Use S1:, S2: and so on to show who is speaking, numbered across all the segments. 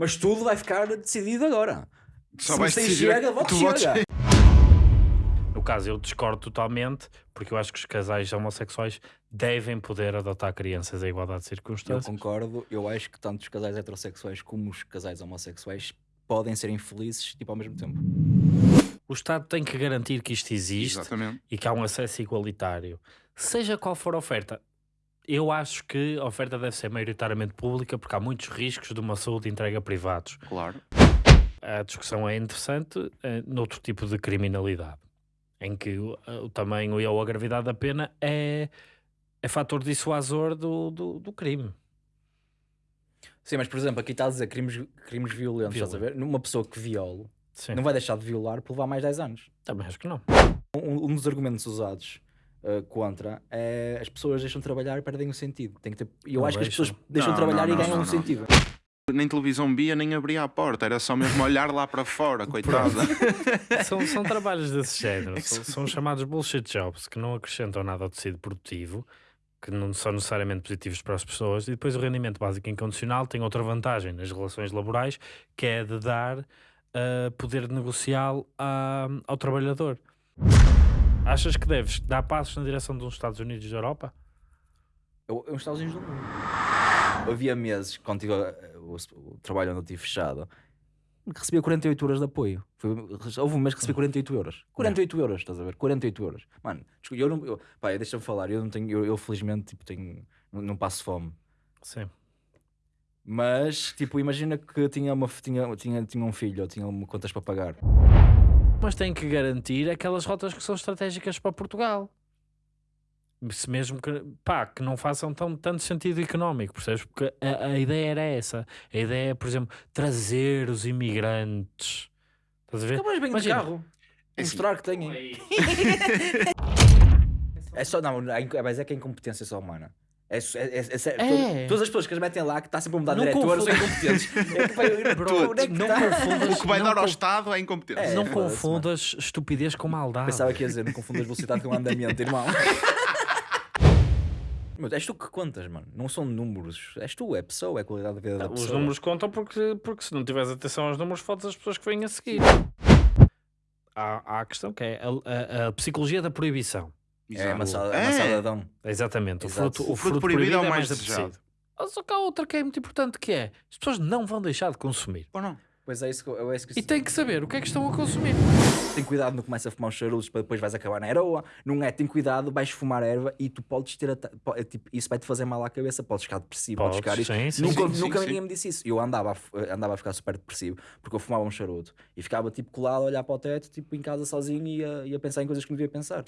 S1: Mas tudo vai ficar decidido agora.
S2: Só
S1: Se
S2: vais
S1: você
S2: decidir
S1: chega, voto chega.
S3: No caso, eu discordo totalmente, porque eu acho que os casais homossexuais devem poder adotar crianças em igualdade de
S1: Eu
S3: circunstâncias.
S1: concordo, eu acho que tanto os casais heterossexuais como os casais homossexuais podem ser infelizes, tipo, ao mesmo tempo.
S3: O Estado tem que garantir que isto existe
S2: Exatamente.
S3: e que há um acesso igualitário. Seja qual for a oferta. Eu acho que a oferta deve ser maioritariamente pública porque há muitos riscos de uma saúde entregue a privados.
S2: Claro.
S3: A discussão é interessante eh, noutro tipo de criminalidade, em que o, o tamanho e ou a gravidade da pena é, é fator dissuasor do, do, do crime.
S1: Sim, mas por exemplo, aqui está a dizer crimes, crimes violentos, estás a ver? Numa pessoa que viola,
S3: Sim.
S1: não vai deixar de violar por levar mais 10 anos.
S3: Também acho que não.
S1: Um, um dos argumentos usados uh, contra é as pessoas deixam de trabalhar e perdem o sentido. Tem que ter... Eu
S3: Não
S1: acho que as pessoas deixam de
S2: Não,
S1: trabalhar
S2: não,
S1: e ganham
S2: não,
S1: um
S2: não.
S1: sentido.
S2: Nem televisão via, nem abria a porta. Era só mesmo olhar lá para fora, coitada.
S3: São, são trabalhos desse género. São, são chamados bullshit jobs que não acrescentam nada ao tecido produtivo, que não são necessariamente positivos para as pessoas. E depois o rendimento básico incondicional tem outra vantagem nas relações laborais, que é de dar uh, poder negocial a- ao trabalhador. Achas que deves dar passos na direção de uns Estados Unidos da Europa?
S1: Eu, eu, Estados Unidos do mundo. Havia meses, quando tive, uh, o, o trabalho onde eu estive fechado, que recebia 48 euros de apoio. Foi, houve um mês que recebi 48 euros. 48 euros, estás a ver? 48 euros. Mano, desculpa, eu não. Eu, pá, deixa-me falar, eu não tenho. Eu, eu felizmente tipo, tenho, não, passo fome.
S3: Sim.
S1: Mas, tipo, imagina que tinha, uma, tinha, tinha, tinha um filho ou tinha contas para pagar.
S3: Mas tem que garantir aquelas rotas que são estratégicas para Portugal. Se mesmo que, pá, que não façam tão, tanto sentido económico, percebes? Porque a, a ideia era essa. A ideia é, por exemplo, trazer os imigrantes. Estás a ver?
S1: Acabas bem
S3: Imagina.
S1: de carro.
S2: É assim,
S1: Mostrar que têm. É só, não, é inc- mas é que é incompetência só humana. É, é, é, é
S3: É.
S1: todas- as pessoas que as metem lá, que está sempre a mudar de
S3: Não
S1: diretores, são
S3: confunda-
S1: incompetentes. É que, pá, eu-
S3: Bro,
S1: onde é que
S3: não
S1: tá?
S3: confundas,
S2: O que vai dar ao Estado é incompetência.
S1: É,
S3: não confundas estupidez com maldade.
S1: Pensava que ia dizer, não confundas velocidade com andamento, irmão. Mas és tu que contas, mano. Não são números. És tu, é pessoa, é a qualidade da vida da
S3: Os
S1: pessoa.
S3: números contam porque, porque se não tiveres atenção aos números, fodes as pessoas que vêm a seguir. Há, há a questão que é a, a- a psicologia da proibição.
S1: É
S2: Exato.
S1: amassada,
S2: É.
S1: amassadadão.
S3: Exatamente. O
S1: Exato.
S3: fruto, o
S2: O fruto
S3: fruto
S2: proibido
S3: proibido
S2: é o
S3: é
S2: mais
S3: mais
S2: desejado.
S3: Mas Só que há outra que é muito importante que é as pessoas não vão deixar de consumir.
S2: Ou não?
S1: Pois é isso que eu, é isso que
S3: E têm que saber o que é que estão a consumir.
S1: tem cuidado, não começa a fumar os charutos para depois vais acabar na heroa. Não é, tem cuidado, vais fumar erva e tu podes ter. ata- po- é tipo, isso vai-te fazer mal à cabeça, podes ficar depressivo, podes,
S3: Podes,
S1: ficar.
S3: sim, sim,
S1: nunca
S2: sim,
S1: nunca
S2: sim,
S1: ninguém me disse isso. Eu andava a, andava a ficar super depressivo porque eu fumava um charuto e ficava tipo colado a olhar para o teto, tipo em casa sozinho e a, e a pensar em coisas que não devia pensar.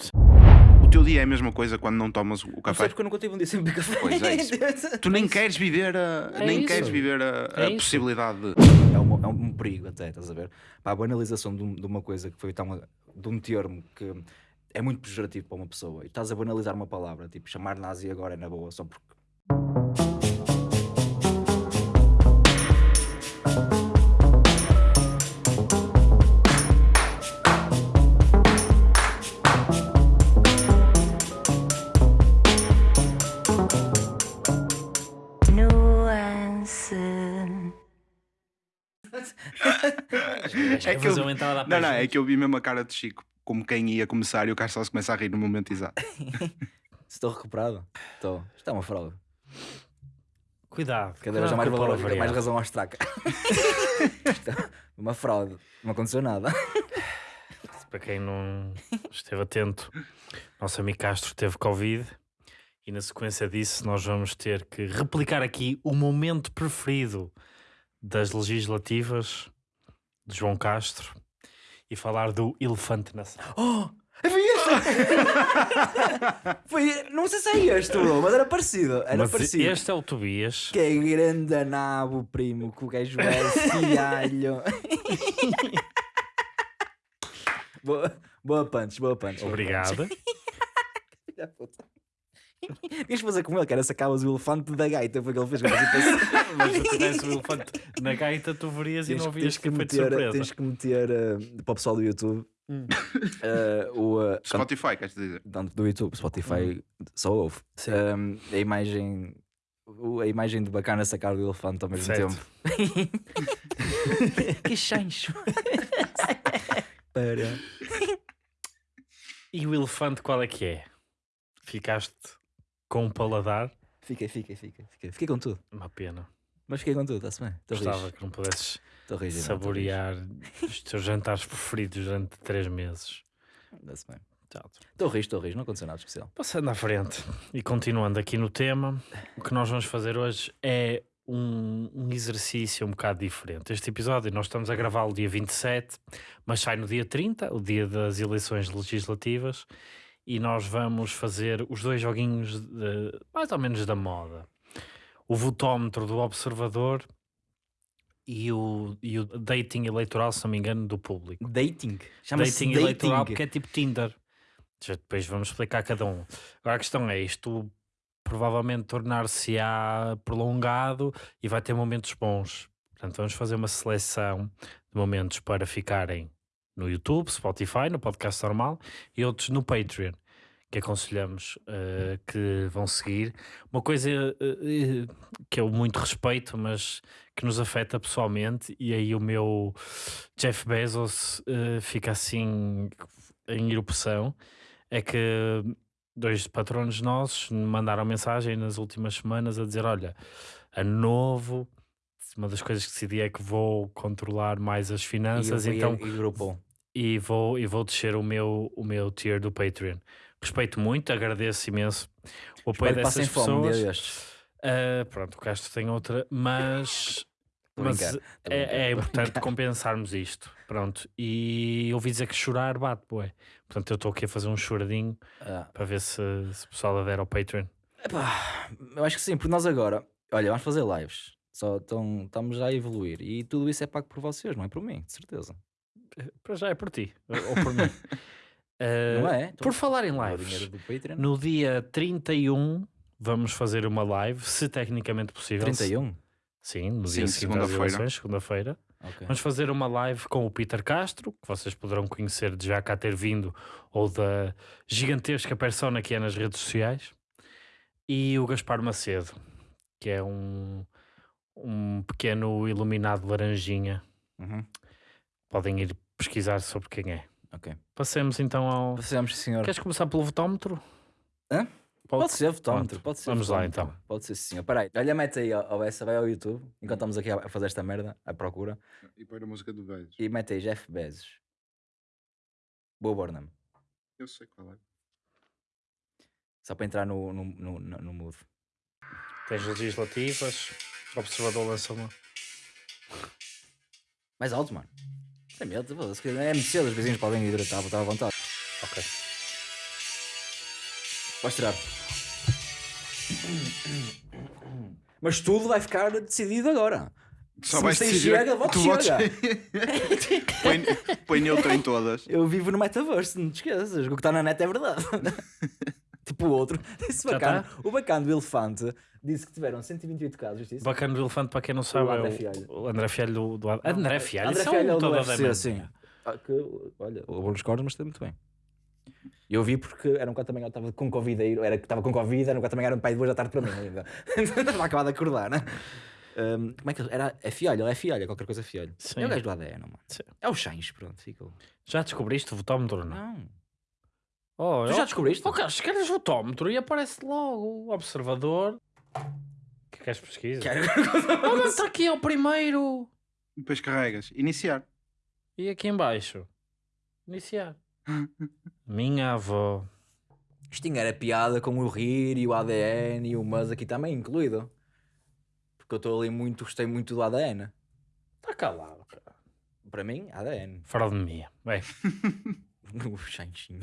S2: O teu dia é a mesma coisa quando não tomas o
S1: Não sei
S2: café.
S1: porque eu nunca tive um dia sem beber café.
S2: Pois é isso. Tu nem queres viver a,
S3: É
S2: nem
S3: isso.
S2: queres viver a, a
S3: É
S2: possibilidade de.
S1: é, um, é um perigo até, estás a ver? Pá, a banalização de, um- de uma coisa que foi tão, de um termo que é muito pejorativo para uma pessoa e estás a banalizar uma palavra, tipo chamar nazi agora é na boa, só porque
S3: É
S2: que eu-
S3: fazer uma entrada a
S2: Não, não, é que eu vi mesmo a cara de Chico como quem ia começar e o Carlos só se começa a rir no momento exato.
S1: estou recuperado. Estou. Isto é uma fraude.
S3: Cuidado.
S1: Cada vez há mais, valor,
S3: palavreado.
S1: mais razão ao estraca. Isto é uma fraude. Não aconteceu nada.
S3: Para quem não esteve atento, nosso amigo Castro teve Covid e na sequência disso nós vamos ter que replicar aqui o momento preferido das legislativas de João Castro e falar do elefante na sala.
S1: Oh! Foi este! Foi, não sei se é este, bro, mas era parecido. Era
S3: Mas
S1: parecido.
S3: este é o Tobias.
S1: Que é grande nabo, primo, que o gajo é fialho. boa, boa punch, boa punch. boa
S3: Obrigado.
S1: punch. Tinhas de fazer com ele, que era sacavas o elefante da gaita, foi o que ele fez.
S3: Mas se tivesse o elefante na gaita, tu verias e
S1: Tens,
S3: não
S1: que-
S3: vias
S1: tens
S3: que
S1: que
S3: foi de
S1: meter,
S3: surpresa.
S1: tens que meter eh, para o pessoal do YouTube
S3: Hum.
S1: eh, o, eh,
S2: Spotify, queres dizer?
S1: tanto do YouTube, Spotify só ouve. Um, a imagem o- a imagem de bacana sacar do elefante ao mesmo
S3: Certo.
S1: tempo. que chancho. Para.
S3: E o elefante qual é que é? Ficaste com um paladar?
S1: Fiquei, fiquei, fiquei. Fiquei, fiquei com tudo.
S3: Uma pena.
S1: Mas fiquei com tudo, está-se bem. Estou
S3: Gostava
S1: rijo.
S3: que não pudesses
S1: rijo.
S3: saborear os teus jantares preferidos durante três meses.
S1: Está-se bem. Estou rijo, estou rijo. Não aconteceu nada especial.
S3: Passando à frente e continuando aqui no tema, o que nós vamos fazer hoje é um, um exercício um bocado diferente. Este episódio nós estamos a gravá-lo dia 27, mas sai no dia 30, o dia das eleições legislativas, e nós vamos fazer os dois joguinhos de- mais ou menos da moda. O votómetro do observador e o, e o dating eleitoral, se não me engano, do público
S1: Dating. Chama-se
S3: dating,
S1: dating.
S3: eleitoral porque é tipo Tinder. Já Depois vamos explicar cada um. Agora a questão é isto provavelmente tornar-se-á prolongado e vai ter momentos bons. Portanto, vamos fazer uma seleção de momentos para ficarem no YouTube, Spotify, no podcast normal e outros no Patreon, que aconselhamos eh, que vão seguir. Uma coisa eh, que eu muito respeito, mas que nos afeta pessoalmente, e aí o meu Jeff Bezos eh, fica assim em erupção, é que dois patronos nossos mandaram mensagem nas últimas semanas a dizer, olha, a novo, uma das coisas que decidi é que vou controlar mais as finanças,
S1: e,
S3: então
S1: E,
S3: e vou, e vou descer o meu, o meu tier do Patreon. Respeito muito, agradeço imenso o apoio
S1: Espero
S3: dessas pessoas. Ah, pronto, o Castro tem outra, mas, mas é, é importante compensarmos isto. Pronto, e ouvi dizer que chorar bate, bué. Portanto, eu estou aqui a fazer um choradinho
S1: Ah,
S3: para ver se, se o pessoal adere ao Patreon.
S1: epá, eu acho que sim, porque nós agora, olha, vamos fazer lives. Só tão, estamos já a evoluir. E tudo isso é pago por vocês, não é por mim, de certeza.
S3: Para já é por ti, ou por mim. Ah,
S1: não é?
S3: Por falar em lives, no dia 31 vamos fazer uma live, se tecnicamente possível.
S1: 31?
S3: Sim, no
S2: Sim,
S3: dia
S2: segunda-feira.
S3: segunda-feira.
S1: Ok.
S3: Vamos fazer uma live com o Peter Castro, que vocês poderão conhecer de já cá ter vindo, ou da gigantesca persona que é nas redes sociais, e o Gaspar Macedo, que é um, um pequeno iluminado laranjinha.
S1: Uhum.
S3: Podem ir pesquisar sobre quem é.
S1: Ok.
S3: Passemos então ao.
S1: Sim, senhor.
S3: Queres começar pelo votómetro?
S1: Hã? Pode ser votómetro, pode ser
S3: vamos lá,
S1: votómetro.
S3: então.
S1: Pode ser sim, senhor. Peraí, olha, mete aí ao essa, vai ao YouTube, enquanto estamos aqui a fazer esta merda, à procura,
S2: E põe a música do beijo.
S1: e mete aí Jeff Bezos. Boa Burnham.
S2: Eu sei qual é.
S1: Só para entrar no, no, no, no, no mood.
S3: Tens legislativas, observador lança uma.
S1: Mais alto, mano. Sem medo, se quiser- é muito cedo, os vizinhos podem ir, está à vontade.
S3: Ok.
S1: Vais tirar. Mas tudo vai ficar decidido agora.
S2: Só
S1: Se
S2: vais
S1: você
S2: decidir.
S1: chega, voto
S2: tu
S1: chega.
S2: põe, põe neutro em todas.
S1: Eu vivo no metaverso, não te esqueças. O que está na net é verdade. tipo o outro. Esse bacana.
S3: tá?
S1: O bacana do elefante disse que tiveram 128 casos. Isso?
S3: Bacana do elefante, para quem não sabe,
S1: André
S3: é
S1: Fialho.
S3: o, o André Fialho do, do André Fialho.
S1: André
S3: é
S1: Fialho é o do
S3: todo
S1: UFC, sim. Ah, que, olha, o bolo cordas, mas está muito bem. Eu vi porque era um também, eu estava com Covid, era que estava com Covid, era um também era um pai de duas da tarde para mim ainda. Estava acabado de acordar, né? Um, como é que era? É fialho, ele é fialho, é qualquer coisa fialho.
S3: Sim.
S1: É o gajo do ADN, mano.
S3: Sim.
S1: É o Chains, pronto, fica. o-
S3: Já descobriste o votómetro ou não?
S1: Não.
S3: Oh,
S1: Tu
S3: oh,
S1: já descobriste?
S3: Oh, Carlos, queres votómetro e aparece logo o observador. O que queres pesquisa?
S1: Quero-
S3: Olha, está aqui é o primeiro.
S2: Depois carregas. Iniciar.
S3: E aqui em baixo. Iniciar. Minha avó.
S1: Isto tinha era piada com o rir e o ADN e o mas aqui também incluído. Porque eu estou ali muito, gostei muito do ADN.
S3: Está calado, cara.
S1: Para mim, ADN.
S3: Fora de mim. Bem,
S1: O Chanchinho.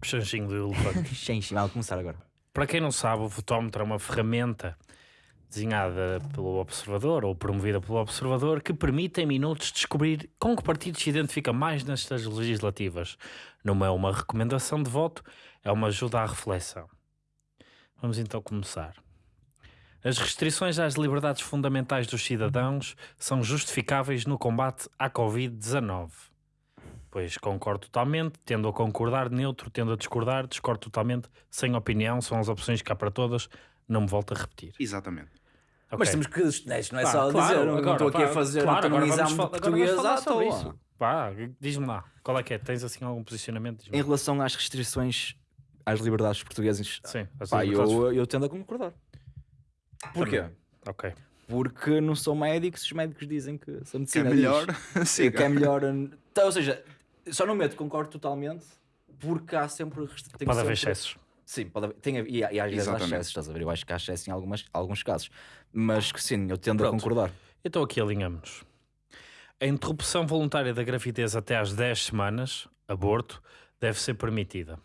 S3: o chanchinho do elefante.
S1: Chanchinho, vamos começar agora.
S3: Para quem não sabe, o fotómetro é uma ferramenta desenhada pelo observador ou promovida pelo observador que permite em minutos descobrir com que partido se identifica mais nestas legislativas. Não é uma recomendação de voto, é uma ajuda à reflexão. Vamos então começar. As restrições às liberdades fundamentais dos cidadãos são justificáveis no combate à Covid-19. Pois concordo totalmente, tendo a concordar, neutro, tendo a discordar, discordo totalmente, sem opinião, são as opções que há para todas, não me volto a repetir.
S2: Exatamente.
S3: Ok.
S1: Mas temos que. Isto não é
S3: Pá,
S1: só
S3: claro,
S1: dizer, não
S3: agora,
S1: estou aqui a fazer
S3: claro,
S1: um
S3: agora vamos
S1: exame de português à toa.
S3: Pá, diz-me lá, qual é que é? Tens assim algum posicionamento?
S1: Em relação às restrições às liberdades portuguesas,
S3: Sim,
S1: pá,
S3: liberdades-
S1: eu, eu tendo a concordar. Porquê?
S3: Ok.
S1: Porque não são médicos, os médicos dizem que a
S2: Que é
S1: medicina
S2: melhor.
S1: diz que é melhor. Então, ou seja, só no medo concordo totalmente, porque há sempre tem
S3: Pode haver
S1: sempre-
S3: excessos.
S1: Sim, pode haver, tem, a- e, e às vezes há excessos, estás a ver? Eu acho que há excesso em algumas, alguns casos. Mas que sim, eu tendo a
S3: Pronto.
S1: concordar.
S3: Então aqui alinhamos. A interrupção voluntária da gravidez até às 10 semanas, aborto, deve ser permitida.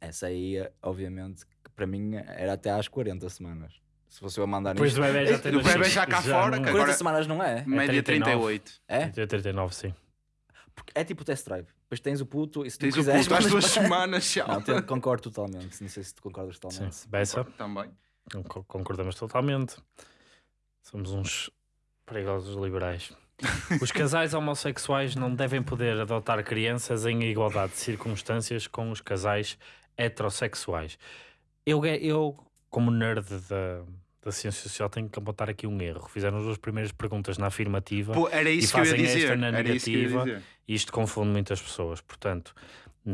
S1: Essa aí, obviamente, que para mim era até às 40 semanas. Se fosse eu a mandar
S3: Depois
S1: nisto.
S3: do bebê já ter
S2: O bebê já cá fora,
S3: não
S2: que
S3: é.
S1: 40
S2: agora-
S1: semanas não é?
S2: Média
S3: 39.
S2: 38.
S1: É?
S3: Tem 39, sim.
S1: Porque é tipo test drive. Depois tens o puto e se tu
S2: Tens o
S1: quiseres.
S2: puto às duas semanas, tchau.
S1: Não, te- concordo totalmente. Não sei se tu concordas
S3: sim.
S1: totalmente.
S3: Bessa,
S2: Também.
S3: con- concordamos totalmente. Somos uns perigosos liberais. Os casais homossexuais não devem poder adotar crianças em igualdade de circunstâncias com os casais heterossexuais. Eu, eu como nerd da, da ciência social, tenho que apontar aqui um erro. Fizeram as duas primeiras perguntas na afirmativa
S2: Pô, era isso
S3: E
S2: que eu ia
S3: fazem esta
S2: dizer.
S3: na
S2: Era isso que eu ia
S3: negativa.
S2: dizer.
S3: e isto confunde muitas pessoas. Portanto,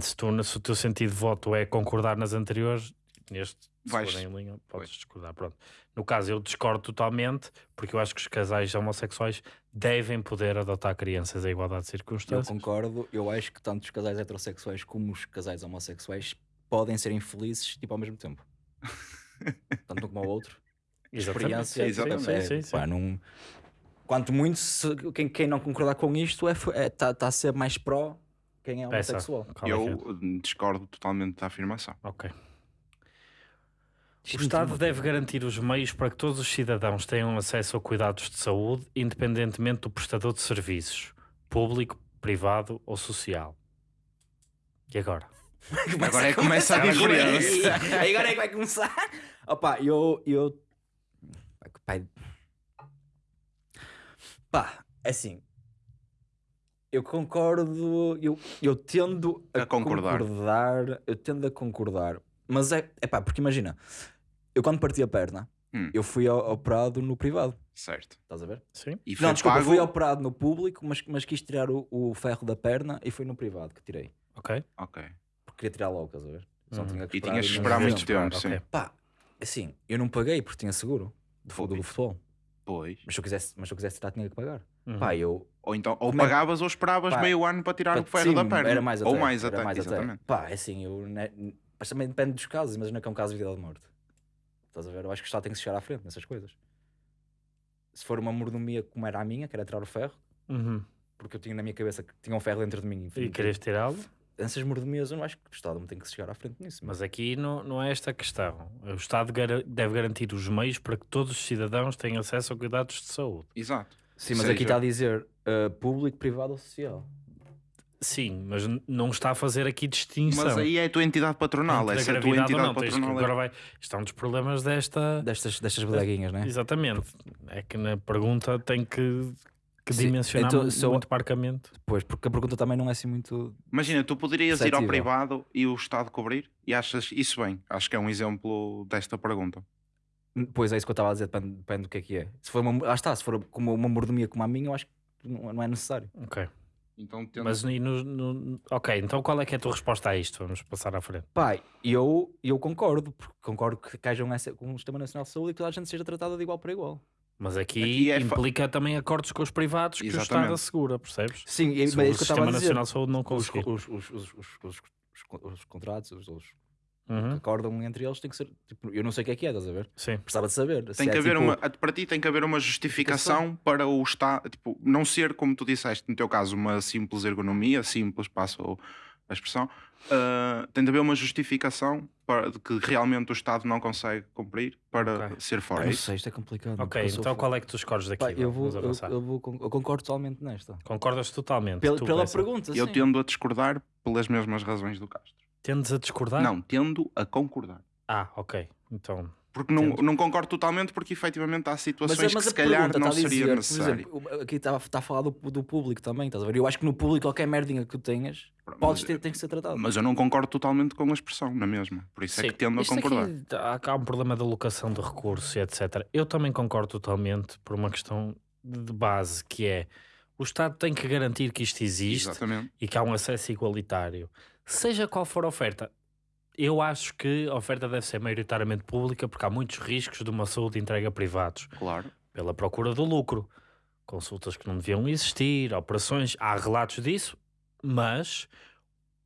S3: se, tu, se o teu sentido de voto é concordar nas anteriores, neste, se
S2: Vais-
S3: for em linha, podes
S2: Pois.
S3: discordar. Pronto. No caso, eu discordo totalmente, porque eu acho que os casais homossexuais devem poder adotar crianças em igualdade de
S1: Eu
S3: circunstâncias.
S1: concordo. Eu acho que tanto os casais heterossexuais como os casais homossexuais podem ser infelizes tipo, ao mesmo tempo. Tanto um como ao outro. Experiência.
S3: Sim,
S2: Exatamente.
S3: sim,
S1: é,
S3: sim, sim.
S1: pá, não- Quanto muito, se- quem, quem não concordar com isto está é, tá, tá a ser mais pró quem é
S3: Peça.
S1: homossexual.
S3: É é?
S2: Eu discordo totalmente da afirmação.
S3: Ok. O Estado deve garantir os meios para que todos os cidadãos tenham acesso a cuidados de saúde, independentemente do prestador de serviços, público, privado ou social. E agora?
S2: Agora é que começa a diferença.
S1: Agora é que vai começar. Opa, eu. eu... Pai... Pá, é assim. Eu concordo. Eu, eu tendo a,
S2: A concordar.
S1: concordar, Eu tendo a concordar. Mas é, é pá, porque imagina. Eu quando parti a perna,
S2: Hum.
S1: eu fui ao- operado no privado.
S2: Certo.
S1: Estás a ver?
S3: Sim?
S2: E foi
S1: Não, desculpa,
S2: pago.
S1: fui operado no público, mas, mas quis tirar o, o ferro da perna e foi no privado que tirei.
S3: Ok?
S2: Ok.
S1: Porque queria tirar logo, estás a ver? Só
S3: Uhum.
S1: tinha que
S2: E
S1: esperar
S2: tinhas que esperar muito tempo, sim.
S3: ok.
S1: Pá, assim, eu não paguei porque tinha seguro do, fu- do futebol.
S2: Pois.
S1: Mas se eu quisesse, mas se eu quisesse tirar, tinha que pagar.
S3: Uhum.
S1: Pá, eu.
S2: Ou então, ou
S1: é-
S2: pagavas ou esperavas
S1: Pá,
S2: meio ano para tirar o
S1: pá,
S2: ferro
S1: sim,
S2: da perna.
S1: Era mais até.
S2: Ou mais
S1: era
S2: até,
S1: mais
S2: exatamente.
S1: Pá, é assim, eu. né, mas também depende dos casos. Imagina que é um caso de vida ou de morte. Estás a ver? Eu acho que o Estado tem que se chegar à frente nessas coisas. Se for uma mordomia como era a minha, que era tirar o ferro,
S3: Uhum.
S1: porque eu tinha na minha cabeça que tinha um ferro dentro de mim.
S3: E querias tirá-lo?
S1: Essas mordomias, eu não acho que o Estado não tem que chegar à frente nisso.
S3: Mas aqui não, não é esta a questão. O Estado gara- deve garantir os meios para que todos os cidadãos tenham acesso a cuidados de saúde.
S2: Exato.
S1: Sim, mas
S2: Seja-
S1: aqui está a dizer uh, público, privado ou social.
S3: Sim, mas não está a fazer aqui distinção.
S2: Mas aí é a tua entidade patronal.
S3: entre
S2: Essa é a tua entidade
S3: não. Tens que-
S2: patronal.
S3: agora vai. Isto é um dos problemas desta.
S1: Destas, destas bodeguinhas, né?
S3: Exatamente. É que na pergunta tem que, que dimensionar
S1: então,
S3: mu-
S1: se eu-
S3: muito parcamente.
S1: Pois, porque a pergunta também não é assim muito.
S2: Imagina, tu poderias ir ao privado e o Estado cobrir? E achas isso bem? Acho que é um exemplo desta pergunta.
S1: Pois é isso que eu estava a dizer, depende, depende do que é que é. Se for uma, ah, está, se for como uma mordomia como a minha, eu acho que não, não é necessário.
S3: Ok.
S2: Então, tendo...
S3: Mas e no, no- Ok, então qual é que é a tua resposta a isto? Vamos passar à frente.
S1: Pai, eu, eu concordo, porque concordo que, que haja um, um Sistema Nacional de Saúde e que toda a gente seja tratada de igual para igual.
S3: Mas aqui,
S2: Aqui é fa-
S3: implica também acordos com os privados que o Estado
S2: Exatamente.
S3: assegura, percebes?
S1: Sim,
S3: Se
S1: mas é
S3: o
S1: isso que eu
S3: Sistema
S1: estava a dizer.
S3: Nacional de Saúde não
S1: Os,
S3: conseguir.
S1: os, os, os, os, os, os, os contratos, os, que
S3: Uhum,
S1: acordam entre eles, tem que ser. Tipo, eu não sei o que é que é, estás a ver?
S3: Sim.
S1: Precisava de saber.
S2: Tem
S1: se
S2: que
S1: é
S2: haver
S1: tipo-
S2: uma, para ti tem que haver uma justificação para o Estado, tipo, não ser como tu disseste, no teu caso, uma simples ergonomia, simples, passo a expressão, ah, tem de haver uma justificação para, de que realmente o Estado não consegue cumprir para
S3: Ok.
S2: ser
S1: Ah,
S2: fora.
S1: não
S2: É isso?
S1: sei, isto é complicado.
S3: Ok, então qual é que tu escolhes daqui?
S1: Pá, eu, vou, eu, eu vou, eu concordo totalmente nesta.
S3: Concordas totalmente?
S1: Pela,
S3: tu,
S1: pela
S3: Bessa?
S1: pergunta,
S2: Eu
S1: sim.
S2: tendo a discordar pelas mesmas razões do Castro.
S3: Tendes a discordar?
S2: Não, tendo a concordar.
S3: Ah, ok. Então,
S2: Porque não,
S1: Entendo.
S2: não concordo totalmente, porque efetivamente há situações
S1: Mas, mas
S2: que
S1: a
S2: se calhar
S1: pergunta
S2: não
S1: a dizer,
S2: seria
S1: por
S2: necessário.
S1: exemplo, aqui está, está a falar do, do público também, estás a ver? Eu acho que no público qualquer merdinha que tu tenhas,
S2: Pronto,
S1: podes
S2: mas-
S1: ter, tem que ser tratado.
S2: Mas eu não concordo totalmente com a expressão, na mesma. Por isso é que tendo a
S3: isto aqui
S2: concordar.
S3: há, há um problema de alocação de recursos e etc. Eu também concordo totalmente por uma questão de de base, que é o Estado tem que garantir que isto existe
S2: Exatamente.
S3: e que há um acesso igualitário. Seja qual for a oferta, eu acho que a oferta deve ser maioritariamente pública porque há muitos riscos de uma saúde entregue a privados
S2: Claro.
S3: pela procura do lucro. Consultas que não deviam existir, operações, há relatos disso, mas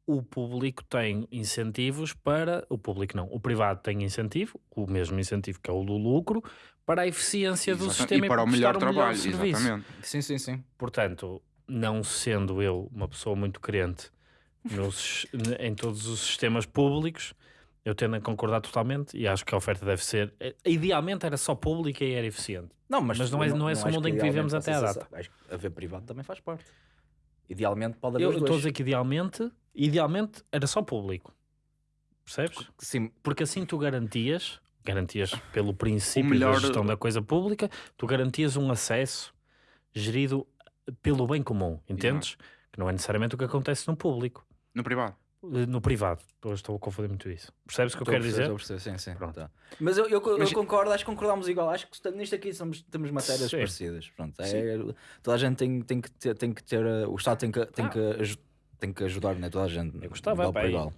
S3: o público tem incentivos para. O público não, o privado tem incentivo, o mesmo incentivo que é o do lucro, para a eficiência do sistema
S2: e para o melhor
S3: um
S2: trabalho.
S3: serviço.
S2: Exatamente.
S1: Sim, sim, sim.
S3: Portanto, não sendo eu uma pessoa muito crente nos- em todos os sistemas públicos, eu tendo a concordar totalmente e acho que a oferta deve ser. eh, Idealmente era só pública e era eficiente.
S1: Não, mas,
S3: Mas não é-
S1: eu
S3: não é esse o mundo em que vivemos até à data.
S1: Acho que haver privado também faz parte. Idealmente pode haver
S3: Eu estou a dizer que idealmente, idealmente era só público. Percebes?
S1: Sim,
S3: Porque assim tu garantias, garantias pelo princípio
S2: melhor-
S3: da gestão da coisa pública, tu garantias um acesso gerido pelo bem comum, entendes? Que não é necessariamente o que acontece no público.
S2: No privado.
S3: Eh, No privado, estou, estou a confundir muito isso. Percebes o que eu quero dizer?
S1: estou a perceber, sim, sim.
S3: Pronto.
S1: tá. Mas eu, eu, eu
S2: Mas-
S1: concordo, acho que concordamos igual. Acho que nisto aqui somos, temos matérias
S3: Sim.
S1: parecidas. Pronto, é, toda a gente tem, tem, que ter, tem que ter. uh, O Estado tem que, tem
S3: Ah.
S1: que, tem que ajudar, né? Toda a gente.
S3: Eu gostava,
S1: igual
S3: aí.
S1: igual.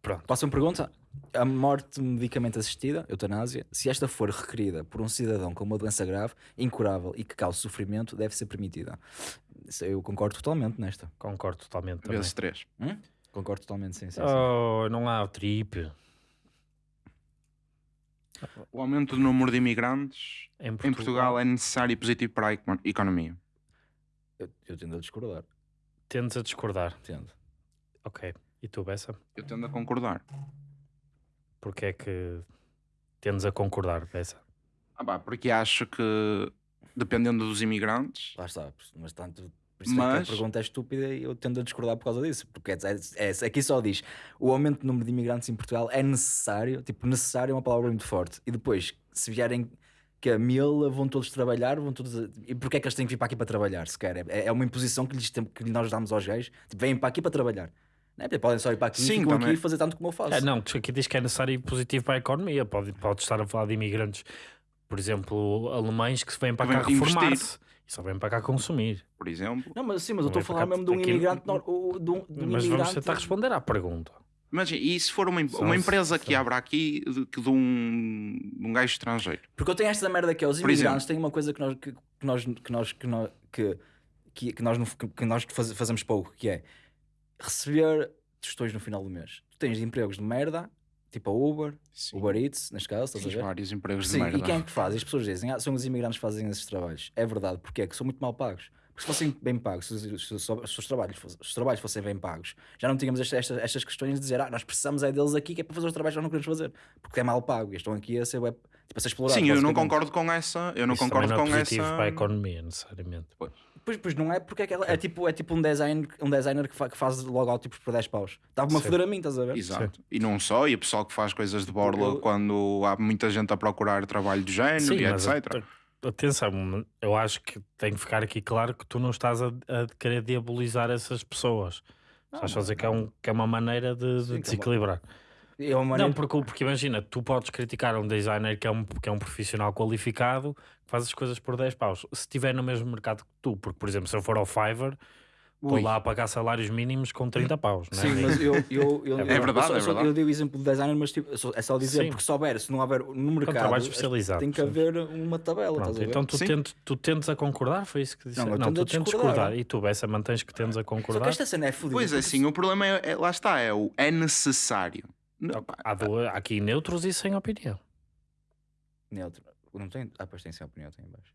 S3: Pronto.
S1: Próxima pergunta. A morte medicamente assistida, eutanásia, se esta for requerida por um cidadão com uma doença grave, incurável e que cause sofrimento, deve ser permitida. Eu concordo totalmente nesta.
S3: Concordo totalmente também.
S2: Vezes três.
S1: Hum? Concordo totalmente, sim, sim. sim.
S3: Oh, não há o trip.
S2: O aumento do número de imigrantes
S3: Em
S2: em
S3: Portugal,
S2: Portugal é necessário e positivo para a econo- economia.
S1: Eu, eu tendo a discordar.
S3: tendes a discordar.
S1: Tendo.
S3: Ok. E tu, Bessa?
S2: Eu tendo a concordar.
S3: Porque é que tendes a concordar, Bessa?
S2: Ah, pá, porque acho que, dependendo dos imigrantes,
S1: Lá está, mas tanto. Por isso é
S2: Mas-
S1: que a pergunta é estúpida e eu tendo a discordar por causa disso. Porque é, é, é- aqui só diz o aumento do número de imigrantes em Portugal é necessário. Tipo, necessário é uma palavra muito forte. E depois, se vierem que a mil vão todos trabalhar, vão todos. a- E porquê é que eles têm que vir para aqui para trabalhar? Sequer? É, é uma imposição que, lhes tem, que nós damos aos gays. Tipo, vêm para aqui para trabalhar. É? Porque Podem só ir para aqui
S2: Sim,
S1: e ficam
S2: também.
S1: aqui e fazer tanto como eu faço.
S3: É, não, que aqui diz que é necessário e positivo para a economia. Pode, pode estar a falar de imigrantes, por exemplo, alemães que vêm para
S2: Que
S3: cá reformar-se e só vêm para cá consumir.
S2: por exemplo.
S1: Não, mas sim, mas eu estou a falar mesmo de um imigrante. nor- de um, de um
S3: Mas vamos
S1: imigrante-
S3: tentar responder à pergunta.
S2: Imagina, e se for uma, uma
S3: se-
S2: empresa que abra aqui de, que de um, de um gajo estrangeiro?
S1: Porque eu tenho esta merda que é os imigrantes têm uma coisa que nós que, que nós que nós que nós que, que, que nós, que nós faz- fazemos pouco, que é receber tostões no final do mês. Tu tens empregos de merda, tipo a Uber,
S2: Sim.
S1: Uber Eats, neste caso, estás a
S2: Fiz
S1: ver?
S2: vários empregos
S1: Sim,
S2: de merda.
S1: e quem é que faz? As pessoas dizem, ah, são os imigrantes que fazem esses trabalhos. É verdade, porque é que são muito mal pagos. Porque se fossem bem pagos, se, os- se os- se os, trabalhos, fossem- se os trabalhos fossem bem pagos, já não tínhamos esta- esta- estas questões de dizer, ah, nós precisamos é deles aqui que é para fazer os trabalhos que nós não queremos fazer. Porque é mal pago e estão aqui a ser, web, tipo, a ser explorados.
S2: Sim, eu não concordo com essa. Eu não
S3: Isso
S2: concordo
S3: não
S2: com
S3: é positivo
S2: essa.
S3: para a economia, necessariamente.
S1: Pois, pois não é porque é, que ela- é tipo, é tipo um, design, um designer que, fa- que faz logótipos por 10 paus. Estava-me a
S3: Sim.
S1: foder a mim, estás a ver?
S2: Exato. E não só, e o pessoal que faz coisas de borla
S1: Eu-
S2: quando há muita gente a procurar trabalho do género e
S3: mas
S2: etc.
S3: a- atenção, eu acho que tem que ficar aqui claro que tu não estás a, a querer diabolizar essas pessoas. Estás a fazer que é, um, que é uma maneira de, de
S1: Sim, é uma-
S3: desequilibrar.
S1: Uma maneira...
S3: Não, porque, porque imagina, tu podes criticar um designer que é um, que é um profissional qualificado que faz as coisas por 10 paus. Se estiver no mesmo mercado que tu, porque, por exemplo, se eu for ao Fiverr, estou
S2: Ui.
S3: lá a pagar salários mínimos com 30 paus. Não é?
S1: Sim, mas eu, eu, eu,
S3: É
S1: eu-
S2: verdade,
S1: eu,
S2: é
S1: só-
S2: verdade.
S1: Eu dei o exemplo do designer, mas tipo, só- é só dizer,
S3: Sim.
S1: porque se houver, se não houver no mercado,
S3: trabalho especializado,
S1: tem que haver uma tabela,
S3: Pronto,
S1: estás a ver?
S3: então tu,
S2: Sim.
S3: tentes, tu tentes a concordar, foi isso que disse?
S1: Não, eu
S3: Não,
S1: tendo
S3: tu tentes
S1: discordar.
S3: discordar. E tu, Bessa, mantens que tendes a
S1: Só que
S3: concordar.
S1: esta cena é fodida.
S2: Pois é,
S1: porque
S2: sim, o problema é, é- lá está, é o é necessário.
S3: Há, há aqui neutros e sem opinião.
S1: Neutro. Não tem... Ah, pois tem sem opinião, tem em baixo.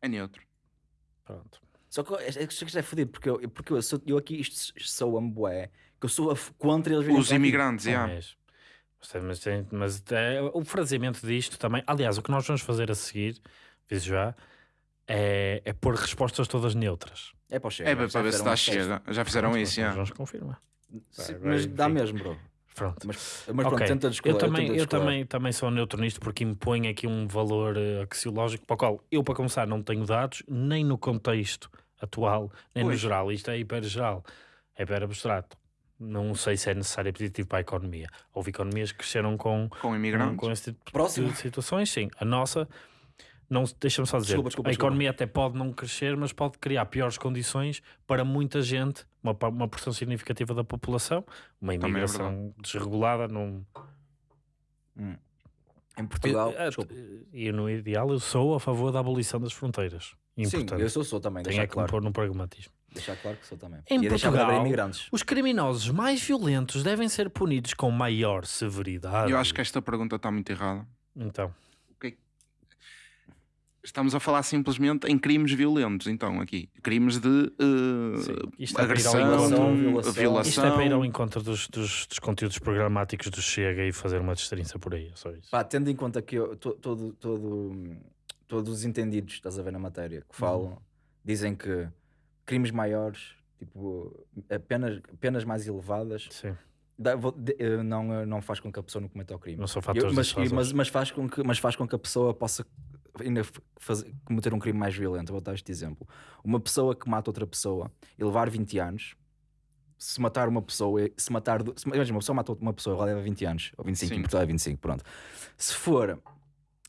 S2: é neutro.
S3: Pronto.
S1: Só que é- é que isto é fodido, porque eu, porque eu, sou, eu aqui isto sou ambué, que eu sou contra eles
S2: Os imigrantes, yeah.
S3: és. Mas, mas, é, o fraseamento disto também. Aliás, o que nós vamos fazer a seguir, visto já, é, é pôr respostas todas neutras.
S1: É para o Chega.
S2: É para
S1: já
S2: ver se
S1: um teste.
S2: chega. Já fizeram
S3: Pronto,
S2: isso, yeah.
S3: Vamos confirmar.
S1: Sim,
S3: Vai,
S1: mas
S3: vai,
S1: dá
S3: enfim.
S1: mesmo, bro.
S3: Pronto.
S1: Mas, mas pronto,
S3: Ok.
S1: tenta
S3: Eu
S1: discordar.
S3: também, eu também, também sou neutro nisto porque impõe aqui um valor eh, axiológico para o qual eu, para começar, não tenho dados, nem no contexto atual, nem no
S2: Pois.
S3: geral. Isto é hiper geral, é hiper abstrato. Não sei se é necessário e positivo para a economia. Houve economias que cresceram com,
S2: Com
S3: com,
S2: imigrantes.
S3: com esse tipo
S1: Próximo.
S3: de situações, sim. A nossa, não, deixa-me só dizer,
S1: Desculpa, desculpa,
S3: a
S1: desculpa.
S3: economia até pode não crescer, mas pode criar piores condições para muita gente, uma, uma porção significativa da população, uma
S2: é
S3: imigração desregulada, não,
S1: Em Portugal,
S3: Eh,
S1: desculpa.
S3: E no ideal eu sou a favor da abolição das fronteiras.
S1: Sim,
S3: Importante.
S1: eu sou, sou também,
S3: Tem é que
S1: claro.
S3: pôr no pragmatismo.
S1: Deixar claro que sou também.
S3: Em
S1: e
S3: Portugal,
S1: imigrantes.
S3: Os criminosos mais violentos devem ser punidos com maior severidade.
S2: Eu acho que esta pergunta está muito errada.
S3: Então,
S2: Estamos a falar simplesmente em crimes violentos, então, aqui. Crimes de uh,
S3: isto é para ir ao
S2: agressão,
S1: encontro. Violação.
S2: violação.
S3: isto é para ir ao encontro dos, dos, dos conteúdos programáticos do Chega e fazer uma destrinça por aí. é Só isso.
S1: Pá, tendo em conta que eu, to- todo, todo, todos os entendidos, estás a ver na matéria, que falam, dizem que crimes maiores, tipo, eh, penas, mais elevadas,
S3: Sim,
S1: dá- vou- de- eh, não, não faz com que a pessoa não cometa o crime.
S3: não são
S1: Eu-
S3: fatores
S1: mas,
S3: dissuasores.
S1: mas, mas, faz com que, mas faz com que a pessoa possa ainda fazer, cometer um crime mais violento. Vou dar este exemplo. Uma pessoa que mata outra pessoa e levar 20 anos, se matar uma pessoa, se matar. Se, imagina, uma pessoa mata uma pessoa, ela leva 20 anos, ou 25,
S2: Sim.
S1: em Portugal é 25, pronto. Se for,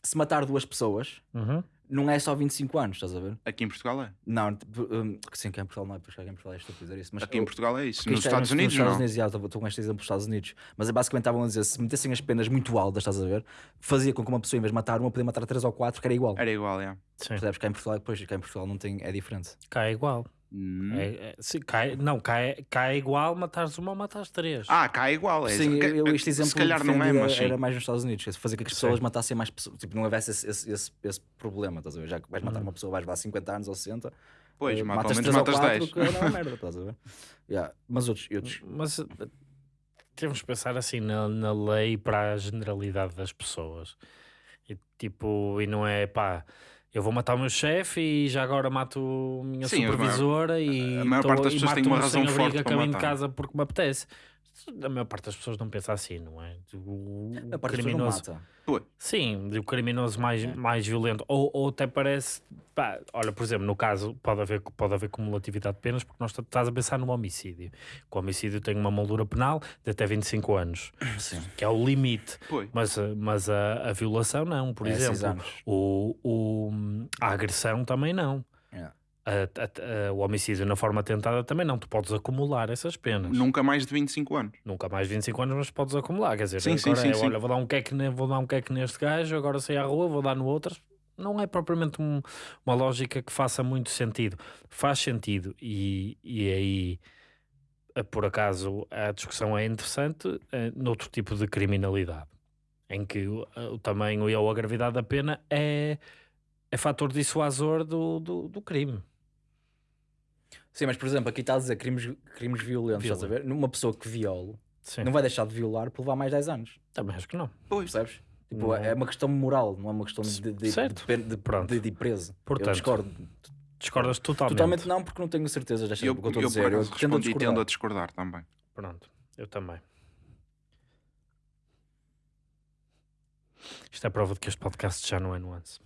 S1: se matar duas pessoas,
S3: Uhum.
S1: Não é só 25 anos, estás a ver?
S2: Aqui em Portugal é.
S1: Não, tipo, um, sim, que em Portugal não é, porque aqui em Portugal é estúpido dizer isso. Mas
S2: Aqui em
S1: eu-
S2: Portugal é isso. Nos
S1: isto é
S2: Estados Unidos,
S1: nos Estados
S2: não.
S1: Unidos, já, estou estou com este exemplo dos Estados Unidos. Mas é basicamente estavam a dizer: se metessem as penas muito altas, estás a ver, fazia com que uma pessoa, em vez de matar uma, podia matar três ou quatro, que era igual.
S2: Era igual, é.
S3: Sim.
S1: Percebes? Cá em Portugal, depois, cá em Portugal não tem, é diferente.
S3: Cá é igual.
S2: Hum.
S3: É, é, sim, cá é- não, cá é, cá é igual matares uma ou matares três.
S2: Ah, cá é igual. É
S1: Sim, eu, eu este exemplo
S2: Se calhar não é, mas sim.
S1: era mais nos Estados Unidos, que é fazer com que as
S3: Sim.
S1: pessoas matassem mais pessoas, tipo, não houvesse esse, esse, esse, esse problema, estás a ver? Já que vais matar
S3: Hum.
S1: uma pessoa, vais levar 50 anos ou 60,
S2: Pois,
S1: eh,
S2: mas pelo
S1: matas
S2: menos
S1: 3 ou
S2: matas
S1: 4,
S2: 10.
S1: que era uma merda, estás a ver? Yeah. Mas outros, outros
S3: Mas eh, temos que pensar assim na, na lei para a generalidade das pessoas. E tipo, e não é pá, eu vou matar o meu chefe e já agora mato a minha
S2: Sim, a maior-
S3: supervisora e,
S2: a maior
S3: tô-
S2: parte das pessoas tem
S3: mato
S2: uma
S3: um
S2: razão forte
S3: a
S2: para
S3: caminho de
S2: matar.
S3: casa porque me apetece. A maior parte das pessoas não pensa assim, não é? O,
S1: a parte das pessoas não mata.
S3: Sim, o criminoso mais, mais violento. Ou, ou até parece. pá, olha, por exemplo, no caso, pode haver, pode haver cumulatividade de penas, porque nós estás a pensar no homicídio. Que o homicídio tem uma moldura penal de até 25 anos,
S1: Sim.
S3: que é o limite.
S2: Pois.
S3: Mas, a- mas a, a violação não, por
S1: É
S3: exemplo. O, o, a agressão também não. A- a- a- o homicídio na forma tentada também não. Tu podes acumular essas penas.
S2: Nunca mais de 25 anos.
S3: Nunca mais 25 anos, mas podes acumular. Quer dizer,
S2: Sim, sim,
S3: agora
S2: sim,
S3: é,
S2: sim.
S3: olha, vou dar um queque, vou dar um queque neste gajo, agora sair à rua, vou dar no outro. Não é propriamente um- uma lógica que faça muito sentido. Faz sentido e, e aí, eh, por acaso, a discussão é interessante eh, noutro tipo de criminalidade, em que o, o tamanho e ou a gravidade da pena é, é fator dissuasor do, do, do crime.
S1: Sim, mas por exemplo, aqui está a dizer crimes, crimes violentos, estás a ver? Numa pessoa que viola,
S3: Sim,
S1: não vai deixar de violar por levar mais 10 anos,
S3: também acho que não.
S1: percebes? Tipo,
S3: Não.
S1: é uma questão moral, não é uma questão de, de,
S3: Certo.
S1: de, de,
S3: Pronto.
S1: de, de ir preso.
S3: Portanto,
S1: eu discordo.
S3: Discordas totalmente.
S1: Totalmente não, porque não tenho certezas desta
S2: Eu,
S1: eu estou a
S2: eu
S1: dizer.
S2: por
S1: Eu tendo a
S2: respondi tendo a discordar também.
S3: Pronto, eu também. Isto é prova de que este podcast já não é nuance.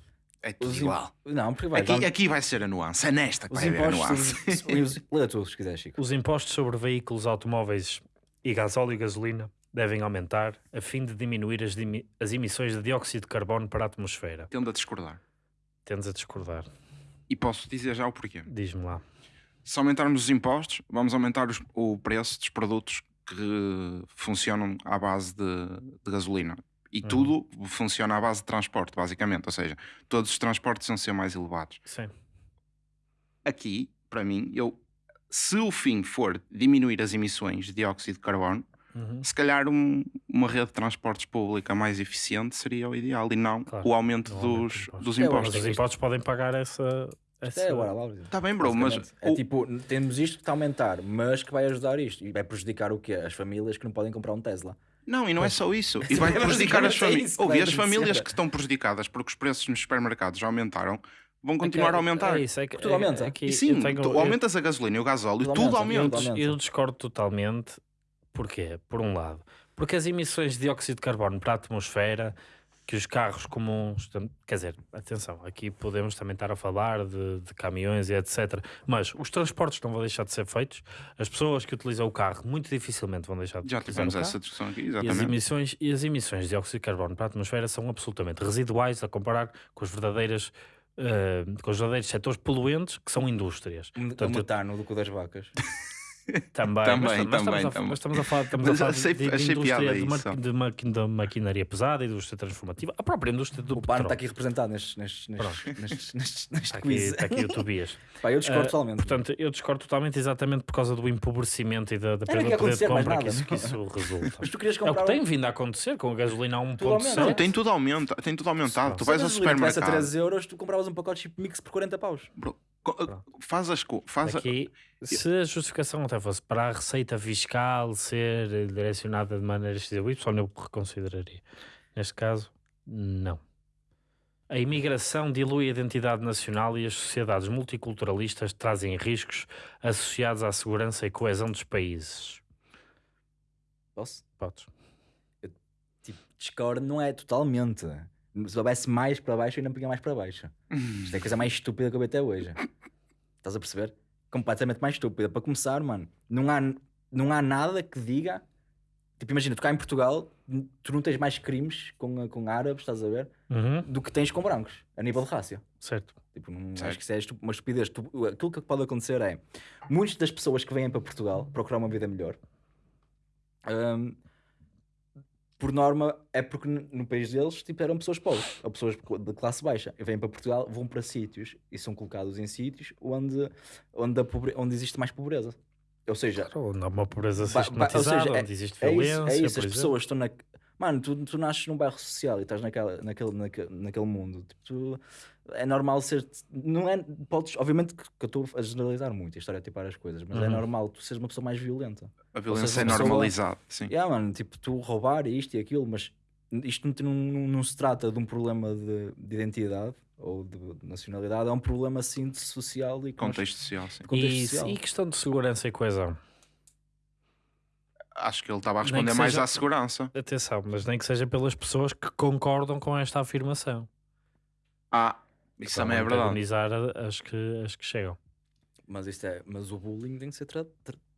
S2: É tudo
S1: Os
S2: igual.
S1: Não, porque vai.
S2: Aqui,
S1: vamos-
S2: aqui vai ser a nuance. É nesta que
S1: os
S2: vai haver a
S1: impostos.
S2: nuance.
S1: sobre- os- Lê tu, se quiseres, Chico.
S3: Os impostos sobre veículos automóveis e gasóleo e gasolina devem aumentar a fim de diminuir as, dimi- as emissões de dióxido de carbono para a atmosfera.
S2: Tendo a discordar.
S3: Tendes a discordar.
S2: E posso dizer já o porquê.
S3: Diz-me lá.
S2: Se aumentarmos os impostos, vamos aumentar os- o preço dos produtos que funcionam à base de, de gasolina. E
S3: Uhum.
S2: tudo funciona à base de transporte, basicamente. Ou seja, todos os transportes vão ser mais elevados.
S3: Sim.
S2: Aqui, para mim, eu, se o fim for diminuir as emissões de dióxido de carbono,
S3: Uhum.
S2: se calhar um- uma rede de transportes pública mais eficiente seria o ideal e não
S3: Claro,
S2: o aumento
S3: o aumento
S2: dos,
S3: impostos.
S2: dos
S1: É,
S2: impostos.
S3: os impostos podem pagar essa. essa...
S1: É, agora lá.
S2: Está bem, bro, mas.
S1: É
S2: o-
S1: tipo, temos isto que está a aumentar, mas que vai ajudar isto. E vai prejudicar o quê? As famílias que não podem comprar um Tesla.
S2: Não, e não é só isso. E vai
S1: é
S2: prejudicar as
S1: basicamente
S2: famílias.
S1: vai
S2: as famílias que estão prejudicadas porque os preços nos supermercados já aumentaram, vão continuar a aumentar.
S3: É isso, é que,
S1: Tudo aumenta.
S3: é que
S2: E sim,
S3: eu tenho-
S2: tu
S3: eu-
S2: aumentas a gasolina e o gasóleo,
S1: Tudo
S2: tudo
S1: aumenta,
S2: aumenta.
S1: tudo aumenta.
S3: Eu discordo totalmente Porquê? Por um lado, porque as emissões de dióxido de carbono para a atmosfera que os carros comuns, quer dizer, atenção, aqui podemos também estar a falar de, de caminhões e etc. Mas os transportes não vão deixar de ser feitos, as pessoas que utilizam o carro muito dificilmente vão deixar de
S2: Já
S3: utilizar
S2: tivemos
S3: o carro.
S2: essa discussão aqui,
S3: E as,
S2: exatamente.
S3: emissões, e as emissões de dióxido de carbono para a atmosfera são absolutamente residuais a comparar com os verdadeiros, eh, com os verdadeiros setores poluentes que são indústrias.
S1: O
S3: Portanto,
S1: metano do cu das vacas.
S3: Também,
S2: Também,
S3: mas, mas
S2: também,
S3: estamos, a,
S2: também.
S3: mas estamos a falar, estamos a
S2: Mas
S3: falar
S2: achei-
S3: de, de
S2: achei
S3: indústria de, ma-
S2: isso.
S3: de maqui- da maquinaria pesada, indústria transformativa, a própria indústria do
S1: O
S3: petróleo.
S1: está aqui representado nestes, nestes, nestes, nestes, nestes, neste
S3: Está aqui,
S1: quiz.
S3: está aqui o Tobias.
S1: Pá, eu discordo
S3: Ah,
S1: totalmente.
S3: Portanto, eu discordo totalmente exatamente por causa do empobrecimento e da, da perda de poder de compra que isso, que isso resulta.
S1: Mas tu querias
S3: É o
S1: comprar
S3: que tem vindo a acontecer com a gasolina a
S1: Tudo aumenta.
S3: 1.7.
S2: Não, tem tudo, aumenta, tem tudo aumentado. Tu
S1: Se a
S2: vais ao
S1: gasolina tivesse a
S2: supermercado.
S1: 13 euros, tu compravas um pacote chip mix por 40 paus.
S2: Bro, faz as co- faz a-
S3: Aqui, se a justificação até fosse para a receita fiscal ser eh, direcionada de maneira X ou Y, eu reconsideraria. Neste caso, não. A imigração dilui a identidade nacional e as sociedades multiculturalistas trazem riscos associados à segurança e coesão dos países.
S1: Posso?
S3: Podes.
S1: Tipo, discordo não é totalmente. Se houvesse mais para baixo, eu ainda punha mais para baixo. Isto é a coisa mais estúpida que eu vi até hoje. Estás a perceber? Completamente mais estúpida. Para começar, mano, não há, não há nada que diga. Tipo, imagina, tu cá em Portugal, tu não tens mais crimes com, com árabes, estás a ver,
S3: Uhum,
S1: do que tens com brancos, a nível de raça.
S3: certo.
S1: Tipo, não,
S2: Certo.
S1: acho que isso é estu- uma estupidez. Tu- aquilo que pode acontecer é muitas das pessoas que vêm para Portugal procurar uma vida melhor, hum, por norma, é porque no país deles tipo, eram pessoas pobres ou pessoas de classe baixa. E vêm para Portugal, vão para sítios e são colocados em sítios onde, onde, a pobre- onde existe mais pobreza. Ou seja,
S3: Claro, Onde há uma pobreza
S1: Ba- ba- ou
S3: sistematizada,
S1: seja, é-
S3: onde existe
S1: é
S3: violência.
S1: isso, é isso. as
S3: exemplo.
S1: pessoas estão na. Mano, tu, tu nasces num bairro social e estás naquela, naquele, naquele, naquele mundo. Tipo, tu- é normal ser. Não é. Podes, obviamente que, que eu estou a generalizar muito e a estereotipar as coisas, mas é
S3: Uhum.
S1: normal tu seres uma pessoa mais violenta.
S2: A violência
S1: seja,
S2: é normalizada. Sim.
S1: Yeah, mano, tipo, tu roubar isto e aquilo, mas isto não, não, não, não se trata de um problema de, de identidade ou de, de nacionalidade, é um problema assim de social e
S2: Contexto social, sim.
S1: contexto
S3: E,
S1: social.
S3: e questão de segurança e coesão.
S2: Acho que ele estava a responder mais
S3: seja-
S2: à segurança.
S3: Atenção, mas nem que seja pelas pessoas que concordam com esta afirmação.
S2: Ah, isso também é verdade.
S3: as que, as que chegam.
S1: Mas, isto é, mas o bullying tem que ser tratado.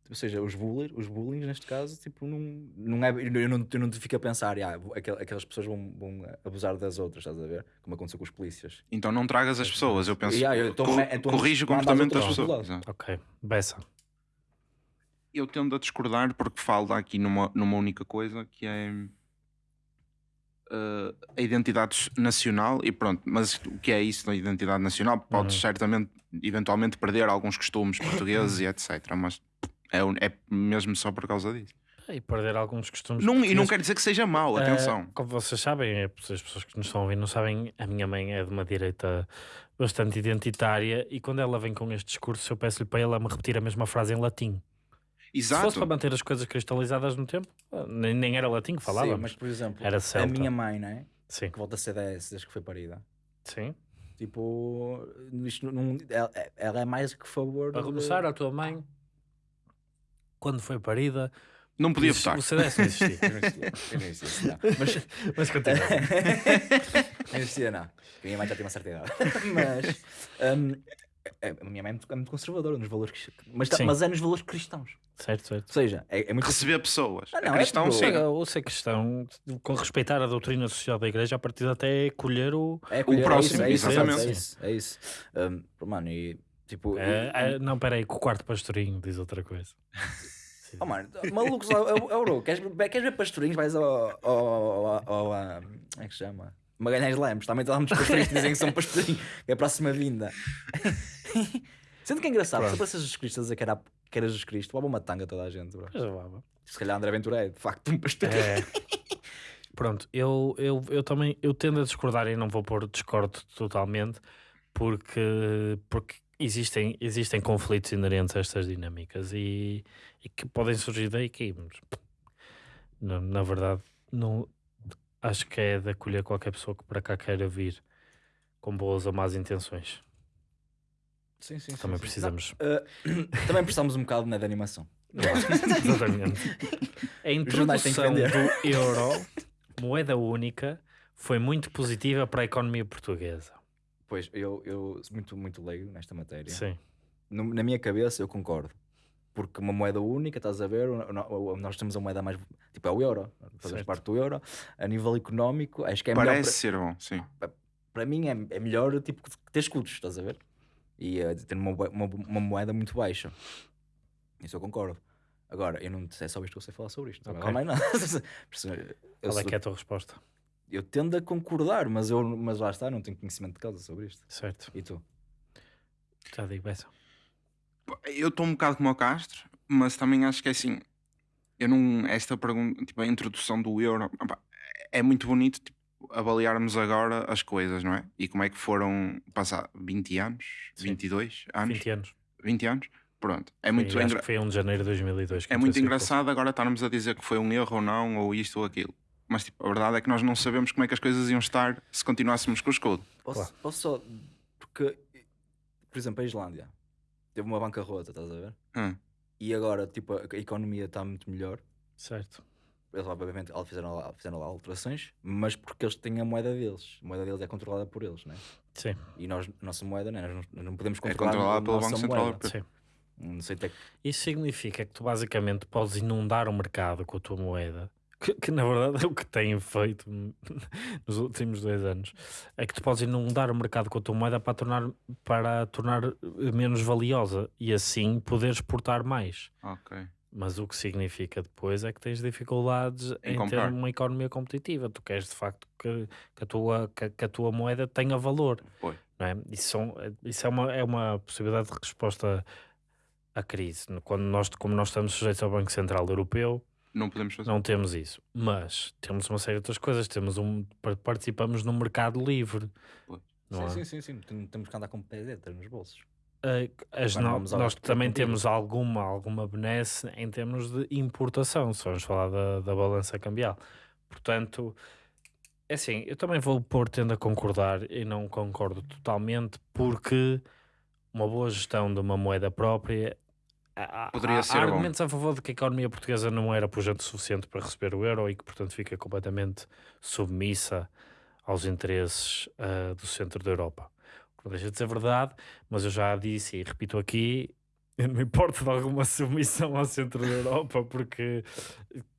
S1: Ou seja, os bullies, os bullying neste caso, tipo, não, não é, eu, não, eu não te fico a pensar, ah, aquel- aquelas pessoas vão, vão abusar das outras, estás a ver? Como aconteceu com os polícias.
S2: Então não tragas as pessoas. Eu penso.
S1: Yeah, eu tô- então
S2: corrige o comportamento das pessoas.
S3: Ok, Bessa.
S2: Eu tendo a discordar porque falo aqui numa, numa única coisa que é eh, a identidade nacional e pronto, mas o que é isso da identidade nacional? Podes
S3: Uhum.
S2: certamente, eventualmente, perder alguns costumes portugueses e etc. Mas é, é mesmo só por causa disso.
S3: E perder alguns costumes.
S2: Não, e não quer dizer que seja mau,
S3: Eh,
S2: atenção.
S3: como vocês sabem, é, as pessoas que nos estão a ouvir não sabem, a minha mãe é de uma direita bastante identitária e quando ela vem com este discurso, eu peço-lhe para ela me repetir a mesma frase em latim. Se fosse
S2: Exato.
S3: para manter as coisas cristalizadas no tempo, eh, nem, nem era latim que falava.
S1: Sim, mas por exemplo,
S3: Era
S1: a
S3: celta.
S1: minha mãe, né?
S3: Sim,
S1: Que volta a CDS desde que foi parida.
S3: sim.
S1: Tipo, isto não, ela, ela é mais que a favor.
S3: Para
S1: de-
S3: começar, a tua mãe, quando foi parida,
S2: Não podia
S3: existe-
S2: votar.
S3: o CDS não existia.
S1: Não existia, não não. Mas
S3: mas continua.
S1: não existia, não. A minha mãe já tem uma certa idade. Mas hum, a minha mãe é muito, é muito conservadora nos valores cristãos. Mas, tá-
S3: Sim.
S1: mas é nos valores cristãos.
S3: certo, certo.
S1: Ou seja, é, é muito.
S2: Receber pessoas.
S1: Ah, não,
S2: é
S1: é
S2: cristão,
S1: tipo-.
S3: Chega, ou ser cristão, com respeitar a doutrina social da igreja, a partir de até colher o.
S1: É colher,
S2: próximo,
S1: é isso, é isso,
S2: exatamente.
S1: É isso. É isso. Hum, mano, e tipo.
S3: É,
S1: e-
S3: é, não, peraí, que o quarto pastorinho diz outra coisa.
S1: Oh, mano, malucos, bro, queres, queres ver pastorinhos? Vais ao. ao, ao, ao, ao- como é que se chama? Magalhães Lemos, também muitos pastorinhos que dizem que são pastorinhos, que é a próxima vinda. Sendo que é engraçado,
S3: Pronto.
S1: se para Jesus Cristo a dizer que era, que era Jesus Cristo, levava uma tanga toda a gente, bro. Se calhar André Ventura é de facto um pastorinho.
S3: É. Pronto, eu, eu, eu também eu tendo a discordar e não vou pôr discordo totalmente porque, porque existem, existem conflitos inerentes a estas dinâmicas e, e que podem surgir daí que na, na verdade não acho que é de acolher qualquer pessoa que para cá queira vir com boas ou más intenções.
S1: Sim, sim, sim,
S3: Também
S1: sim.
S3: precisamos.
S1: Não, eh, também precisamos um bocado né, de animação.
S3: Exatamente. A introdução do euro, moeda única, foi muito positiva para a economia portuguesa.
S1: Pois, eu, eu sou muito, muito leigo nesta matéria.
S3: Sim,
S1: No- na minha cabeça, eu concordo. Porque uma moeda única, estás a ver, nós temos a moeda mais. Tipo, é o euro. Fazemos
S3: Certo.
S1: parte do euro. A nível económico, acho que é
S2: Parece
S1: melhor.
S2: ser bom, sim.
S1: Para, para mim, é, é melhor tipo, ter escudos, estás a ver? E eh, ter uma, uma, uma moeda muito baixa. Isso eu concordo. Agora, eu não é só isto que eu sei falar sobre isto. Não
S3: Ok.
S1: há mais nada. Eu,
S3: qual é
S1: sou-
S3: que é a tua resposta?
S1: eu tendo a concordar, mas, eu, mas lá está, não tenho conhecimento de causa sobre isto.
S3: Certo,
S1: E tu?
S3: já digo essa.
S2: Eu estou um bocado como o Castro, mas também acho que é assim. Eu não. Esta pergunta, tipo, a introdução do euro, opá, é muito bonito tipo, avaliarmos agora as coisas, não é? E como é que foram passar 20 anos,
S3: Sim.
S2: 22 anos,
S3: 20 anos.
S2: 20 anos. Pronto, é muito,
S3: acho
S2: engra-
S3: que foi 1 de janeiro de 2002. que
S2: é muito engraçado agora estarmos a dizer que foi um erro ou não, ou isto ou aquilo. Mas tipo, a verdade é que nós não sabemos como é que as coisas iam estar se continuássemos com o escudo.
S1: Posso,
S3: Claro.
S1: posso só. Porque, por exemplo, a Islândia teve uma bancarrota, estás a ver?
S2: Hum.
S1: E agora, tipo, a, a economia está muito melhor.
S3: Certo.
S1: Eles, obviamente, eles fizeram lá, fizeram lá alterações, mas porque eles têm a moeda deles. A moeda deles é controlada por eles, né?
S3: Sim,
S1: E nós, a nossa moeda, né? nós, não- não podemos
S2: É
S1: controlar
S2: controlada
S1: a
S2: pelo
S1: nossa
S2: Banco Central
S1: moeda.
S2: Europeu.
S3: sim.
S1: Não sei até que
S3: Isso significa que tu basicamente podes inundar o mercado com a tua moeda, que, que na verdade é o que têm feito nos últimos dois anos. É que tu podes inundar o mercado com a tua moeda para tornar, para tornar menos valiosa e assim poder exportar mais.
S2: Ok.
S3: Mas o que significa depois é que tens dificuldades
S2: Em
S3: em, ter uma economia competitiva. Tu queres de facto que, que a, tua, que, que a tua moeda tenha valor.
S2: Pois.
S3: Não é? Isso, são- isso é, uma, é uma possibilidade de resposta à crise. Quando nós, como nós estamos sujeitos ao Banco Central Europeu,
S2: Não podemos fazer.
S3: não temos isso. Mas temos uma série de outras coisas. Temos um, par- participamos no mercado livre.
S1: Sim,
S3: é?
S1: sim, sim, sim. Tem- Temos que andar com pedeta nos bolsos.
S3: Uh, as no- nós também temos alguma, alguma benesse em termos de importação, se vamos falar da, da balança cambial. Portanto, é assim, eu também vou pôr tendo a concordar e não concordo totalmente, porque uma boa gestão de uma moeda própria. Há-
S2: Poderia
S3: há,
S2: ser
S3: há argumentos a favor de que a economia portuguesa não era pujante o suficiente para receber o euro e que, portanto, fica completamente submissa aos interesses ah, do centro da Europa. Não deixa de ser verdade, mas eu já disse e repito aqui, eu não me importo de alguma submissão ao centro da Europa, porque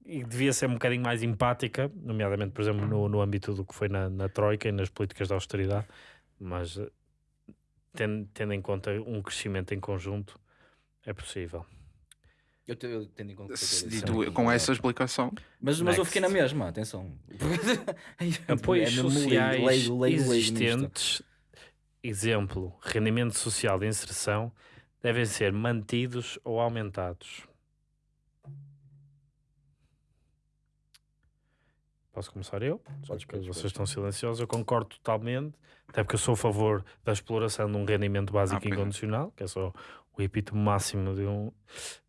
S3: devia ser um bocadinho mais empática, nomeadamente, por exemplo, no, no âmbito do que foi na, na Troika e nas políticas de austeridade, mas eh, tendo, tendo em conta um crescimento em conjunto, é possível.
S1: Eu, te- eu tendo em conta que
S2: Se
S1: disse,
S2: com
S1: é-
S2: essa explicação,
S1: Mas, mas eu fiquei na mesma, atenção.
S3: Apoios
S1: É mesmo leigo,
S3: sociais
S1: leigo, leigo nisto.
S3: existentes, exemplo, rendimento social de inserção, devem ser mantidos ou aumentados. Posso começar eu?
S1: Podes,
S3: Porque
S1: podes,
S3: vocês
S1: podes.
S3: estão silenciosos, eu concordo totalmente, até porque eu sou a favor da exploração de um rendimento básico
S2: Ah, é.
S3: incondicional, que é só o epítome máximo de um,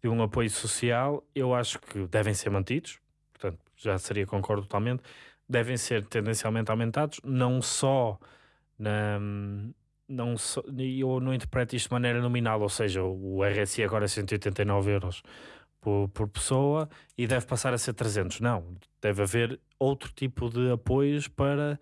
S3: de um apoio social. Eu acho que devem ser mantidos, portanto, já seria concordo totalmente, devem ser tendencialmente aumentados, não só na. Não só, eu não interpreto isto de maneira nominal, ou seja, o RSI agora é 189 euros por, por pessoa e deve passar a ser 300. Não, deve haver outro tipo de apoios para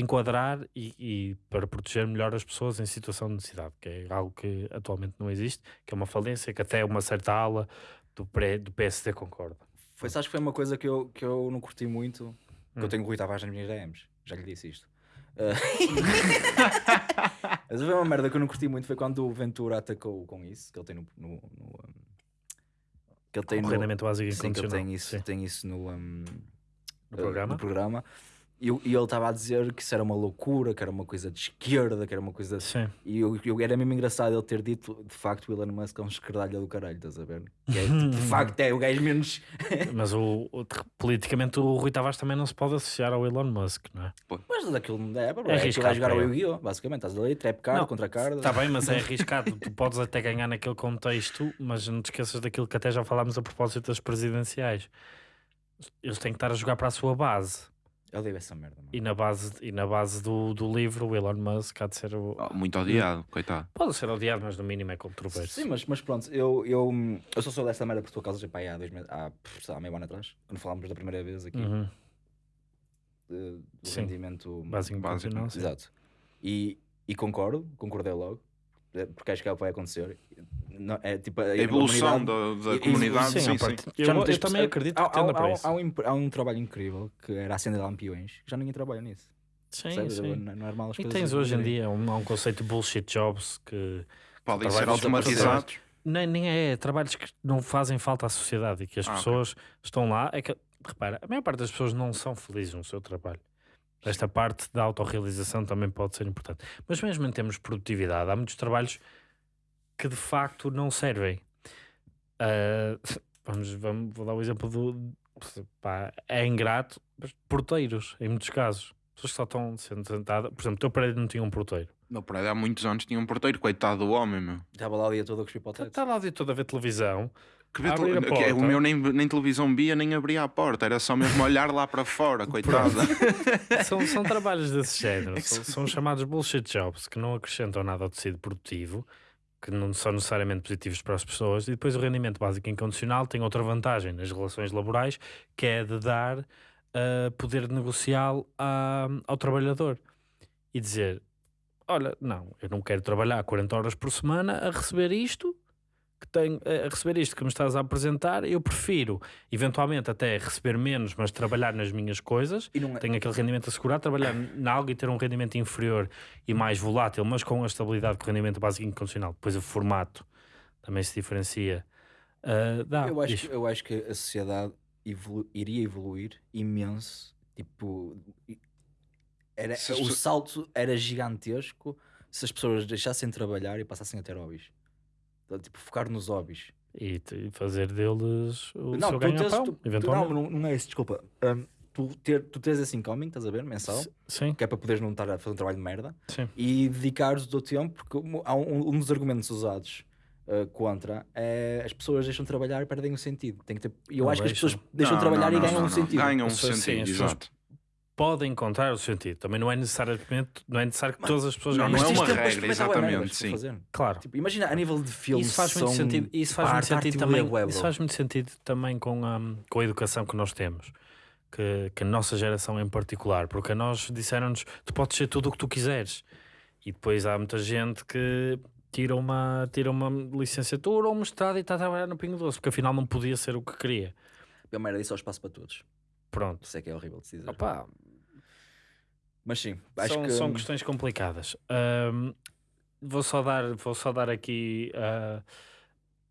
S3: enquadrar e, e para proteger melhor as pessoas em situação de necessidade, que é algo que atualmente não existe, que é uma falência, que até uma certa ala do, pré, do PSD concorda.
S1: Foi, sabes que foi uma coisa que eu, que eu não curti muito. que
S3: Hum.
S1: Eu tenho o Rui Tavares nas minhas DMs. Já lhe disse isto. Ah, Mas foi uma merda que eu não curti muito. Foi quando o Ventura atacou com isso. Que ele tem no. no, no, um, que ele tem
S3: o
S1: no,
S3: rendimento básico
S1: Sim, que ele tem isso,
S3: Sim.
S1: tem isso no, um,
S3: No programa?
S1: no programa. E, e ele estava a dizer que isso era uma loucura, que era uma coisa de esquerda, que era uma coisa.
S3: Sim.
S1: E eu, eu- era mesmo engraçado ele ter dito de facto o Elon Musk é um esquerdalha do caralho, estás a ver? Que é, de facto é o gajo menos.
S3: Mas o, o- politicamente o Rui Tavares também não se pode associar ao Elon Musk, não é?
S1: Mas daquilo não é, bro.
S3: É
S1: É,
S3: arriscado
S1: vai jogar ao
S3: ele.
S1: Yu-Gi-Oh! Basicamente, estás ali, trap card
S3: Não,
S1: contra card.
S3: Está bem, mas é arriscado. tu podes até ganhar naquele contexto, mas não te esqueças daquilo que até já falámos a propósito das presidenciais. Eles têm que estar a jogar para a sua base.
S1: Eu odeio essa merda, mano.
S3: E na base, e na base do, do livro, o Elon Musk há de ser. O...
S2: Oh, muito odiado, coitado.
S3: Pode ser odiado, mas no mínimo é controverso.
S1: Sim, mas, mas pronto, eu, eu, eu só sou desta merda por tua causa já há dois meses, há, lá, meio ano atrás, quando falámos da primeira vez aqui
S3: Uhum.
S1: de- do
S3: Sim.
S1: rendimento
S3: Básico,
S2: Básico.
S3: Sim.
S1: Exato. E, e concordo, concordei logo, porque acho que é o que vai acontecer. Não, é tipo a,
S2: A evolução da, da comunidade,
S3: sim,
S2: sim, sim.
S3: parte- Eu, eu também acredito
S1: há,
S3: que tenda
S1: há,
S3: para
S1: há,
S3: isso.
S1: há um, há um trabalho incrível que era acender lampiões, que já ninguém trabalha nisso.
S3: Sim,
S1: percebes?
S3: sim.
S1: Não, não é normal as
S3: E
S1: coisas
S3: tens hoje em dia um, há um conceito de bullshit jobs que
S2: Podem
S3: Trabalhos
S2: ser automatizados.
S3: nem, nem é trabalhos que não fazem falta à sociedade e que as
S2: Ah,
S3: pessoas estão lá. É que, repara, a maior parte das pessoas não são felizes no seu trabalho. Esta parte da autorrealização também pode ser importante. Mas mesmo em termos de produtividade, há muitos trabalhos que de facto não servem. Ah, vamos, vamos, vou dar o exemplo do. pá, é ingrato, mas porteiros, em muitos casos. Pessoas que só estão sentadas. Por exemplo, o teu prédio não tinha um porteiro.
S2: Meu prédio há muitos anos tinha um porteiro, coitado do homem, meu.
S1: Estava lá o dia todo a cuspir para o teto.
S3: Está lá o dia todo a ver televisão.
S2: Que vê
S3: Abrir
S2: que é- o meu nem, nem televisão via, nem abria a porta, era só mesmo olhar lá para fora, coitada.
S3: São, são trabalhos desse género, são, são chamados bullshit jobs que não acrescentam nada ao tecido produtivo, que não são necessariamente positivos para as pessoas, e depois o rendimento básico incondicional tem outra vantagem nas relações laborais, que é de dar uh, poder negocial a- ao trabalhador. E dizer: Olha, não, eu não quero trabalhar 40 horas por semana a receber isto. Que tenho, a receber isto que me estás a apresentar, eu prefiro eventualmente até receber menos, mas trabalhar nas minhas coisas
S1: E não é,
S3: tenho aquele rendimento assegurado, trabalhar em algo e ter um rendimento inferior e mais volátil, mas com a estabilidade que o rendimento básico incondicional. Depois o formato também se diferencia. Ah, dá,
S1: eu, acho, que- eu acho que a sociedade evolu- iria evoluir imenso. Tipo, era,
S2: Se
S1: o salto era gigantesco se as pessoas deixassem de trabalhar e passassem a ter hobbies. Então, Tipo, focar nos hobbies.
S3: E, fazer deles o
S1: não,
S3: seu ganha-pão,
S1: tu- tu-
S3: eventualmente.
S1: não, não, é isso, desculpa. Hum, tu, ter, tu tens esse incoming, estás a ver, mensal,
S3: Sim,
S1: que é para poderes não estar a fazer um trabalho de merda
S3: sim.
S1: e dedicares o teu tempo, porque um- há um, um dos argumentos usados uh, contra é as pessoas deixam de trabalhar e perdem o sentido. Tem que ter, eu
S3: Não
S1: acho que as pessoas deixam
S2: Não,
S1: de trabalhar
S2: não,
S1: e ganham
S2: não,
S1: um
S2: não.
S1: sentido.
S2: Ganham um sentido, exato.
S3: Podem encontrar o sentido. Também não é necessariamente, não é necessário que todas as pessoas
S2: não, não é uma regra, exatamente, sim.
S3: Claro.
S1: Tipo, imagina a nível de filmes.
S3: Isso faz muito sentido, isso faz muito sentido também.
S1: web,
S3: isso faz muito sentido também com a, com a educação que nós temos. Que, que a nossa geração em particular, porque a nós disseram-nos tu podes ser tudo o que tu quiseres, e depois há muita gente que tira uma, tira uma licenciatura ou um mestrado e está a trabalhar no Pingo Doce, porque afinal não podia ser o que queria.
S1: Uma merda, isso é o espaço para todos.
S3: Pronto.
S1: Isso é que é horrível de se dizer.
S3: Opa,
S1: Mas sim, acho
S3: são,
S1: que.
S3: são questões complicadas. Ahm, vou, só dar, vou só dar aqui ah,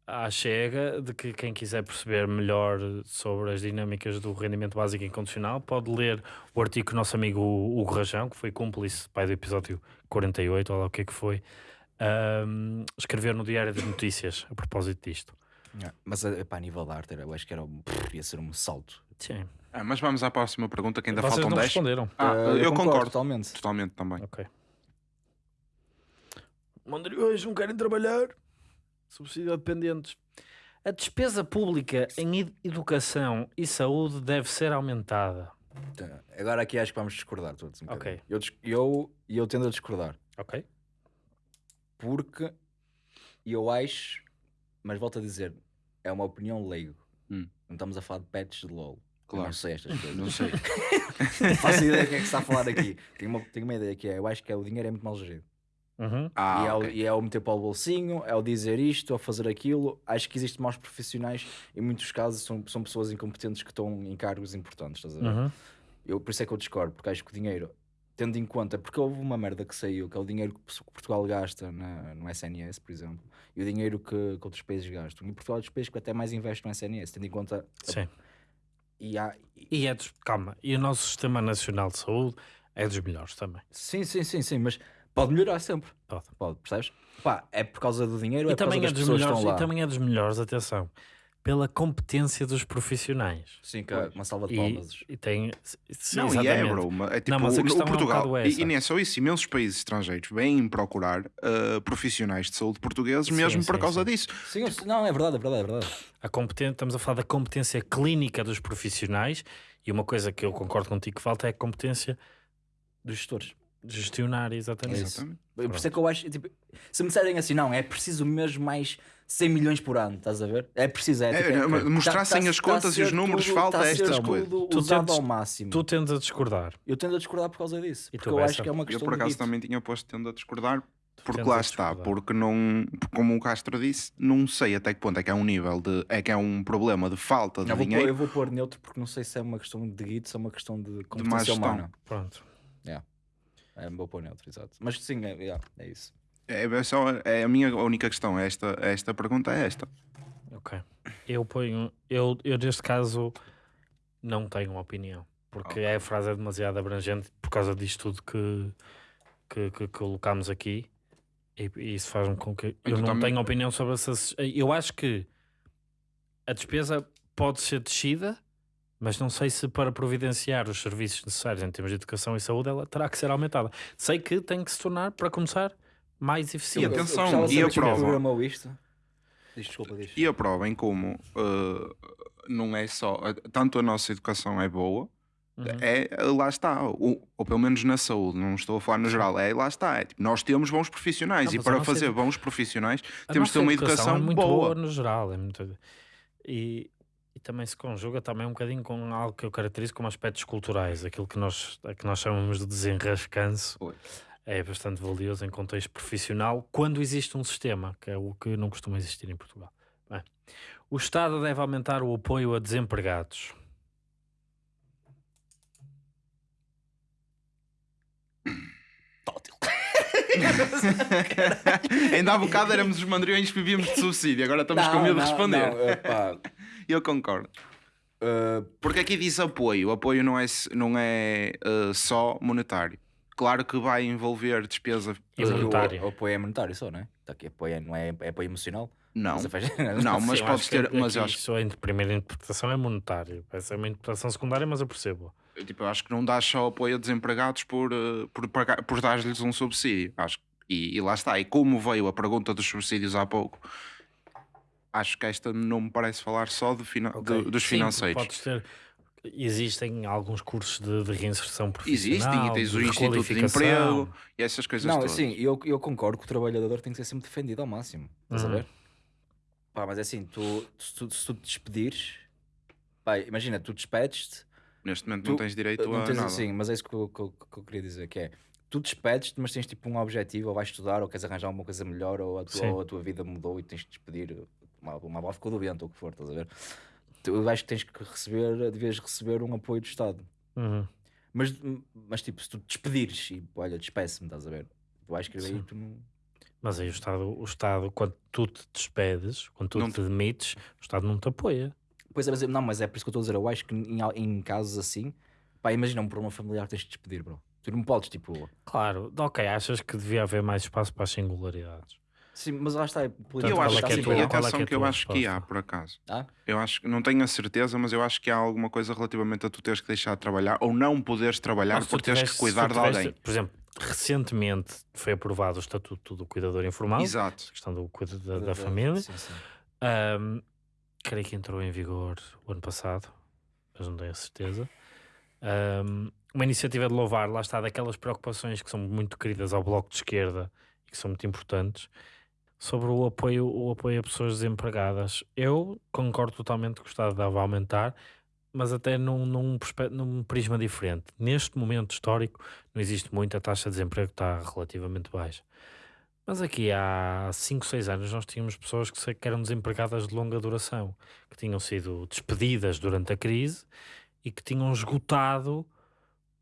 S3: à chega de que quem quiser perceber melhor sobre as dinâmicas do rendimento básico incondicional pode ler o artigo que o nosso amigo Hugo Rajão, que foi cúmplice pai do episódio 48, ou lá o que é que foi, ahm, escrever no Diário de Notícias a propósito disto.
S1: Mas eh, pá, a nível de arte, eu acho que era um, pff, ia ser um salto.
S3: Sim.
S2: Ah, mas vamos à próxima pergunta, que ainda
S3: Vocês
S2: faltam
S3: não
S2: 10.
S3: responderam.
S2: Ah,
S1: Eh,
S2: eu, concordo,
S1: totalmente.
S2: totalmente também.
S3: Ok. Mandariões não querem trabalhar. Subsídio a dependentes. A despesa pública em ed- educação e saúde deve ser aumentada.
S1: Tá, Agora aqui acho que vamos discordar todos. Um
S3: Ok.
S1: bocadinho. eu, dis- eu, eu tendo a discordar.
S3: Ok?
S1: Porque eu acho, mas volto a dizer, é uma opinião leigo.
S2: Hum.
S1: Não estamos a falar de patches de LOL. Eu
S2: Claro.
S1: Não sei estas coisas.
S2: Não sei.
S1: Não faço ideia do que é que se está a falar aqui. Tenho uma, tenho uma ideia que é, eu acho que é, o dinheiro é muito mal gerido.
S3: Uhum.
S2: Ah,
S1: e, é o,
S2: ok.
S1: e é o meter para o bolsinho, é o dizer isto, é o fazer aquilo. Acho que existem maus profissionais, em muitos casos são, são pessoas incompetentes que estão em cargos importantes, estás a ver?
S3: Uhum.
S1: Eu, por isso é que eu discordo, porque acho que o dinheiro, tendo em conta, porque houve uma merda que saiu, que é o dinheiro que Portugal gasta na, no SNS, por exemplo, e o dinheiro que, que outros países gastam. E Portugal é dos países que até mais investe no SNS, tendo em conta.
S3: Sim.
S1: E há, e-
S3: E é dos... Calma. E o nosso Sistema Nacional de Saúde é dos melhores também.
S1: sim, sim, sim, sim, mas pode melhorar sempre.
S3: Pode.
S1: Pode, percebes? Pá, é por causa do dinheiro,
S3: E
S1: é por causa
S3: é,
S1: das pessoas que
S3: melhores,
S1: estão
S3: e
S1: lá.
S3: também é dos melhores, atenção. Pela competência dos profissionais.
S1: Sim, que é uma salva de
S3: E,
S1: palmas.
S3: e tem. sim,
S2: Não, e é,
S3: exatamente.
S2: bro. É tipo,
S3: Não, mas a
S2: o-
S3: questão é
S2: o
S3: um
S2: Portugal, e,
S3: essa.
S2: e nem é só isso, imensos países estrangeiros vêm procurar uh, profissionais de saúde portugueses
S3: Sim,
S2: mesmo por
S3: sim,
S2: causa
S3: sim.
S2: disso.
S1: Sim, eu- não, é verdade, é verdade, é verdade.
S3: A competen- estamos a falar da competência clínica dos profissionais e uma coisa que eu concordo contigo que falta é a competência
S1: Dos gestores.
S3: De gestionar, exatamente.
S2: Exatamente.
S1: Por isso é que eu acho, tipo, se me disserem assim, não, é preciso mesmo mais 100 milhões por ano, estás a ver? É preciso, é,
S2: É,
S1: tipo,
S2: é, mas
S1: tá-
S2: mostrassem
S1: tá-
S2: as
S1: tá
S2: contas
S1: a
S2: e os números,
S1: tudo-
S2: falta
S1: tá
S2: estas
S1: tudo
S2: coisas.
S3: Tu tendes-
S1: ao máximo.
S3: Tu tendes a discordar.
S1: Eu tendo a discordar por causa disso.
S3: E
S1: Porque eu acho que é uma
S2: Eu
S1: questão
S2: por
S1: de
S2: acaso
S1: dito.
S2: também tinha posto tendo a discordar, porque lá está, porque não, como o Castro disse, não sei até que ponto é que é um nível de, é que é um problema de falta de
S1: Eu vou, pôr,
S2: dinheiro.
S1: eu vou pôr neutro porque não sei se é uma questão de guito, se é uma questão de competência
S2: gestão.
S1: humana.
S3: Pronto.
S1: É, vou pôr neutro, exato. Mas sim, é, é, é isso.
S2: É, é só, é a minha única questão, é esta, esta pergunta é esta.
S3: Ok. Eu ponho. Eu, eu neste caso não tenho uma opinião. Porque
S2: Ok.
S3: a frase é demasiado abrangente por causa disto tudo que, que, que colocámos aqui. E, e isso faz-me com que. Eu
S2: tu
S3: não
S2: também-
S3: tenho opinião sobre essas. Eu acho que a despesa pode ser descida, mas não sei se para providenciar os serviços necessários em termos de educação e saúde ela terá que ser aumentada. Sei que tem que se tornar, para começar, mais eficiente.
S2: atenção,
S1: eu, eu gostava de
S2: e a prova?
S1: isto? Desculpa, diz.
S2: E a prova em como uh, não é só, tanto a nossa educação é boa,
S3: Uhum.
S2: é, lá está, ou, ou pelo menos na saúde, não estou a falar no geral, é lá está. É, tipo, nós temos bons profissionais
S3: Não,
S2: e para fazer
S3: edu-
S2: bons profissionais
S3: A
S2: temos de ter uma educação
S3: é muito
S2: boa.
S3: no geral. É muito... e, e também se conjuga também um bocadinho com algo que eu caracterizo como aspectos culturais, aquilo que nós, que nós chamamos de desenrascanço.
S2: Oi.
S3: É bastante valioso em contexto profissional quando existe um sistema, que é o que não costuma existir em Portugal. Bem, o Estado deve aumentar o apoio a desempregados.
S2: Ainda há bocado éramos os mandriões que vivíamos de subsídio, agora estamos com medo de responder.
S1: Não,
S2: Eu concordo.
S1: uh,
S2: Porque aqui diz apoio. O apoio não é, não é uh, só monetário. Claro que vai envolver despesa.
S3: E
S2: uh,
S3: monetário.
S1: o, o apoio é monetário só, não é? Tá aqui, apoio é- não é, é apoio emocional.
S2: não.
S1: Faz-
S2: Não, mas
S3: eu
S2: podes
S3: que
S2: ter. Mas eu
S3: aqui
S2: acho,
S3: só a primeira interpretação é monetário. Essa é uma interpretação secundária, mas eu percebo.
S2: tipo, eu acho que não dás só apoio a desempregados por, por, pagar- por dar-lhes um subsídio. Acho, e, e lá está. E como veio a pergunta dos subsídios há pouco, acho que esta não me parece falar só de fina- de-
S3: Ok.
S2: dos
S3: Sim,
S2: financeiros.
S3: Podes ter, existem alguns cursos de, de reinserção profissional.
S2: Existem e tens o
S3: de
S2: Instituto de. Emprego e essas coisas
S1: Não,
S2: todas.
S1: sim, eu, eu concordo que o trabalhador tem que ser sempre defendido ao máximo. Estás a
S3: Uhum.
S1: ver? Pá, mas é assim, tu, se, tu, se tu te despedires, pá, imagina, tu despedes-te,
S2: Neste momento
S1: Tu-
S2: não tens direito
S1: não
S2: a
S1: tens
S2: nada.
S1: assim, mas é isso que eu, que eu- que eu queria dizer, que é, tu despedes-te, mas tens tipo um objetivo, ou vais estudar, ou queres arranjar alguma coisa melhor, ou a, tua,
S3: Sim.
S1: ou a tua vida mudou e tens de despedir, uma, uma avó ficou doente, ou o que for, estás a ver? Tu, eu acho que tens que receber, devias receber um apoio do Estado.
S3: Uhum.
S1: Mas, mas tipo, se tu te despedires e olha, despeço-me, estás a ver? Acho que aí
S3: Sim.
S1: tu não.
S3: Mas aí o Estado, o Estado, quando tu te despedes, quando tu
S2: Não
S3: te demites, o Estado não te apoia.
S1: Pois é, mas, não, mas é por isso que eu estou a dizer. Eu acho que em, em casos assim, pá, imagina um problema familiar, tens de despedir, bro. Tu não podes, tipo.
S3: Claro, ok, achas que devia haver mais espaço para as singularidades.
S1: Sim, mas lá está.
S2: E
S3: Portanto,
S2: eu acho
S3: é
S2: que,
S3: que é a
S2: e
S3: é
S2: atenção
S3: que é
S2: que eu acho que há, por acaso.
S1: Ah?
S2: Eu acho que não tenho a certeza, mas eu acho que há alguma coisa relativamente a tu teres que deixar de trabalhar ou não poderes trabalhar
S3: Não, se
S2: por
S3: tu
S2: teres que cuidar
S3: se
S2: de alguém.
S3: Por exemplo, recentemente foi aprovado o Estatuto do Cuidador Informal,
S2: Exato.
S3: a questão do cuidado da, da família.
S1: Sim, sim.
S3: Ahm, creio que entrou em vigor o ano passado, mas não tenho a certeza. Ahm, uma iniciativa de louvar, lá está, daquelas preocupações que são muito queridas ao Bloco de Esquerda e que são muito importantes, sobre o apoio, o apoio a pessoas desempregadas. Eu concordo totalmente que o Estado deve aumentar, mas até num, num, num prisma diferente. Neste momento histórico, não existe muito, a taxa de desemprego está relativamente baixa. Mas aqui há 5, 6 anos nós tínhamos pessoas que, que eram desempregadas de longa duração, que tinham sido despedidas durante a crise e que tinham esgotado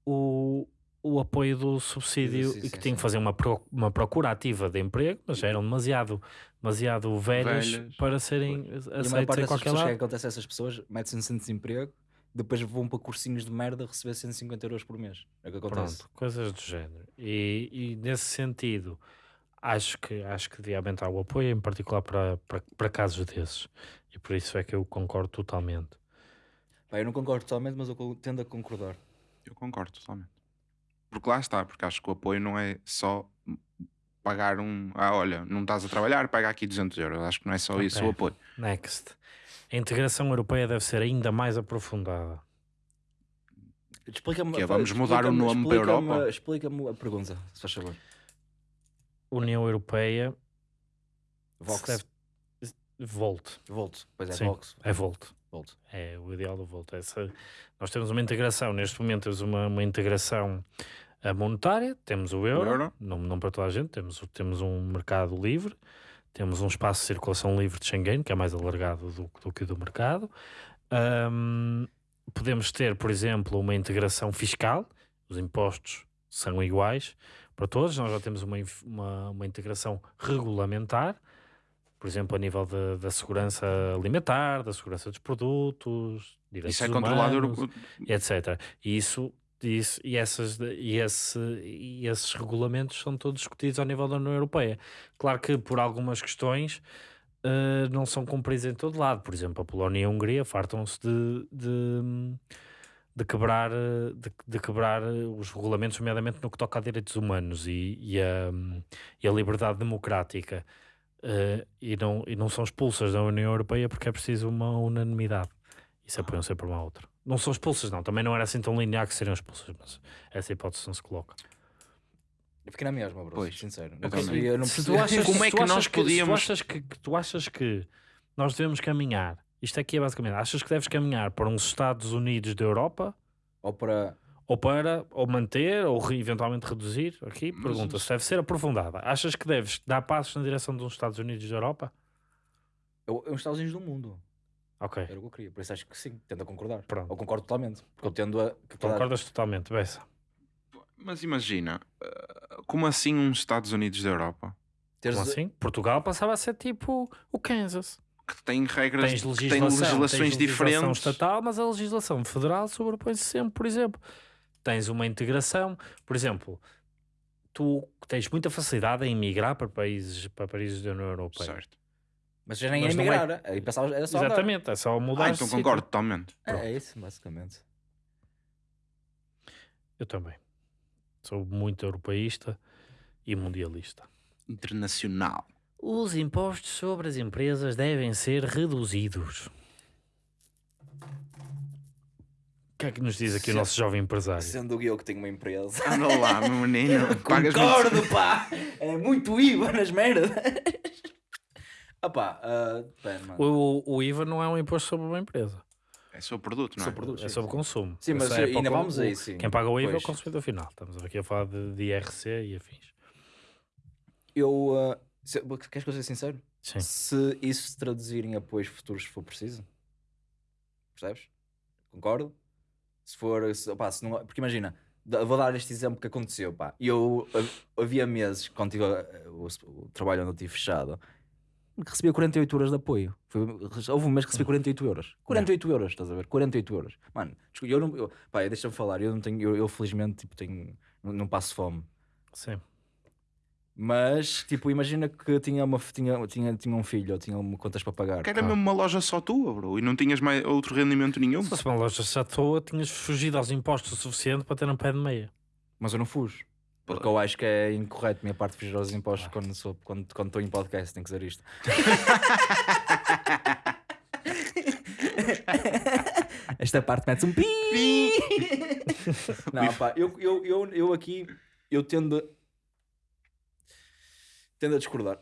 S3: o, o apoio do subsídio
S1: Sim,
S3: e que
S1: sim,
S3: tinham
S1: sim.
S3: que fazer uma, pro- uma procura ativa de emprego, mas já eram demasiado, demasiado velhas,
S2: Velhas.
S3: para serem
S1: a maior
S3: aceitas
S1: parte
S3: em qualquer
S1: pessoas, o que é
S3: lado.
S1: que acontece a essas pessoas? Metem-se em centro de desemprego, depois vão para cursinhos de merda receber 150 euros por mês. É o que acontece.
S3: Pronto, coisas do género. E, e nesse sentido, acho que, acho que devia aumentar o apoio, em particular para, para, para casos desses. E por isso é que eu concordo totalmente.
S1: Pá, eu não concordo totalmente, mas eu tendo a concordar.
S2: Eu concordo totalmente. Porque lá está, porque acho que o apoio não é só pagar um. Ah, olha, não estás a trabalhar, paga aqui 200 euros. Acho que não é só isso
S3: Ok.
S2: o apoio.
S3: Next. A integração europeia deve ser ainda mais aprofundada.
S1: Explica-me.
S2: É, vamos mudar o
S1: explica-me-
S2: nome para
S1: explica-me-
S2: Europa?
S1: Explica-me a pergunta, se faz favor.
S3: União Europeia
S1: Vox.
S3: deve- Volt.
S1: Volt. Pois é,
S3: Sim.
S1: Vox.
S3: É Volt.
S1: Volt.
S3: É o ideal do Volt. Essa, nós temos uma integração, neste momento temos uma, uma integração eh, monetária, temos o euro,
S2: euro.
S3: Não, não para toda a gente, temos, o- temos um mercado livre, temos um espaço de circulação livre de Schengen, que é mais alargado do, do que o do mercado. Ahm, podemos ter, por exemplo, uma integração fiscal, os impostos são iguais para todos, nós já temos uma, uma, uma integração regulamentar, por exemplo, a nível da- da segurança alimentar, da segurança dos produtos, direitos
S2: Isso é controlado.
S3: humanos, e etc. E isso, isso e, essas, e, esse, e esses regulamentos são todos discutidos ao nível da União Europeia. Claro que por algumas questões eh, não são cumpridos em todo lado. Por exemplo, a Polónia e a Hungria fartam-se de, de, de quebrar, eh, de, de quebrar eh, os regulamentos, nomeadamente no que toca a direitos humanos e, e, a, e a liberdade democrática. Eh, e, não, e não são expulsas da União Europeia porque é preciso uma unanimidade. Isso apoiam sempre uma à outra. Não são expulsas, não. Também não era assim tão linear que seriam expulsas, mas essa hipótese não se coloca.
S1: Eu fiquei na mesma, bro.
S2: Pois.
S1: Sincero.
S2: Eu
S1: Não percebi, não
S3: Se tu achas,
S2: Como é
S3: tu
S2: que nós
S3: se tu
S2: podíamos-
S3: achas que, que tu achas que nós devemos caminhar? Isto aqui é basicamente, achas que deves caminhar para uns Estados Unidos da Europa
S1: Ou para.
S3: ou para ou manter ou re- eventualmente reduzir? Aqui
S2: Mas
S3: pergunta se deve ser aprofundada. Achas que deves dar passos na direção de uns Estados Unidos da Europa?
S1: Eu, eu, os Estados Unidos do mundo.
S3: Ok,
S1: Era o que eu queria. Por isso acho que sim. Tendo a concordar.
S3: Pronto.
S1: Ou concordo totalmente. Porque eu tendo a. que
S3: concordas totalmente, Bessa.
S2: Mas imagina, eh, como assim uns Estados Unidos da Europa?
S3: Como assim? Portugal passava a ser tipo o Kansas.
S2: Que tem regras,
S3: Tens
S2: que
S3: legislação,
S2: têm legislações
S3: tens legislação
S2: diferentes.
S3: estatal, mas a legislação federal sobrepõe-se sempre, por exemplo. Tens uma integração, por exemplo, tu tens muita facilidade em migrar para países, para países da União Europeia.
S2: Certo.
S1: Mas já nem
S3: Mas não é-
S1: emigrar. Aí pensava, era só. andar.
S3: Exatamente, é só mudar
S2: Ah, então
S3: sítio.
S2: concordo totalmente.
S1: É, é isso, basicamente.
S3: Eu também. Sou muito europeísta e mundialista.
S2: Internacional.
S3: Os impostos sobre as empresas devem ser reduzidos. O que é que nos diz aqui o nosso jovem empresário?
S1: Sendo eu que tenho uma empresa.
S2: Anda lá, meu menino.
S1: Concordo, pá! É muito IVA nas merdas. Ah, pera, mano.
S3: O, o IVA não é um imposto sobre uma empresa.
S2: É seu produto, não é?
S1: Sou produto,
S3: É
S1: sim,
S3: sobre
S1: sim.
S3: consumo.
S1: Sim, mas
S3: é
S1: ainda vamos
S3: o-
S1: aí, sim.
S3: Quem paga o IVA é o
S1: Pois.
S3: consumidor final. Estamos aqui a falar de, de IRC e afins.
S1: Eu. ah, se- queres que eu seja sincero?
S3: Sim.
S1: Se isso se traduzir em apoios futuros, se for preciso, percebes? Concordo? Se for. Se, opá, se não, porque imagina, vou dar este exemplo que aconteceu. Pá. Eu ah, havia meses, quando tive o, o trabalho onde eu tive fechado, que recebia 48 euros de apoio. Foi, houve um mês que recebi 48 euros. 48 euros, estás a ver? 48 euros. Mano, eu não. Eu, pá, deixa-me falar, eu não tenho. Eu, eu felizmente tipo, tenho, não, não passo fome.
S3: Sim.
S1: Mas, tipo, imagina que tinha, uma, tinha, tinha, tinha um filho ou tinha uma contas para pagar.
S2: Que era mesmo uma loja só tua, bro. E não tinhas mais outro rendimento nenhum.
S3: Se fosse uma loja já toa, tinhas fugido aos impostos o suficiente para ter um pé de meia.
S1: Mas eu não fujo. Porque eu acho que é incorreto minha parte fugir aos impostos quando estou quando, quando estou em podcast. Tenho que dizer isto. Esta parte mete-se um pi. não, pá, eu, eu, eu, eu aqui eu tendo a, tendo a discordar.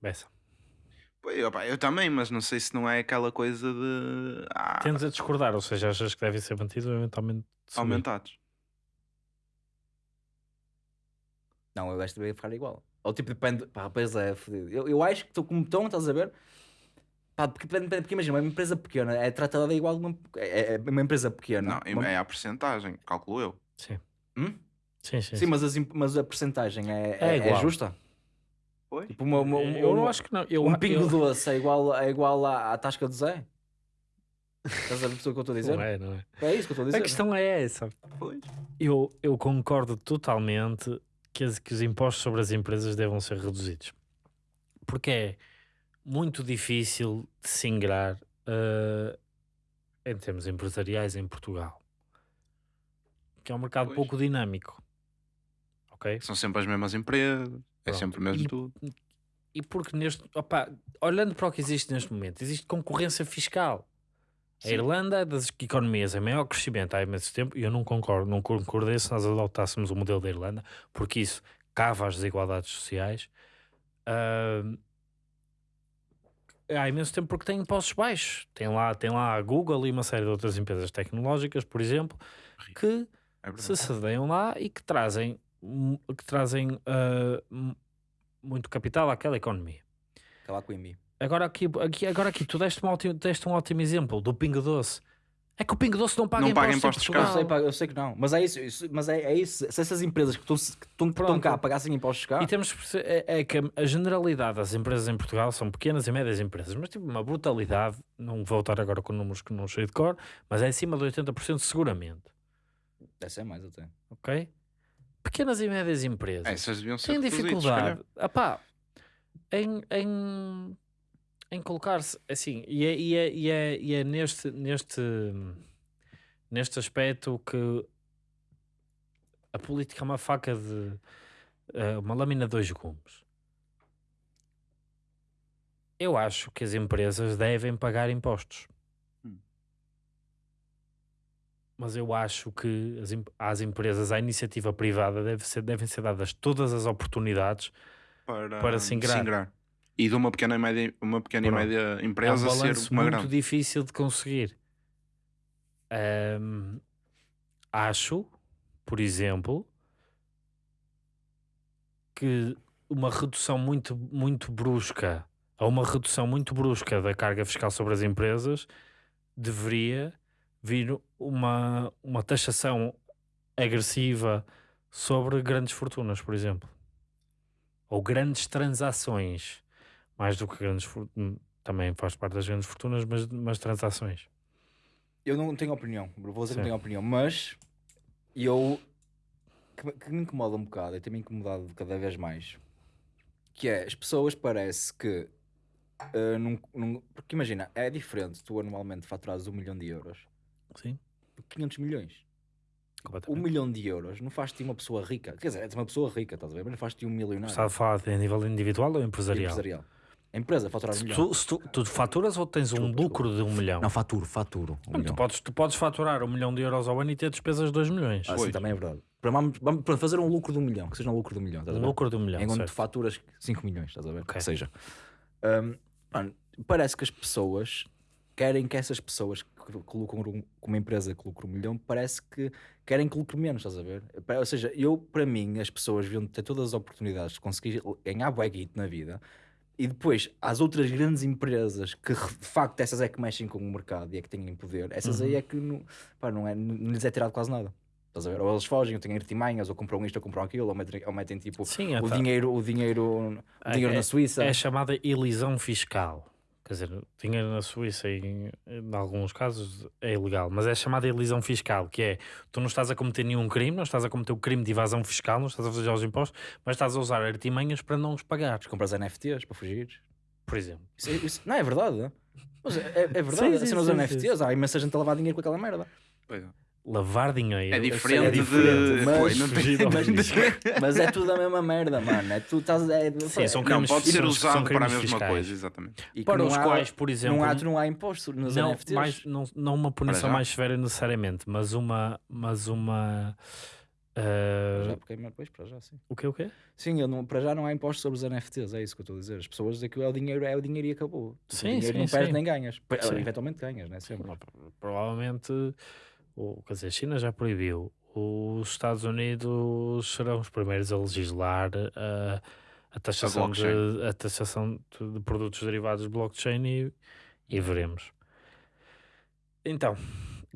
S3: Bessa.
S2: Pô, Eu, pá, eu também, mas não sei se não é aquela coisa de ah,
S3: Tendes a discordar, ou seja, achas que devem ser mantidos ou eventualmente subir?
S2: aumentados.
S1: Não, eu acho que deveria ficar igual. Ou tipo, depende. Pá, pois é, fodido. Eu, eu acho que estou como estão, estás a ver? Pá, porque, depende- depende- porque imagina, uma empresa pequena é tratada igual de uma, é, é uma empresa pequena.
S2: Não,
S1: Uma-
S2: é a porcentagem, calculo eu.
S3: Sim.
S1: Hum?
S3: Sim, sim.
S1: Sim, mas, as mas a percentagem é,
S3: É
S1: é, é justa?
S2: Foi?
S1: Tipo, uma, uma-
S3: eu não
S1: uma-
S3: acho que não. Eu,
S1: um pingo
S3: eu,
S1: doce é igual, é igual à, à tasca do Zé? Estás a ver o que eu estou a dizer?
S3: Não é, não é.
S1: É isso que eu estou a dizer.
S3: A questão é essa.
S2: Pois.
S3: Eu, eu concordo totalmente que, as- que os impostos sobre as empresas devam ser reduzidos. Porque é muito difícil de se ingrar eh, em termos empresariais em Portugal. Que é um mercado
S2: Pois.
S3: pouco dinâmico. Ok?
S2: São sempre as mesmas empresas, é
S3: Pronto.
S2: sempre o mesmo
S3: E-
S2: tudo.
S3: E porque neste. Opa, olhando para o que existe neste momento, existe concorrência fiscal. A. Irlanda é das economias em maior crescimento há imenso tempo e eu não concordo, não concordei se nós adotássemos o modelo da Irlanda, porque isso cava as desigualdades sociais. Ahm, há imenso tempo porque tem impostos baixos. Tem lá, tem lá a Google e uma série de outras empresas tecnológicas, por exemplo, que
S2: É
S3: se sedeiam lá e que trazem, que trazem mu- muito capital àquela economia.
S1: Cala com o.
S3: Agora aqui, aqui, agora aqui tu deste um, ótimo, deste um ótimo exemplo do Pingo Doce. É que o Pingo Doce não paga
S2: Não paga
S3: impostos,
S2: cá.
S1: Eu sei, eu sei que não, mas é isso, isso- mas é, é isso. Se essas empresas que estão, cá pagassem impostos cá,
S3: E temos é, é que a- generalidade das empresas em Portugal são pequenas e médias empresas, mas tipo uma brutalidade, não vou estar agora com números que não sei de cor, mas é acima de 80% seguramente,
S1: deve ser mais até.
S3: ok? Pequenas e médias empresas.
S2: Essas deviam ser
S3: têm dificuldade epá, em, em, em colocar-se assim, e é, e é, e é, e é neste, neste, neste aspecto que a política é uma faca de eh, uma lâmina de dois gumes. Eu acho que as empresas devem pagar impostos.
S2: Hum.
S3: Mas eu acho que as, às empresas, à iniciativa privada, deve ser, devem ser dadas todas as oportunidades
S2: Para,
S3: Para se ingrar.
S2: E de uma pequena e média, uma pequena
S3: Pronto.
S2: e média
S3: é um
S2: empresa ser uma
S3: muito
S2: grande.
S3: difícil de conseguir. Ahm, acho, por exemplo, que uma redução muito, muito brusca ou uma redução muito brusca da carga fiscal sobre as empresas deveria vir uma, uma taxação agressiva sobre grandes fortunas, por exemplo. Ou grandes transações. Mais do que grandes fortunas. Também faz parte das grandes fortunas, mas, mas transações.
S1: Eu não tenho opinião, vou dizer que não tenho opinião, mas eu que, me- que me incomoda um bocado e tem-me incomodado cada vez mais que é as pessoas parece que ah, num- num- porque imagina, é diferente tu anualmente faturares um milhão de euros
S3: Sim,
S1: por 500 milhões. Um milhão de euros não faz-te uma pessoa rica. Quer dizer, és uma pessoa rica, estás a ver? Mas não faz-te um milionário.
S3: Está a falar de nível individual ou empresarial?
S1: empresarial. A empresa faturar um milhão.
S3: tu, se tu, tu faturas ou tens um
S1: Desculpa,
S3: lucro de um milhão?
S1: Não, faturo, faturo. Um milhão.
S3: tu, podes, tu podes faturar um milhão de euros ao ano e ter despesas de 2 milhões.
S1: Ah, sim, também é verdade. Para, vamos, vamos para fazer um lucro de um milhão, que seja um lucro de um milhão. estás a
S3: um
S1: ver?
S3: lucro de um milhão.
S1: enquanto
S3: certo.
S1: tu faturas 5 milhões, estás a ver?
S3: Ok.
S1: Que seja. Hum, mano, parece que as pessoas querem que essas pessoas que colocam um- com uma empresa que lucra um milhão, parece que querem que lucre menos, estás a ver? Ou seja, eu, para mim, as pessoas deviam ter todas as oportunidades de conseguir ganhar bué na vida e depois às outras grandes empresas que de facto essas é que mexem com o mercado e é que têm poder, essas
S3: Uhum.
S1: aí é que não, pá, não, é, não lhes é tirado quase nada. Estás a ver? Ou eles fogem, ou têm artimanhas, ou compram isto, ou compram aquilo, ou metem, ou metem tipo
S3: Sim,
S1: o
S3: tá.
S1: dinheiro, o dinheiro, o
S3: É-
S1: dinheiro na Suíça.
S3: É a chamada elisão fiscal. Quer dizer, dinheiro na Suíça, em, em alguns casos, é ilegal, mas é chamada elisão fiscal, que é tu não estás a cometer nenhum crime, não estás a cometer o crime de evasão fiscal, não estás a fazer os impostos, mas estás a usar artimanhas para não os pagar,
S1: Compras NFTs para fugir.
S3: por exemplo.
S1: Isso, é- isso- não é verdade. Mas é, é- verdade.
S3: Sim,
S1: Sim,
S3: sim,
S1: nos
S3: sim,
S1: NFTs, há imensa gente a lavar dinheiro com aquela merda.
S2: Pois é.
S3: Lavar dinheiro
S2: É diferente,
S3: é
S2: de.
S3: diferente,
S1: mas-
S2: não
S3: ao
S1: mas,
S3: fisco.
S1: mas é tudo a mesma merda, mano. É, tu estás, é,
S3: Sim, são
S2: Não,
S3: crimes
S2: pode ser usado
S3: são
S2: para a mesma
S3: fiscais.
S2: coisa, exatamente.
S1: e
S3: Para
S1: não
S3: os
S1: há-
S3: quais, por exemplo,
S1: não há, não há imposto nos
S3: não,
S1: NFTs.
S3: mais, não, não uma punição mais severa necessariamente, mas uma. Mas uma
S1: Para
S3: ah,
S1: já, porque é- pois, para já, sim.
S3: o que o quê?
S1: Sim, eu não- para já não há impostos sobre os NFTs, é isso que eu estou a dizer. As pessoas dizem que é o dinheiro, é o dinheiro e acabou.
S3: Sim,
S1: o dinheiro
S3: sim,
S1: não perdes nem ganhas.
S3: Sim.
S1: Eventualmente ganhas, né? Sempre.
S3: Provavelmente, o, quer dizer, a China já proibiu. Os Estados Unidos serão os primeiros a legislar a, a taxação, de,
S2: blockchain.
S3: a taxação de, de produtos derivados de blockchain e, e veremos. Então,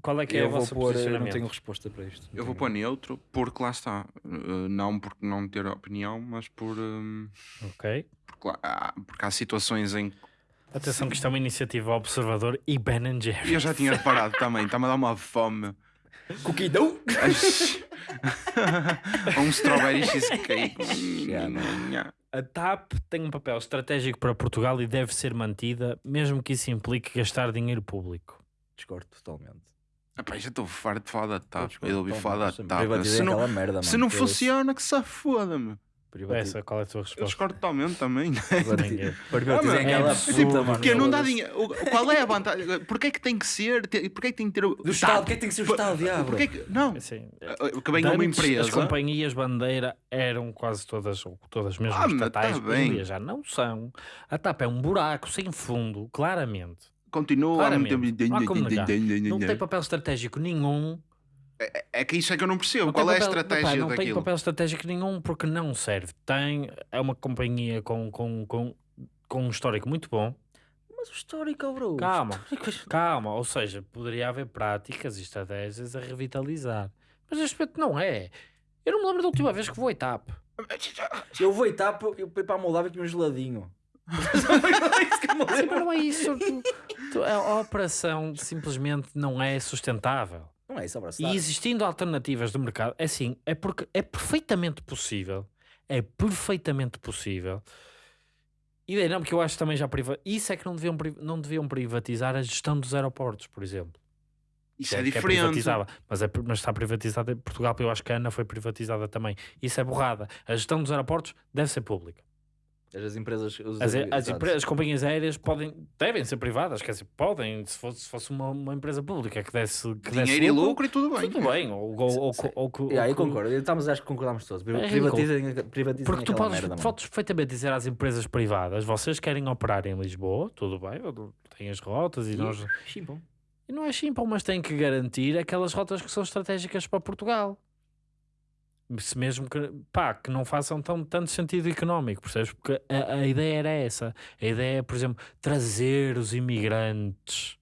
S3: qual é que é
S1: eu
S3: o
S1: vou
S3: vosso
S1: pôr, eu não
S3: posicionamento?
S1: tenho resposta para isto. Não
S2: Eu vou pôr neutro porque lá está. Uh, não por não ter opinião, mas por. um,
S3: Ok.
S2: porque, lá- há, porque há situações em que.
S3: Atenção que isto é uma iniciativa observador e Ben Jerry.
S2: eu já tinha reparado também, está-me a dar uma fome. Ou um strawberry cheesecake.
S1: Já não.
S3: A TAP tem um papel estratégico para Portugal e deve ser mantida, mesmo que isso implique gastar dinheiro público.
S1: Discordo totalmente.
S2: Epá, já estou farto de falar da TAP. Eu ouvi falar da. TAP. Se não,
S1: merda,
S2: se não
S1: que eu-
S2: funciona, que se foda-me.
S1: privati-
S3: Essa, qual é a tua
S2: Eu
S3: resposta?
S2: discordo totalmente também.
S3: Ninguém.
S1: Privatizei
S2: Ah,
S1: aquela
S3: é
S1: puta,
S3: absurdo,
S1: mano.
S2: Porque não dá dinheiro. O- Qual é a vantagem? Porquê é que tem que ser? Porquê é que tem que ter. o-
S1: Do Estado, porquê é que tem que ser o Estado, diabo?
S2: Porquê é que. Não.
S3: Assim,
S2: Que venha uma
S3: antes, As
S2: empresa.
S3: companhias bandeira eram quase todas, ou todas mesmo
S2: Ah, mas
S3: estatais,
S2: tá
S3: já não são. A TAP é um buraco sem fundo, claramente.
S2: Continua
S3: Claramente.
S2: meter-
S3: Não há como negar. Não tem papel estratégico nenhum.
S2: É que isso é que eu não percebo.
S3: Não
S2: Qual
S3: tem
S2: é a
S3: papel-
S2: estratégia
S3: epá, Não tem
S2: daquilo?
S3: papel estratégico nenhum porque não serve. Tem, é uma companhia com, com, com, com um histórico muito bom.
S1: Mas o histórico, bro.
S3: Calma, calma. Ou seja, poderia haver práticas e estratégias a revitalizar. Mas neste momento não é. Eu não me lembro da última vez que vou a TAP.
S1: Eu vou etapa, eu fui para a Moldávia e comi um geladinho. Só foi isso que eu me
S3: Sim,
S1: lembro.
S3: mas não é isso. Tu- tu- a operação simplesmente não é sustentável.
S1: Não é isso, abraço.
S3: E existindo alternativas do mercado, é assim, é porque é perfeitamente possível. É perfeitamente possível. E daí não, porque eu acho que também já priva... Isso é que não deviam, não deviam privatizar a gestão dos aeroportos, por exemplo.
S2: Isso
S3: Que
S2: é
S3: que
S2: diferente.
S3: privatizada, mas, é, mas está privatizada em Portugal, eu acho que a ANA foi privatizada também. Isso é borrada. A gestão dos aeroportos deve ser pública.
S1: As empresas. os-
S3: As, as,
S1: exato.
S3: empre- as companhias aéreas podem, devem ser privadas, quer dizer, podem, se fosse, se fosse uma, uma empresa pública que desse, que desse
S2: Dinheiro e lucro e tudo bem.
S3: tudo bem. Ou, ou, ou,
S1: Sim.
S3: ou, ou,
S1: Yeah,
S3: ou
S1: eu concordo. Estamos, acho que concordamos todos.
S3: É
S1: Privatizem, privatizem
S3: Porque tu podes, podes perfeitamente dizer às empresas privadas: vocês querem operar em Lisboa, tudo bem, têm as rotas e
S1: E-
S3: nós.
S1: Chimpam.
S3: E não é simples, mas têm que garantir aquelas rotas que são estratégicas para Portugal. Se mesmo que, pá, que não façam tão, tanto sentido económico, percebes? Porque a, a ideia era essa. A ideia é, por exemplo, trazer os imigrantes.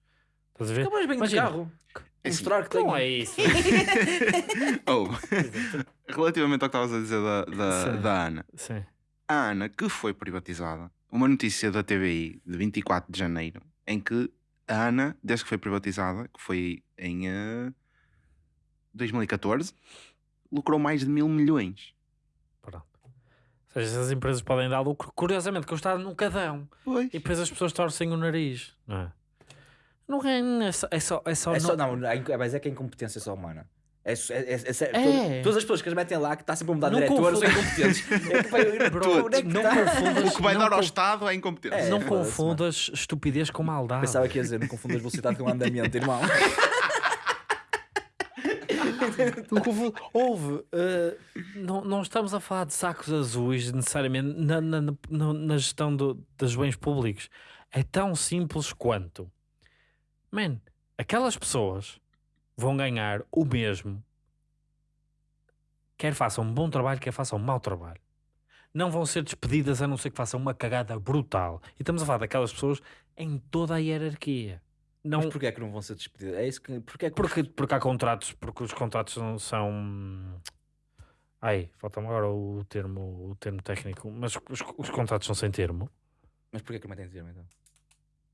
S3: Estás a ver?
S1: Então bem de
S3: Imagina.
S1: carro.
S2: É assim,
S1: Mostrar que tem.
S3: Não é isso.
S2: Oh, relativamente ao que estavas a dizer da, da,
S3: Sim.
S2: da Ana.
S3: Sim.
S2: A Ana, que foi privatizada, uma notícia da TVI de 24 de janeiro, em que a Ana, desde que foi privatizada, que foi em eh, 2014, lucrou mais de mil milhões.
S3: Pronto. Ou seja, essas empresas podem dar lucro. Curiosamente, que o Estado nunca dão.
S2: Pois.
S3: E depois as pessoas torcem o nariz, não é? Não é, é só. É só, é só,
S1: É só,
S3: não-
S1: não, é- mas é que a incompetência é só humana. É, é, é, é,
S3: É.
S1: todas- as pessoas que as metem lá, que está sempre a mudar de
S3: Não
S1: diretores, são incompetentes. É que, pá,
S3: Bro,
S1: tu, onde é que
S3: não
S1: tá?
S3: confundas,
S2: O que vai dar ao Estado é incompetência.
S1: É,
S3: não confundas estupidez com maldade.
S1: Pensava que ia dizer, não confundas velocidade com andamento, irmão.
S3: Houve. eh, não, não estamos a falar de sacos azuis necessariamente na, na, na- na gestão do- dos bens públicos. É tão simples quanto. Man, aquelas pessoas vão ganhar o mesmo. Quer façam um bom trabalho, quer façam um mau trabalho. Não vão ser despedidas a não ser que façam uma cagada brutal. E estamos a falar daquelas pessoas em toda a hierarquia. Não,
S1: Mas porquê é que não vão ser despedidos? É isso que. Porquê é que
S3: porque, porque há contratos, porque os contratos não são. Ai, falta-me agora o termo, o termo técnico, mas os, os contratos são sem termo,
S1: Mas porquê que não metem termo então?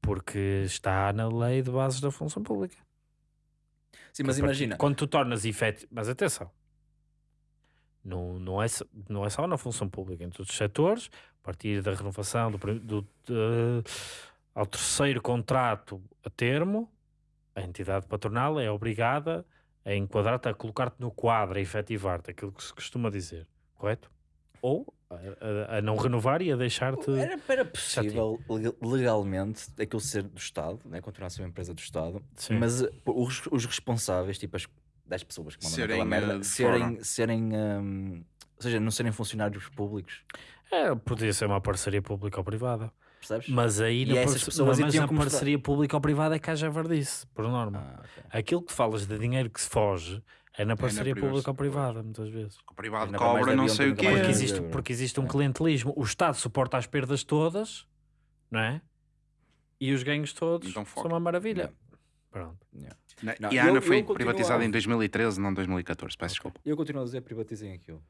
S3: porque está na lei de bases da função pública.
S1: Sim, mas
S3: Que a partir-
S1: imagina.
S3: Quando tu tornas efetivo. Mas atenção, não, não, é, só- não é só na função pública, em todos os setores, a partir da renovação do, do, de- ao terceiro contrato a termo, a entidade patronal é obrigada a enquadrar-te, a colocar-te no quadro, a efetivar-te, aquilo que se costuma dizer, correto? Ou a, a- a não renovar e a deixar-te.
S1: Era, era possível leg- legalmente aquilo ser do Estado, né? continuar a ser uma empresa do Estado,
S3: Sim.
S1: mas uh, os, os responsáveis, tipo as 10 pessoas que mandam
S2: Serem,
S1: aquela merda,
S2: uh, de
S1: serem, serem um, ou seja, não serem funcionários públicos,
S3: É, podia ser uma parceria pública ou privada.
S1: Percebes?
S3: Mas aí
S1: E
S3: na,
S1: essas pessoas
S3: mas na parceria pública ou privada é que haja verdice, por norma.
S1: Ah, ok.
S3: Aquilo que falas de dinheiro que se foge é na parceria
S2: privacidade,
S3: pública ou privada, muitas vezes.
S2: O privado cobra não sei o quê.
S3: Porque
S1: É.
S3: existe, porque existe um clientelismo. O Estado suporta as perdas todas, não é? E os ganhos todos
S2: Então
S3: são uma maravilha.
S1: Yeah.
S3: Pronto.
S1: Yeah.
S2: Na-
S1: Não,
S2: e a
S1: eu-
S2: Ana foi privatizada
S1: a-
S2: em 2013, não 2014. Peço desculpa.
S1: E eu continuo a dizer privatizem aquilo.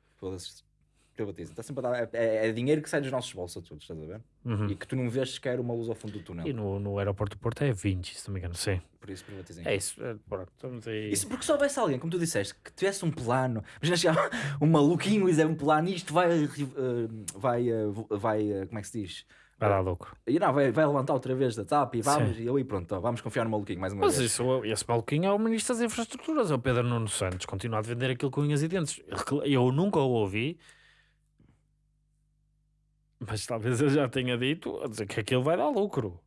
S1: Foda-se. privatizem. Está sempre a dar, é, é dinheiro que sai dos nossos bolsos a todos, estás a ver?
S3: Uhum.
S1: E que tu não vês sequer uma luz ao fundo do túnel.
S3: E no, no aeroporto do Porto é 20, se não me engano, sim.
S1: Por isso privatizem.
S3: É isso, é, pronto, estamos aí.
S1: Isso porque se houvesse alguém, como tu disseste, que tivesse um plano, imagina chegar um maluquinho e dizer um plano, isto vai, eh, vai, vo- vai, eh, como é que se diz?
S3: Vai dar lucro.
S1: E não, vai, vai levantar outra vez da TAP e vamos,
S3: Sim.
S1: e eu e pronto, vamos confiar no maluquinho mais uma
S3: Mas
S1: vez.
S3: isso, esse maluquinho é o Ministro das Infraestruturas, é o Pedro Nuno Santos, continua a vender aquilo com unhas e dentes. Eu nunca o ouvi, mas talvez eu já tenha dito a dizer que aquilo vai dar lucro.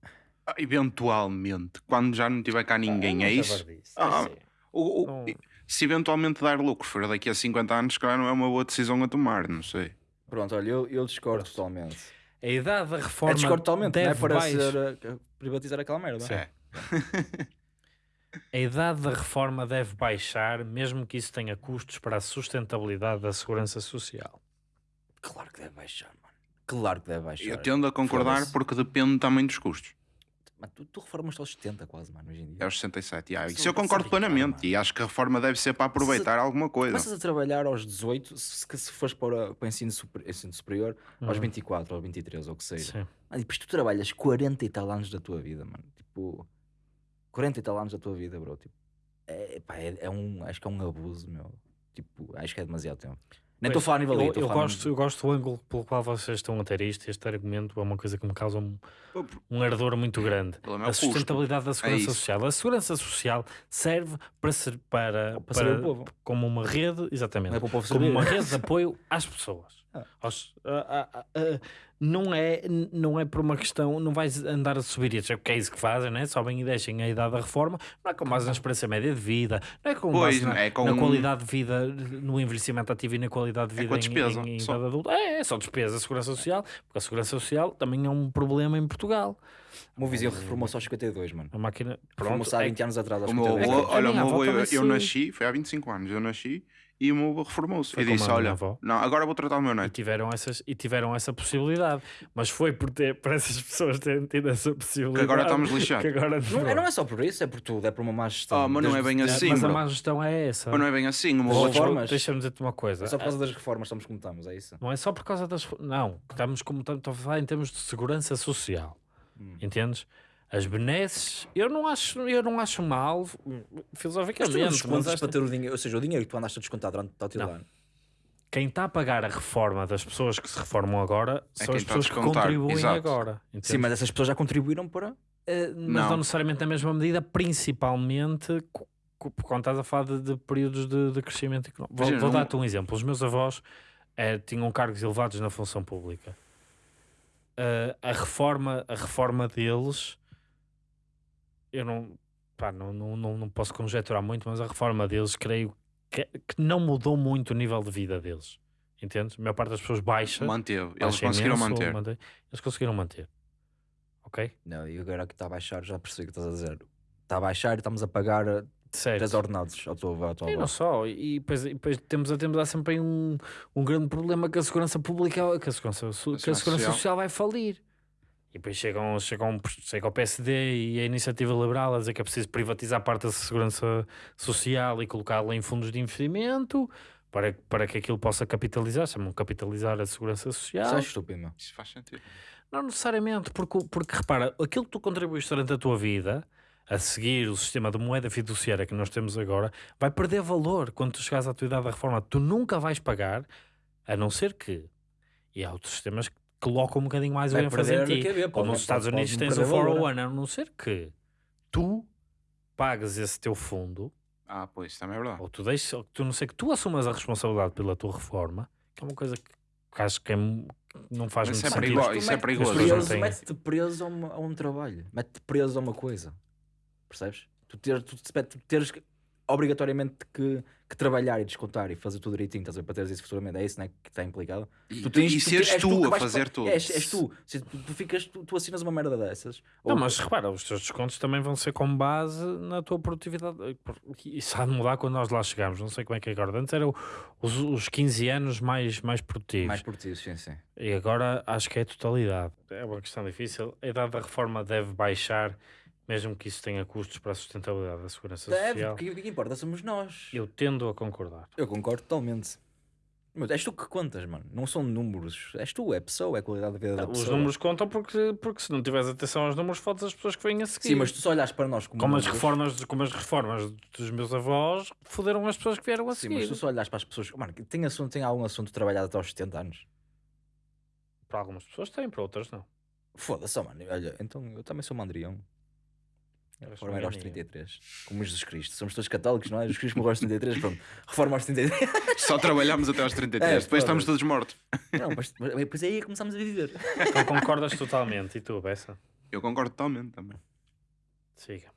S2: Ah, Eventualmente, quando já não tiver cá ninguém,
S3: Ah,
S2: é isso? Ah. O- o-
S3: Não-
S2: Se eventualmente dar lucro for daqui a 50 anos, se calhar não é uma boa decisão a tomar, não sei.
S1: Pronto, olha, eu, eu discordo
S3: Pronto.
S1: totalmente.
S3: A idade da reforma
S1: É discordo totalmente, não é
S3: deve
S1: para
S3: baixar-
S1: ser, eh, privatizar aquela merda.
S2: É.
S3: A idade da reforma deve baixar, mesmo que isso tenha custos para a sustentabilidade da segurança social.
S1: Claro que deve baixar. Claro que deve baixar.
S2: Eu tendo a concordar porque depende também dos custos.
S1: Mano, tu, tu reformas aos 70 quase, mano, hoje em dia.
S2: É aos 67. yeah.
S1: Isso
S2: eu concordo plenamente.
S1: mano.
S2: E acho que a reforma deve ser para aproveitar alguma coisa.
S1: Começas a trabalhar aos 18, se, se fores para, para o ensino, super- ensino superior, aos
S3: Uhum.
S1: 24, aos 23, ou o que seja.
S3: Sim.
S1: Mano, e depois tu trabalhas 40 e tal anos da tua vida, mano. Tipo, 40 e tal anos da tua vida, bro. Tipo, é, pá, é, é um, acho que é um abuso, meu. Tipo, acho que é demasiado tempo. Nem estou a falar a nível
S3: eu, eu gosto, eu gosto do ângulo pelo qual vocês estão a ter isto. Este argumento é uma coisa que me causa um, um ardor muito grande.
S2: é
S3: A sustentabilidade da segurança
S2: isso.
S3: social. A segurança social serve para ser para,
S1: Para povo.
S3: como uma rede, exatamente,
S1: é para o povo
S3: como uma rede de apoio às pessoas.
S1: Ah.
S3: Aos- a- a- a- a- não é não é por uma questão, não vais andar a subir e dizer que é isso que fazem, né? sobem e deixem a idade da reforma, não é com base na experiência média de vida, não é com
S2: Pois,
S3: base na,
S2: é com-
S3: na qualidade de vida, no envelhecimento ativo e na qualidade de
S2: É
S3: vida
S2: com a
S3: em-
S2: despesa,
S3: em, em
S2: só.
S3: idade adulta. É, é só despesa, a segurança social, porque a segurança social também é um problema em Portugal.
S1: O meu vizinho reformou-se aos 52, mano.
S3: A máquina, pronto,
S1: Reformou-se há
S3: é
S1: 20 anos atrás, aos
S2: O meu
S1: 52.
S2: avô,
S3: a
S2: olha, o meu avô, eu, eu nasci, foi há 25 anos, eu nasci e o meu avô reformou-se.
S3: Foi
S2: E disse: Olha,
S3: avó.
S2: não, agora vou tratar o meu
S3: e
S2: neto.
S3: tiveram essas e tiveram essa possibilidade mas foi por ter para essas pessoas terem tido essa possibilidade
S2: Que agora estamos lixados.
S3: que agora
S1: Não, é- não é só por isso, é por tudo, é por uma má gestão.
S2: Oh, mas não é bem assim,
S3: mas a má gestão é essa
S2: Mas não é bem assim. O meu avô
S3: deixa-me dizer-te uma coisa
S1: É só por causa das reformas, estamos como estamos, é isso?
S3: não é só por causa das não estamos como estamos a falar em termos de segurança social
S1: Hum.
S3: entendes as benesses eu não acho eu não acho mal
S1: Mas tu não
S3: filosoficamente mas
S1: para ter o dinheiro, ou seja, o dinheiro que tu andaste a descontar durante o teu
S3: Não.
S1: ano.
S3: quem está a pagar a reforma das pessoas que se reformam agora
S2: É
S3: são as pessoas que contribuem
S2: exato.
S3: agora
S1: Sim,
S3: entendes?
S1: mas essas pessoas já contribuíram para.
S3: Eh, mas não.
S2: Não.
S3: necessariamente na mesma medida, principalmente quando estás a falar de, de períodos de, de crescimento económico. Vou, vou dar-te um exemplo. Os meus avós eh, tinham cargos elevados na função pública. Eh, a, reforma, a reforma deles, eu não, pá, não, não, não, não posso conjecturar muito, mas a reforma deles, creio que, que não mudou muito o nível de vida deles. Entendes? A maior parte das pessoas baixa.
S2: Manteve. Eles
S3: baixa
S2: conseguiram
S3: imenso,
S2: manter.
S3: mantém- Eles conseguiram manter. Ok?
S1: Não, e agora que está a baixar, já percebi o que estás a dizer. Está a baixar e estamos a pagar eh,
S3: Certo.
S1: 10 ordenados ao teu ao teu
S3: E não só, e depois, e depois temos, a- temos a sempre um, um grande problema que a segurança pública, que a segurança, que a
S2: segurança
S3: segurança
S2: social.
S3: social vai falir. E depois chegam, chegam, chega o PSD e a iniciativa liberal a dizer que é preciso privatizar parte da segurança social e colocá-la em fundos de investimento para, para que aquilo possa capitalizar, chamam capitalizar a segurança social.
S1: Isso é estúpido, meu.
S2: Isso faz sentido.
S3: Não necessariamente, porque, porque repara, aquilo que tu contribuíste durante a tua vida, a seguir o sistema de moeda fiduciária que nós temos agora, vai perder valor quando tu chegares à tua idade da reforma. Tu nunca vais pagar, a não ser que. E há outros sistemas que colocam um bocadinho mais o
S1: Vai
S3: ênfase em ti.
S1: QB,
S3: Como nos Estados Unidos tens o
S1: perder valor,
S3: 401, a não ser que tu pagues esse teu fundo,
S2: Ah, pois, isso também é verdade.
S3: ou tu deixes, ou tu não sei que tu assumas a responsabilidade pela tua reforma, que é uma coisa que, que acho que é não faz
S2: Mas
S3: muito
S2: isso é
S3: sentido.
S2: isso é perigoso.
S1: Preso- Mete-te preso a, uma- a um trabalho, mete-te preso a uma coisa. Percebes? Tu, ter, tu, tu teres que- obrigatoriamente que, que trabalhar e descontar e fazer tudo direitinho, estás a ver, para teres isso futuramente. É isso né, que está implicado.
S2: E,
S1: Tu tens-
S2: e
S1: tu
S2: seres tu,
S1: que
S2: a fazer tudo.
S1: És, és tu. Se tu, tu ficas, tu, tu assinas uma merda dessas.
S3: Não,
S1: Ou-
S3: mas repara, os teus descontos também vão ser com base na tua produtividade. Isso há de mudar quando nós lá chegamos. Não sei como é que é agora. Antes eram os, os 15 anos mais, mais produtivos.
S1: mais ti, sim, sim.
S3: E agora acho que é a totalidade. É uma questão difícil. A idade da reforma deve baixar, mesmo que isso tenha custos para a sustentabilidade da segurança
S1: Deve,
S3: social.
S1: porque o que importa somos nós.
S3: Eu tendo a concordar.
S1: Eu concordo totalmente. Mas és tu que contas, mano. Não são números. És tu, é pessoa, é qualidade da vida da
S3: Os
S1: pessoa.
S3: números contam porque, porque se não tiveres atenção aos números, fodes as pessoas que vêm a seguir.
S1: Sim, mas tu só olhas para nós como,
S3: como, as reformas, como as reformas dos meus avós foderam as pessoas que vieram a
S1: Sim,
S3: seguir.
S1: mas tu só olhas para as pessoas. Mano, tem, assunto, tem algum assunto trabalhado até aos 70 anos?
S3: Para algumas pessoas têm, para outras não.
S1: Foda-se, mano. Olha, então eu também sou mandrião. Reforma era aos
S3: ninguém.
S1: 33. Como Jesus Cristo. Somos todos católicos, não é? Jesus Cristo morreu aos 33. Pronto. Reforma aos 33.
S2: Só trabalhamos até aos 33,
S1: É,
S2: depois estamos todos mortos.
S1: não, mas, mas depois aí começámos a viver.
S3: Então concordas totalmente. E tu, Bessa?
S2: Eu concordo totalmente também.
S3: Siga.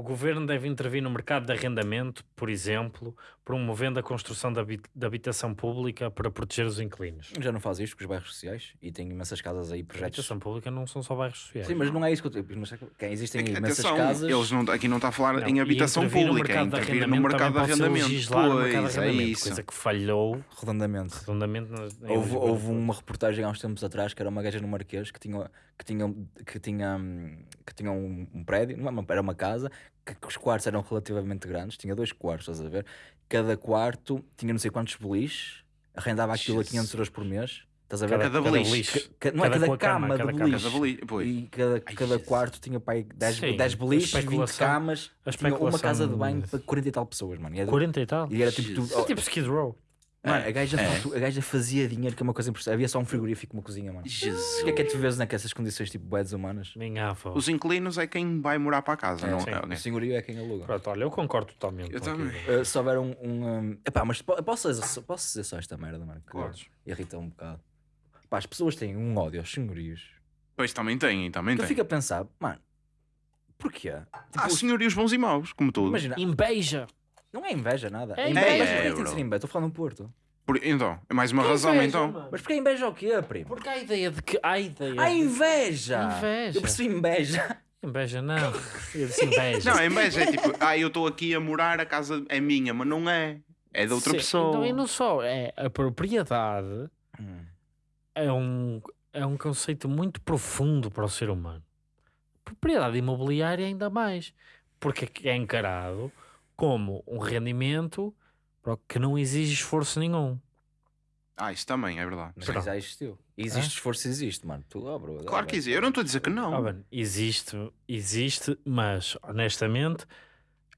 S3: O governo deve intervir no mercado de arrendamento, por exemplo, promovendo a construção de, habi- de habitação pública para proteger os inquilinos.
S1: Já não faz isto com os bairros sociais e tem imensas casas aí,
S3: A
S1: projetos.
S3: habitação pública não são só bairros sociais.
S1: Sim, mas não é isso que eu estou. Mas quem existem imensas
S2: Atenção,
S1: casas.
S2: eles não, aqui não está a falar
S3: Não,
S2: em habitação pública, é
S3: mercado de
S2: intervir no mercado de arrendamento.
S3: legislar no mercado de
S2: Pois, é
S3: arrendamento,
S2: isso.
S3: Coisa que falhou
S1: Redondamente.
S3: redondamente.
S1: Houve, houve uma reportagem há uns tempos atrás que era uma gaja no Marquês que tinha, que tinha, que tinha, que tinha um, um prédio, não é era uma casa, que, que os quartos eram relativamente grandes, tinha dois quartos, estás a ver? Cada quarto tinha não sei quantos beliches, arrendava aquilo a 500 euros por mês, estás a ver?
S2: Cada
S3: Cada
S2: beliche.
S3: beliche.
S1: Ca- não é
S3: cada
S1: cada
S3: com a cama,
S1: cama,
S3: cada
S1: de beliche.
S2: Cada beliche, pois.
S1: E cada,
S2: Ai,
S1: cada quarto tinha pai 10,
S3: Sim,
S1: 10
S3: a
S1: beliches, 20
S3: especulação-
S1: camas, tinha uma casa de banho para 40 e tal pessoas, mano. E era,
S3: 40 e tal.
S1: e era tipo tudo.
S3: É tipo Skid Row.
S1: Mano, a, gaja,
S2: É.
S1: a gaja fazia dinheiro, que é uma coisa impressionante. Havia só um frigorífico, uma cozinha, mano.
S2: Jesus.
S1: O que é que é tu vês naquelas condições tipo bué humanas?
S3: Minha avó.
S2: Os inquilinos é quem vai morar para a casa, não
S3: sim.
S2: é?
S1: O
S2: Ok.
S1: senhorio é quem aluga.
S3: Pronto, olha, eu concordo totalmente.
S2: Eu também.
S1: Uh, se houver um. um, um... Epá, mas po- posso dizer, posso dizer só esta merda, mano? Que
S2: Podes.
S1: irrita um bocado. Pá, as pessoas têm um ódio aos senhorios.
S2: Pois também tem, também
S1: Que eu fico a pensar, mano, porquê? Tipo,
S2: Há senhorios bons e maus, como tudo.
S1: imagina,
S3: Inveja.
S1: Não é inveja nada.
S3: É
S1: inveja.
S2: inveja. É,
S1: que tem de ser
S2: bro.
S1: inveja? Estou falando do Porto.
S2: Por- então, é mais uma
S3: Que
S2: razão
S3: inveja,
S2: então.
S3: mano.
S1: Mas porquê inveja o quê, primo?
S3: Porque há a ideia de que. Há a ideia.
S1: Há
S3: de-
S1: inveja!
S3: Inveja.
S1: Eu percebi inveja.
S3: Inveja não. Eu disse inveja.
S2: Não, a inveja é tipo, ah, eu estou aqui a morar, a casa é minha, mas não é. É de outra
S3: Sim,
S2: pessoa.
S3: Então, e não só. É, a propriedade
S1: Hum.
S3: é um, é um conceito muito profundo para o ser humano. Propriedade imobiliária ainda mais. Porque é encarado como um rendimento que não exige esforço nenhum.
S2: Ah, isso também, é verdade.
S1: Mas
S3: Pronto.
S1: isso já existiu. Existe esforço, existe, mano. Tu, oh, bro,
S2: Claro que existe. Eu não estou a dizer que não.
S3: Ah, bem, existe, existe, mas honestamente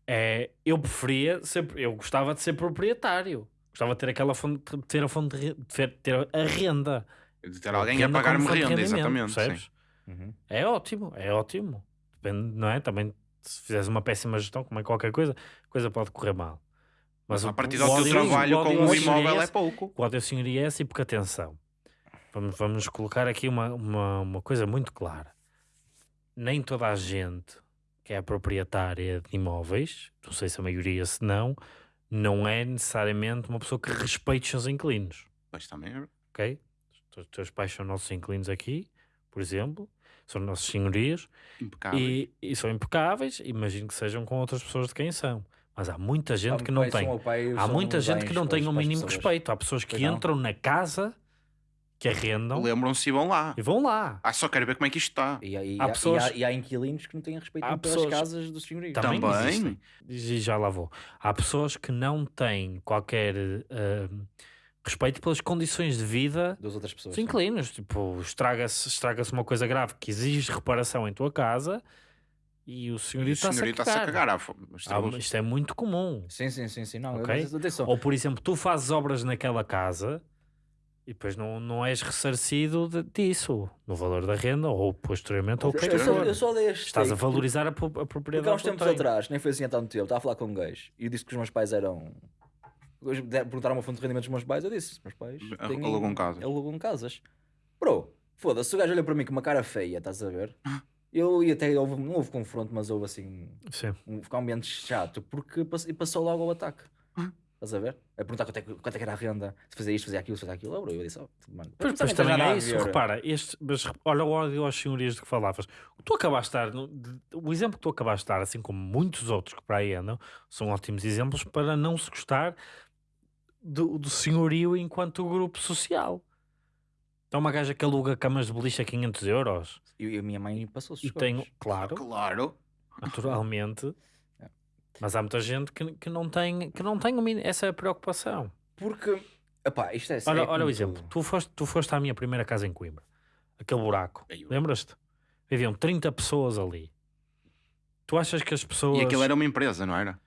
S3: é, eu preferia ser, eu gostava de ser proprietário. Gostava de ter aquela fonte, de ter a fonte de, ter- ter a renda.
S2: De ter alguém a pagar-me renda, exatamente.
S3: percebes?
S2: sim.
S1: Uhum.
S3: É ótimo, é ótimo. Depende, não é? Também se fizeres uma péssima gestão, como é qualquer coisa, coisa pode correr mal.
S2: Mas a partir do teu trabalho com o
S3: senhorio
S2: imóvel é pouco.
S3: O ódio ao senhorio é esse, porque atenção, vamos, vamos colocar aqui uma, uma, uma coisa muito clara. Nem toda a gente que é proprietária de imóveis, não sei se a maioria se não, não é necessariamente uma pessoa que respeite os seus inquilinos,
S2: Pois também é
S3: ok? Os teus pais são nossos inquilinos aqui, por exemplo, são nossos senhorias,
S2: impecável.
S3: e, e são impecáveis, imagino que sejam com outras pessoas de quem são. Mas há muita gente que não tem. Há muita gente que não tem o mínimo respeito. Há pessoas que
S1: não.
S3: entram na casa, que arrendam
S2: Lembram-se e vão lá.
S3: e vão lá.
S2: Ah, só quero ver como é que isto está.
S1: E, há- e
S3: Há
S1: há,
S3: pessoas-
S1: e, há, e há inquilinos que não têm respeito
S3: Há
S1: nenhum pelas
S3: pessoas-
S1: casas dos senhorios.
S3: Também,
S2: Também.
S3: existem. E já lá vou. Há pessoas que não têm qualquer eh, respeito pelas condições de vida
S1: Das outras pessoas.
S3: dos inquilinos. Tipo, estraga-se estraga uma coisa grave que exige reparação em tua casa e o
S2: E
S3: senhorio
S2: o
S3: está-se a
S2: a
S3: cagar.
S2: cagar. Ah,
S3: uma- isto é muito comum.
S1: Sim, sim, sim, sim. Não,
S3: Ok.
S1: mas atenção.
S3: Ou, por exemplo, tu fazes obras naquela casa e depois não, não és ressarcido de- disso, no valor da renda, ou posteriormente, ou o que
S1: eu, só, eu só dei este
S3: Estás a valorizar a, pro- a
S1: Porque
S3: propriedade.
S1: há uns tempos atrás, nem foi assim há tanto tempo, estava a falar com um gajo e disse que os meus pais eram. Hoje de- Perguntaram uma fonte de rendimento dos meus pais, eu disse: meus pais
S2: alugam casas.
S1: alugam casas. Bro, foda-se, o gajo olha para mim com uma cara feia, estás a ver? Eu e até houve, não houve confronto, mas houve assim
S3: Sim.
S1: um, ficou um ambiente chato porque pass- e passou logo ao ataque. Estás a ver? A perguntar quanto é, que- quanto é que era a renda, se fazia isto, fazia aquilo, se fazia aquilo. Bro, eu disse: oh, mano,
S3: Pois,
S1: não
S3: pois
S1: tem
S3: também é isso,
S1: ver.
S3: repara, este, mas, olha o ódio aos senhorias de que falavas. Tu acabaste de dar, o exemplo que tu acabaste de dar, assim como muitos outros que para aí andam, são ótimos exemplos para não se gostar do, do senhorio enquanto grupo social. Então uma gaja que aluga camas de beliche a 500 euros
S1: E, e a minha mãe passou-se.
S3: e
S1: os
S3: tem,
S1: copos.
S3: claro,
S2: Claro.
S3: naturalmente,
S1: É.
S3: mas há muita gente que, que não tem, que não tem essa preocupação.
S1: Porque Epá, isto é,
S3: Olha,
S1: é
S3: olha o exemplo. Tu foste, tu foste à minha primeira casa em Coimbra. Aquele buraco. Lembras-te? Viviam 30 pessoas ali. Tu achas que as pessoas.
S2: E aquilo era uma empresa, não era?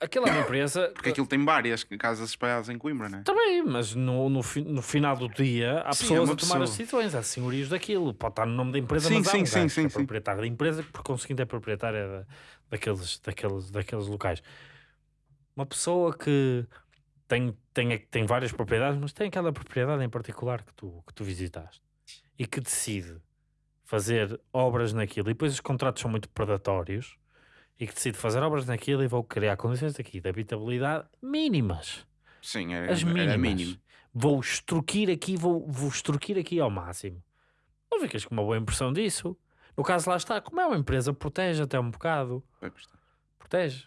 S3: Aquela é empresa.
S2: Porque aquilo tem várias casas espalhadas em Coimbra, não é?
S3: Também, mas no, no, fi- no final do dia há
S2: Sim,
S3: pessoas
S2: é
S3: a tomar as decisões, há senhorios daquilo. Pode estar no nome da empresa,
S2: Sim,
S3: mas há
S2: sim,
S3: um
S2: sim, sim,
S3: é proprietário da empresa por conseguinte é proprietária da- daqueles, daqueles, daqueles locais. Uma pessoa que tem, tem, tem várias propriedades, mas tem aquela propriedade em particular que tu, que tu visitaste e que decide fazer obras naquilo e depois os contratos são muito predatórios e que decide fazer obras naquilo e vou criar condições aqui de habitabilidade mínimas
S2: Sim, era,
S3: as
S2: era
S3: mínimas.
S2: mínimo.
S3: Vou extorquir aqui, vou, vou extorquir aqui ao máximo. Não ficas com uma boa impressão disso. No caso, lá está, como é uma empresa, protege até um bocado. Protege.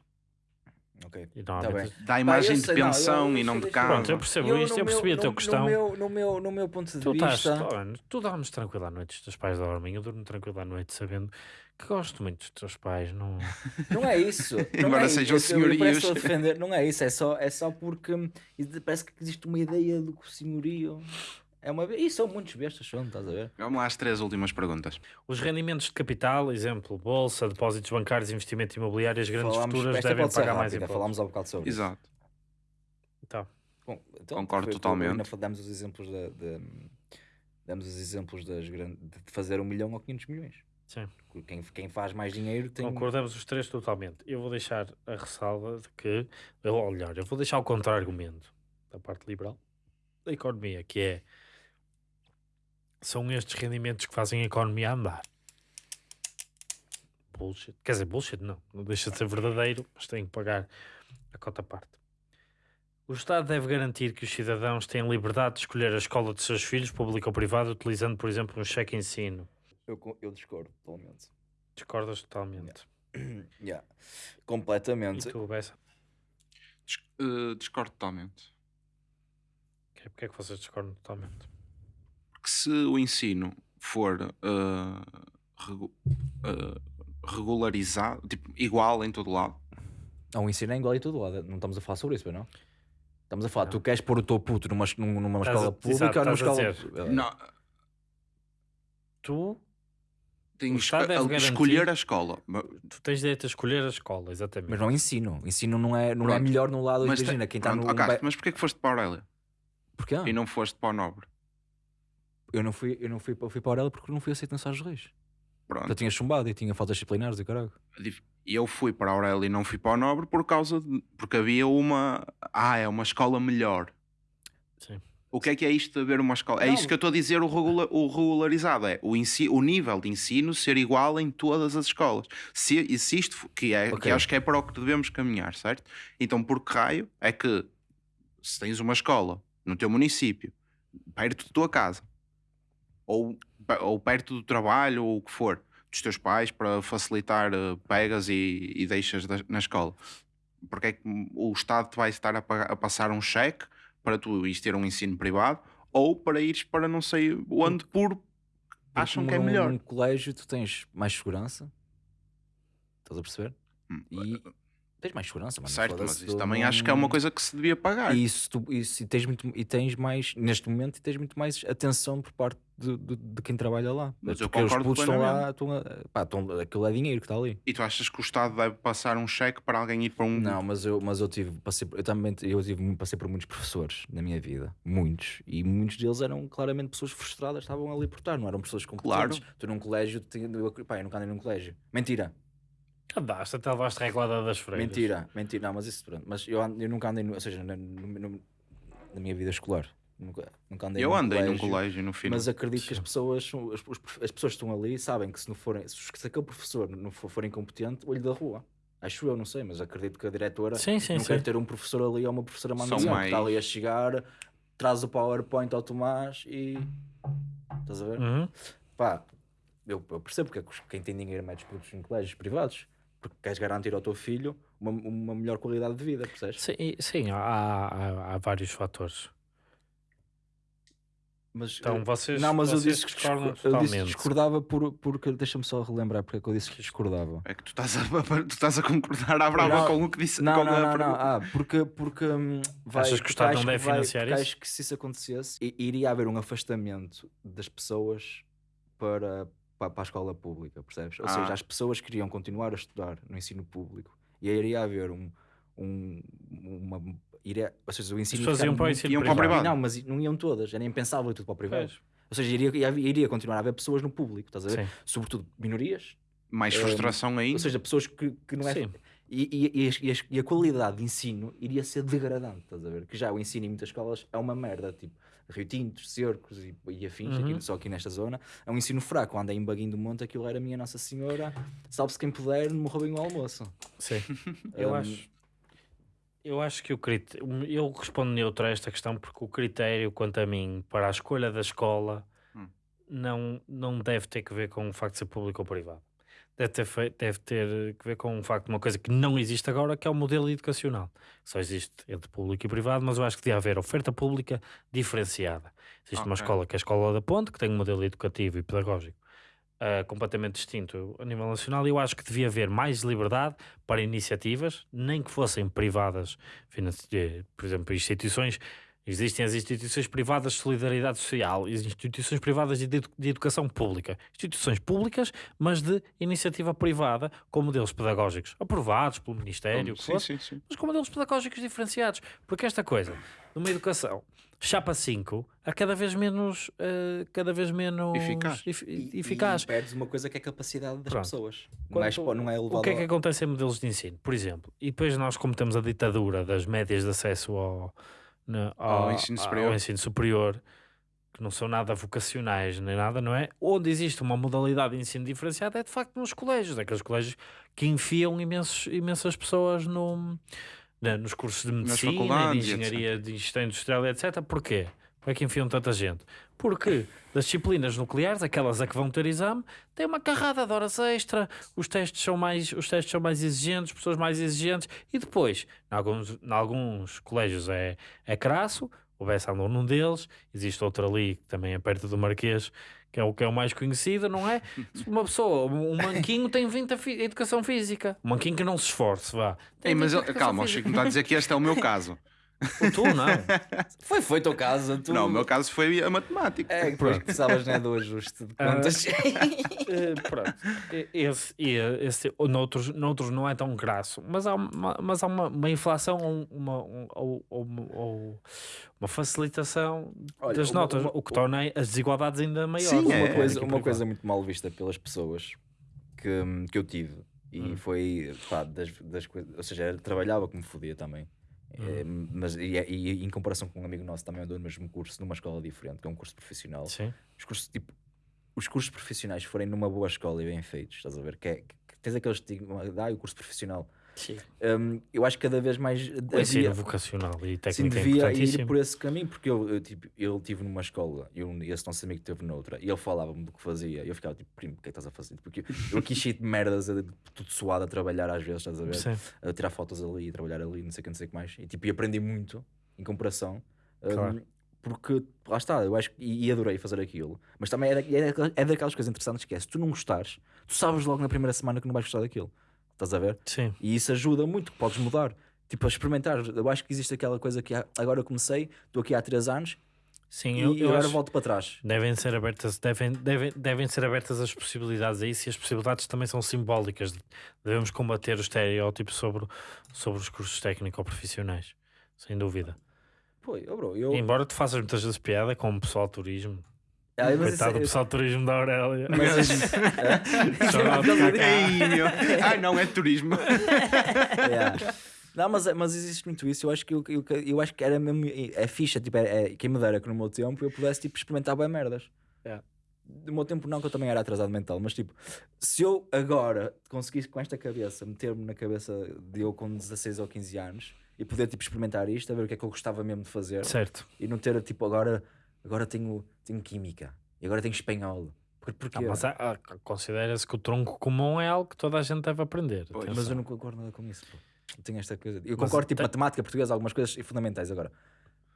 S1: Ok.
S3: E
S1: Tá.
S2: Dá a imagem
S1: eu
S2: de
S1: sei, não,
S2: pensão
S1: eu-
S2: e não de casa.
S3: Pronto, eu percebo
S1: Eu,
S3: isto, eu percebi
S1: meu-
S3: a tua
S1: no-
S3: questão.
S1: No meu, no, meu, no meu ponto de
S3: Tu, estás,
S1: vista.
S3: tu, olha, tu dormes tranquilo à noite, os teus pais dormem, eu durmo tranquilo à noite sabendo que gosto muito dos teus pais. Não...
S1: Não é isso. Não
S2: Embora
S1: é
S2: sejam
S1: isso.
S2: Senhorios.
S1: Não é isso. É só, é só porque hum, parece que existe uma ideia do que o senhorio é uma. E são muitos bestas, são, estás a ver?
S2: Vamos lá às três últimas perguntas.
S3: Os rendimentos de capital, exemplo, bolsa, depósitos bancários, investimento imobiliário, as grandes
S1: Falámos-
S3: futuras devem pagar mais
S1: rápida,
S3: impostos.
S1: Falámos há bocado sobre isso.
S2: Exato.
S1: Bom, então,
S2: Concordo
S1: foi-
S2: totalmente.
S1: ainda Damos os exemplos da, da- damos os exemplos das grandes, de fazer um milhão ou 500 milhões.
S3: Sim.
S1: Quem, quem faz mais dinheiro tem.
S3: Concordamos os três totalmente. Eu vou deixar a ressalva de que, eu, olhar, eu vou deixar o contra-argumento da parte liberal da economia, que é são estes rendimentos que fazem a economia andar. Bullshit. Quer dizer, bullshit não, não deixa de ser verdadeiro, mas tem que pagar a cota parte. O Estado deve garantir que os cidadãos têm liberdade de escolher a escola de seus filhos, pública ou privada, utilizando, por exemplo, um cheque ensino.
S1: Eu, eu discordo totalmente.
S3: Discordas totalmente.
S1: Yeah.
S3: E
S1: Completamente.
S3: tu, Bessa?
S2: Dis- eh, discordo totalmente.
S3: Ok, Porque é que vocês discordam totalmente?
S2: Porque se o ensino for eh, regu- eh, regularizado, tipo, igual em todo lado,
S1: Não, o ensino é igual em todo lado. Não estamos a falar sobre isso, não? Estamos a falar,
S3: Não.
S1: tu queres pôr o teu puto numa, numa
S3: Estás a-
S1: escola
S3: exato,
S1: pública ou numa
S3: a
S1: escola.
S2: não,
S3: Tu, O
S2: tens
S3: Estado
S2: que
S3: deve
S2: a-
S3: garantir-
S2: escolher a escola.
S3: Tu tens direito a escolher a escola, exatamente.
S1: Mas não é ensino. Ensino não é, não é melhor no lado.
S2: Mas,
S1: imagina, quem está no. be-
S2: mas porquê que foste para a Aurélia
S1: Porquê?
S2: e não foste para o Nobre?
S1: Eu não fui, eu não fui, para- fui para a Aurélia porque não fui aceito na Sá dos Reis.
S2: Pronto.
S1: Eu tinha chumbado e tinha faltas disciplinares e caralho.
S2: E eu fui para a Aurélia e não fui para o Nobre por causa de. Porque havia uma. Ah, é uma escola melhor.
S3: Sim.
S2: O que é que é isto de haver uma escola? É
S1: Não.
S2: isto que eu estou a dizer, o, regula- o regularizado. É o, o nível de ensino ser igual em todas as escolas. Se, se isto, que, é, que
S1: Ok.
S2: acho que é para o que devemos caminhar, certo? Então, por que raio é que se tens uma escola no teu município, perto da tua casa, ou, ou perto do trabalho, ou o que for, dos teus pais, para facilitar eh, pegas e, e deixas da- na escola, porque é que o Estado te vai estar a, pagar- a passar um cheque para tu ires ter um ensino privado ou para ires para não sei onde por acham que é melhor.
S1: Num colégio tu tens mais segurança. Estás a perceber?
S2: Hum,
S1: E tens mais segurança, mano.
S2: certo, mas isso também
S1: não-
S2: acho que é uma coisa que se devia pagar.
S1: E isso, tu, isso e, tens muito, e tens mais, neste momento, e tens muito mais atenção por parte de, de, de quem trabalha lá.
S2: Mas eu
S1: Porque os
S2: concordo
S1: putos estão lá, estão pá, estão, aquilo é dinheiro que está ali.
S2: E tu achas que o Estado deve passar um cheque para alguém ir para um.
S1: Não, mas eu, mas eu tive, passei, eu também eu tive, passei por muitos professores na minha vida, muitos, e muitos deles eram claramente pessoas frustradas, estavam ali por estar, não eram pessoas competentes. Tu num colégio, tu eu, pá, eu nunca andei num colégio. Mentira,
S3: Andaste até levaste reglada das freiras.
S1: mentira, mentira, não, mas isso pronto. Mas eu, ando- eu nunca andei, no, ou seja, na, no- no- na minha vida escolar, nunca, nunca andei
S2: eu
S1: num
S2: andei
S1: colégio,
S2: num colégio no final.
S1: Mas acredito que as pessoas, as, as pessoas que estão ali sabem que se não forem, se, se aquele professor não for, for incompetente, olho da rua. Acho eu, não sei, mas acredito que a diretora
S3: Sim, sim,
S1: não
S3: sim.
S1: quer ter um professor ali ou uma professora
S2: São
S1: mandião que está
S2: mais-
S1: ali a chegar, traz o PowerPoint ao Tomás e. Estás a ver?
S3: Uhum.
S1: Pá, eu, eu percebo porque é que os- quem tem dinheiro mete os putos em colégios privados, porque queres garantir ao teu filho uma, uma melhor qualidade de vida, percebes?
S3: Sim, sim há, há, há vários fatores.
S1: Mas,
S3: Então
S1: eh,
S3: vocês,
S1: não, mas eu
S3: vocês
S1: disse que
S3: discordam
S1: discor- eu disse que discordava por, porque. Deixa-me só relembrar porque é que eu disse que discordava.
S2: É que tu estás a, tu estás a concordar à brava
S1: Não,
S2: com o que disse.
S1: Não,
S2: com
S1: não,
S2: a
S1: não, não. Ah, porque, porque hum, vai,
S3: Achas que o Estado não deve
S1: vai-
S3: financiar
S1: porque
S3: isso?
S1: acho que se isso acontecesse, iria haver um afastamento das pessoas para, para, para a escola pública, percebes? Ou
S2: Ah.
S1: seja, as pessoas queriam continuar a estudar no ensino público e aí iria haver um. um uma, iria, ou seja, o ensino
S3: pessoas
S1: ficava
S3: iam para o ensino
S2: Iam para o
S3: privado.
S1: Não, mas não iam todas, era impensável ir tudo para o privado.
S3: Pois.
S1: Ou seja, iria, iria, continuar a haver pessoas no público, estás a ver?
S3: Sim.
S1: Sobretudo minorias,
S2: Mais
S1: Eh,
S2: frustração ainda.
S1: ou seja, pessoas que, que não é.
S3: Sim.
S1: E, e- e as- as- e a qualidade de ensino iria ser degradante, estás a ver? Que já o ensino em muitas escolas é uma merda, tipo Rio Tintos, Cercos e, e afins,
S3: Uhum.
S1: aqui, só aqui nesta zona. É um ensino fraco, anda em Baguinho do Monte, aquilo era minha Nossa Senhora, salve-se quem puder, me roubem o almoço.
S3: Sim. Eu
S1: Um,
S3: acho. Eu acho que o critério. Eu respondo neutro a esta questão porque o critério, quanto a mim, para a escolha da escola
S2: Hum.
S3: não, não deve ter que ver com o facto de ser público ou privado. Deve ter, fei- deve ter que ver com o facto de uma coisa que não existe agora, que é o modelo educacional. Só existe entre público e privado, mas eu acho que devia haver oferta pública diferenciada. Existe uma
S2: Ok.
S3: escola que é a Escola da Ponte, que tem um modelo educativo e pedagógico ah, completamente distinto a nível nacional. e Eu acho que devia haver mais liberdade para iniciativas, nem que fossem privadas, eh, por exemplo, instituições. Existem as instituições privadas de solidariedade social e as instituições privadas de, edu- de educação pública. Instituições públicas, mas de iniciativa privada, com modelos pedagógicos aprovados pelo Ministério, o
S2: sim, sim, sim.
S3: mas com modelos pedagógicos diferenciados. Porque esta coisa, numa educação chapa 5, é cada vez menos, eh, cada vez menos
S2: Eficaz.
S3: ef-
S1: E,
S3: eficaz.
S1: e perdes uma coisa que é a capacidade das
S3: Pronto.
S1: pessoas. Não é,
S3: Quanto-
S1: não é
S3: o
S1: elevado
S3: que é que acontece em modelos de ensino? Por exemplo, e depois nós, como temos a ditadura das médias de acesso ao, na-
S2: Ao ensino superior.
S3: ao ensino superior, que não são nada vocacionais nem nada, não é? Onde existe uma modalidade de ensino diferenciado é de facto nos colégios, aqueles colégios que enfiam imensos, imensas pessoas no, na- nos cursos de medicina, de engenharia, de gestão industrial, etc. Porquê? Como é que enfiam tanta gente? Porque das disciplinas nucleares, aquelas a que vão ter exame, tem uma carrada de horas extra, os testes são mais, os testes são mais exigentes, pessoas mais exigentes, e depois, em alguns, em alguns colégios é, é crasso, o Bessa andou num deles, existe outro ali que também é perto do Marquês, que é o que é o mais conhecido, não é? Uma pessoa, um manquinho tem 20 a educação física, um manquinho que não se esforce, vá.
S2: Ei, mas
S3: 20 a
S2: ele-
S3: educação
S2: calma, o. Chico não está a dizer que este é o meu caso.
S3: O tu não.
S1: Foi feito ao caso. Tu...
S2: Não, o meu caso foi a matemática.
S1: É, depois precisavas né, do ajuste de
S3: Ah,
S1: contas.
S3: Eh, pronto. E- Esse, esse, ou noutros, noutros não é tão graço, mas há uma, mas há uma, uma inflação ou uma, um- ou uma facilitação
S1: Olha,
S3: das
S1: uma-
S3: notas,
S1: uma-
S3: o que torna as desigualdades ainda maiores.
S2: Sim,
S1: uma,
S2: é,
S1: coisa,
S3: Aqui
S1: uma coisa muito mal vista pelas pessoas que, que eu tive e
S3: Hum.
S1: foi pá, das, das coisas, ou seja, trabalhava como fodia também.
S3: Hum.
S1: Eh, mas e, e em comparação com um amigo nosso também andou no mesmo curso, numa escola diferente, que é um curso profissional.
S3: Sim.
S1: Os cursos, tipo, os cursos profissionais forem numa boa escola e bem feitos, estás a ver? Que, é, que tens aquele estigma, de, ah, o curso profissional.
S3: Sim.
S1: Hum, eu acho que cada vez mais
S3: O ensino vocacional e
S1: Sim,
S3: técnico é
S1: devia ir
S3: importantíssimo.
S1: por esse caminho, porque eu, eu, tipo, ele tive numa escola e um, esse nosso amigo teve noutra, e ele falava-me do que fazia, e eu ficava tipo, primo, o que é que estás a fazer? Porque eu aqui cheio de merdas, a- tudo suado a trabalhar às vezes, estás a ver?
S3: Sim.
S1: A tirar fotos ali, a trabalhar ali, não sei o que, não sei o que mais, e tipo, e aprendi muito em comparação. hum,
S3: Claro.
S1: porque lá está, eu acho e, adorei fazer aquilo, mas também é, da- é, é daquelas coisas interessantes que é se tu não gostares, tu sabes logo na primeira semana que não vais gostar daquilo, estás a ver?
S3: Sim.
S1: E isso ajuda muito, podes mudar. Tipo, a experimentar. Eu acho que existe aquela coisa que agora eu comecei, estou aqui há 3 anos
S3: Sim,
S1: e,
S3: eu, eu
S1: agora volto para trás.
S3: Devem ser abertas, devem, devem, devem ser abertas as possibilidades a isso e as possibilidades também são simbólicas. Devemos combater o estereótipo sobre, sobre os cursos técnico-profissionais, sem dúvida.
S1: Pô, eu, bro, eu.
S3: Embora tu faças muitas vezes piada com o pessoal de turismo.
S1: Ah, mas isso
S3: Coitado do
S1: é-
S3: pessoal de turismo da Aurélia.
S1: mas isso-
S3: Shout-out cá, cá.
S2: Ei, meu. Ai, não, é turismo.
S1: é. Não, mas, mas existe muito isso. Eu acho que eu, eu, eu acho que era mesmo. É ficha, tipo, é, é, quem me dera que no meu tempo eu pudesse tipo, experimentar bem merdas.
S3: É.
S1: Do meu tempo, não, que eu também era atrasado mental, mas tipo, se eu agora conseguisse com esta cabeça meter-me na cabeça de eu com 16 ou 15 anos e poder tipo, experimentar isto, a ver o que é que eu gostava mesmo de fazer
S3: Certo.
S1: e não ter tipo agora, agora tenho, tenho química e agora tenho espanhol. Por, porquê?
S3: Ah, mas há- há- considera-se que o tronco comum é algo que toda a gente deve aprender.
S2: Pois.
S1: Mas eu não concordo nada com isso. pô. Eu tenho esta coisa. Eu
S3: Mas
S1: concordo, tipo,
S3: tem-
S1: matemática, português, algumas coisas fundamentais. Agora,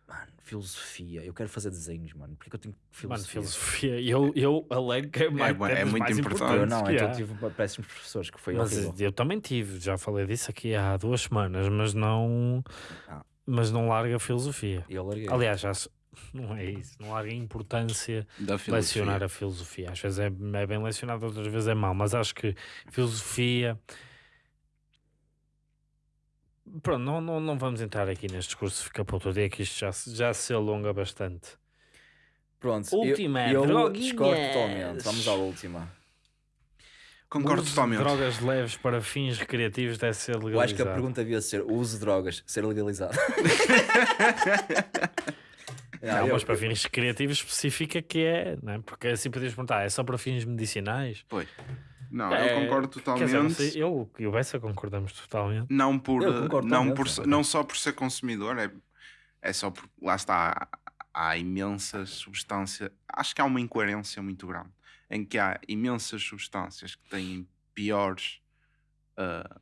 S1: Mano, filosofia. Eu quero fazer desenhos, mano. Porque eu tenho
S3: Mano,
S1: filosofia?
S3: filosofia. Eu, eu alego que é, mais,
S2: é
S3: das
S2: muito
S3: mais
S2: importante.
S1: Eu não,
S3: que
S1: então
S3: há.
S1: tive péssimos professores que foi
S3: Mas
S1: horrível.
S3: eu também tive, já falei disso aqui há duas semanas, mas não,
S1: Ah.
S3: mas não larga a filosofia.
S1: Eu larguei.
S3: Aliás, já se- não é isso, não a importância lecionar a filosofia. Às vezes é, é bem lecionado, outras vezes é mau, mas acho que filosofia. Pronto, não, não, não vamos entrar aqui neste discurso, fica para outro dia que isto já, se- já se alonga bastante.
S1: Pronto,
S3: Última,
S1: eu, eu
S3: droguinhas.
S1: discordo totalmente. Vamos à última.
S2: Concordo
S3: uso
S2: totalmente.
S3: Drogas leves para fins recreativos deve ser legalizado.
S1: Eu acho que a pergunta devia ser: o uso de drogas ser legalizado? Ah,
S3: Não,
S1: eu-
S3: mas para fins recreativos especifica que é, não é? porque assim podemos perguntar, é só para fins medicinais?
S2: Pois. Não,
S3: É,
S2: eu concordo totalmente.
S3: dizer, não sei, eu e o Bessa concordamos totalmente.
S2: Não, por, não, por,
S1: sim.
S2: não só por ser consumidor, é, é só por. Lá está. Há, há imensas substâncias. Acho que há uma incoerência muito grande em que há imensas substâncias que têm piores ah,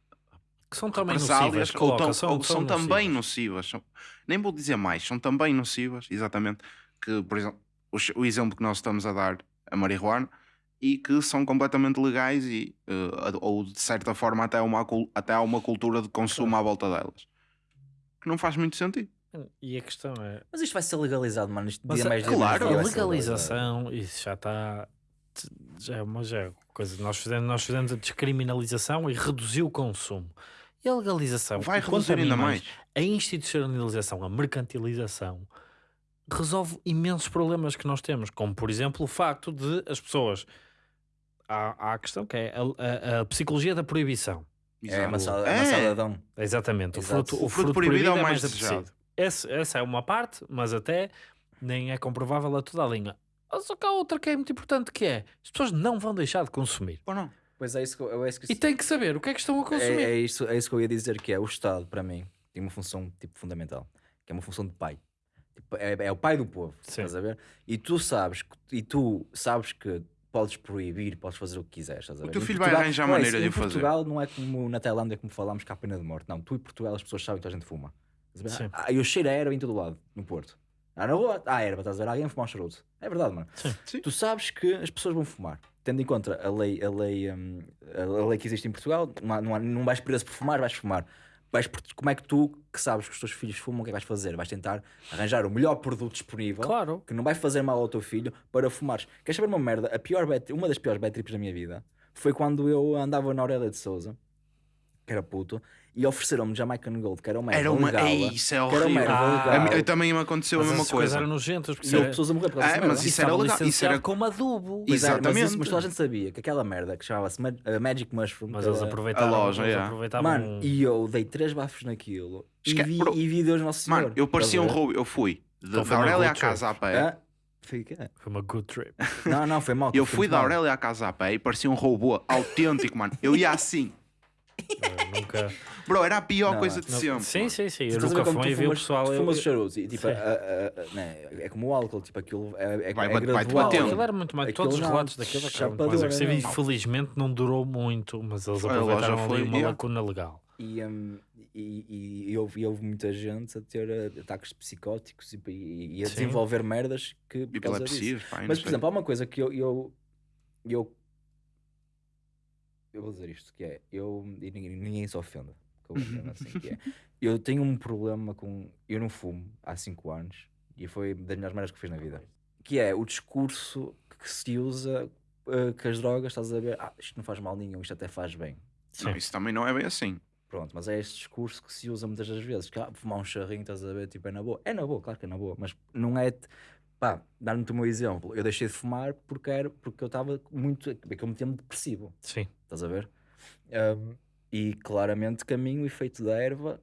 S3: Que são também nocivas,
S2: ou,
S3: coloca,
S2: tão-
S3: são,
S2: ou que são,
S3: são
S2: também
S3: nocivas.
S2: nocivas. São- nem vou dizer mais, são também nocivas, exatamente. Que, por exemplo, o, o exemplo que nós estamos a dar, a marihuana, e que são completamente legais e, ad- ou de certa forma até, uma, cul- até há uma cultura de consumo à volta delas. Que não faz muito sentido.
S3: E a questão é,
S1: Mas isto vai ser legalizado, mano. Isto
S3: Mas
S1: dia
S3: a-
S1: mais dia
S2: claro,
S1: menos dia
S3: a legalização, isso já está, já é uma já é coisa, nós fizemos, nós fizemos a descriminalização e reduziu o consumo. E a legalização,
S2: Vai reduzir ainda
S3: mais,
S2: mais.
S3: a institucionalização, a mercantilização, resolve imensos problemas que nós temos, como por exemplo o facto de as pessoas. Há, há a questão que é a, a- a psicologia da proibição.
S1: É, maçada,
S2: É.
S1: maçadadão.
S3: Exatamente. O fruto, o
S2: O fruto
S3: fruto
S2: proibido
S3: proibido
S2: é
S3: é
S2: o
S3: mais
S2: mais
S3: apetecido. Esse- essa é uma parte, mas até nem é comprovável a toda a linha. Só que há outra que é muito importante que é as pessoas não vão deixar de consumir.
S2: Ou não?
S1: Pois é isso que eu, é isso que
S3: E têm que saber o que é que estão a
S1: é,
S3: consumir.
S1: é isso, é isso que eu ia dizer que é o Estado, para mim, tem uma função tipo fundamental, que é uma função de pai. Tipo, é, é o pai do povo,
S3: Sim.
S1: estás a ver? E tu sabes que, e tu sabes que podes proibir, podes fazer o que quiseres, estás a
S2: O
S1: ver?
S2: teu
S1: Em
S2: filho vai
S1: Portugal-
S2: arranjar
S1: não é
S2: maneira de
S1: em
S2: o fazer.
S1: Portugal não é como na Tailândia como falámos que há pena de morte, não. Tu em Portugal as pessoas sabem que a gente fuma. Estás a ver?
S3: Sim.
S1: Ah, eu cheiro a erva em todo lado, no Porto. Ah, na rua, há erva, estás a ver? Alguém a fumar um charuto. É verdade, mano.
S2: Sim.
S1: Tu sabes que as pessoas vão fumar. Tendo em conta a lei, a lei, hum, a lei que existe em Portugal, não, há- não, há- não vais preso por fumar, vais fumar. Vais como é que tu, que sabes que os teus filhos fumam, o que é que vais fazer? Vais tentar arranjar o melhor produto disponível
S3: Claro.
S1: que não vai fazer mal ao teu filho para fumares. Queres saber uma merda? A pior bad, uma das piores bad trips da minha vida foi quando eu andava na Aurélia de Souza, que era puto, e ofereceram-me Jamaican Gold, que era uma erva
S2: Era uma.
S1: legal,
S2: Ei, isso é
S1: que era uma
S2: horrível.
S1: erva
S3: Ah,
S1: legal.
S2: Também me aconteceu
S3: Mas
S2: a mesma coisa.
S3: eram nojentas. porque
S1: E houve
S3: era-
S1: pessoas a morrer por causa
S2: Ah,
S1: dessa
S2: mas
S1: merda.
S2: isso era legal, isso era-
S3: como adubo.
S1: Pois é, mas,
S2: Exatamente.
S1: isso- mas toda a gente sabia que aquela merda que chamava-se Ma- uh, Magic Mushroom.
S3: Mas eles aproveitavam.
S2: A loja,
S3: eles
S2: yeah.
S3: aproveitavam
S1: Mano, e eu dei três bafos naquilo
S2: Esque-
S1: e, vi,
S2: Bro,
S1: e vi Deus Nosso Senhor.
S2: Mano, eu parecia um roubo. Eu fui
S3: Então
S2: da
S3: uma
S2: Aurélia à casa a pé.
S1: Ah, fica.
S3: Foi uma good trip.
S1: Não, não, foi mal.
S2: Eu fui da. Aurélia à casa a pé e parecia um robô autêntico, mano. Eu ia assim.
S3: Eu nunca.
S2: Bro, era a pior
S1: Não,
S2: coisa de
S3: não-
S2: sempre.
S3: sim, sim, sim. Eu nunca fumei e vi o pessoal.
S1: Tu
S3: eu-
S1: fumas os charutos e tipo, a- a- a- né, é como o álcool, tipo, aquilo é, é,
S2: Vai-
S1: é
S2: vai- vai-te
S1: gradual.
S2: batendo.
S3: Aquilo era muito mais. Todos os relatos daquilo
S1: não.
S3: Infelizmente não durou muito, mas eles aproveitaram ali
S2: foi-
S3: uma lacuna legal.
S1: E, hum, e, e, e houve, e houve muita gente a ter uh, ataques psicóticos e, e- a
S3: Sim.
S1: desenvolver merdas que por Mas, por exemplo, há uma coisa que eu, eu, eu, eu vou dizer isto, que é, eu, e ninguém, ninguém se ofenda, que eu vou dizer assim, que é, eu tenho um problema com, eu não fumo há 5 anos, e foi das melhores merdas que fiz na vida, que é o discurso que se usa uh, que as drogas, estás a ver, ah, isto não faz mal nenhum, isto até faz bem.
S2: Não,
S3: Sim.
S2: isso também não é bem assim.
S1: Pronto, mas é este discurso que se usa muitas das vezes. Que ah, fumar um charrinho, estás a ver, tipo, é na boa. É na boa, claro que é na boa, mas não é. Pá, dar-me o meu exemplo. Eu deixei de fumar porque, era, porque eu estava muito. É que eu metia-me depressivo,
S3: Sim.
S1: estás a ver? Um, e claramente que a mim o efeito da erva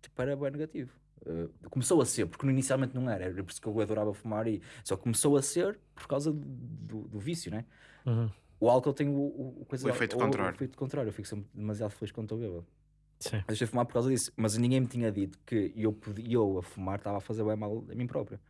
S1: tipo, era bem negativo. Uh, começou a ser, porque inicialmente não era, era por isso que eu adorava fumar, e só começou a ser por causa do, do, do vício, né?
S3: Uhum.
S1: O álcool tem o, o, o coisa,
S2: O efeito contrário.
S1: O efeito contrário, eu fico sempre demasiado feliz quando estou bêbado.
S3: Sim.
S1: Eu deixei de fumar por causa disso, mas ninguém me tinha dito que eu, podia, eu a fumar estava a fazer bem mal a mim próprio.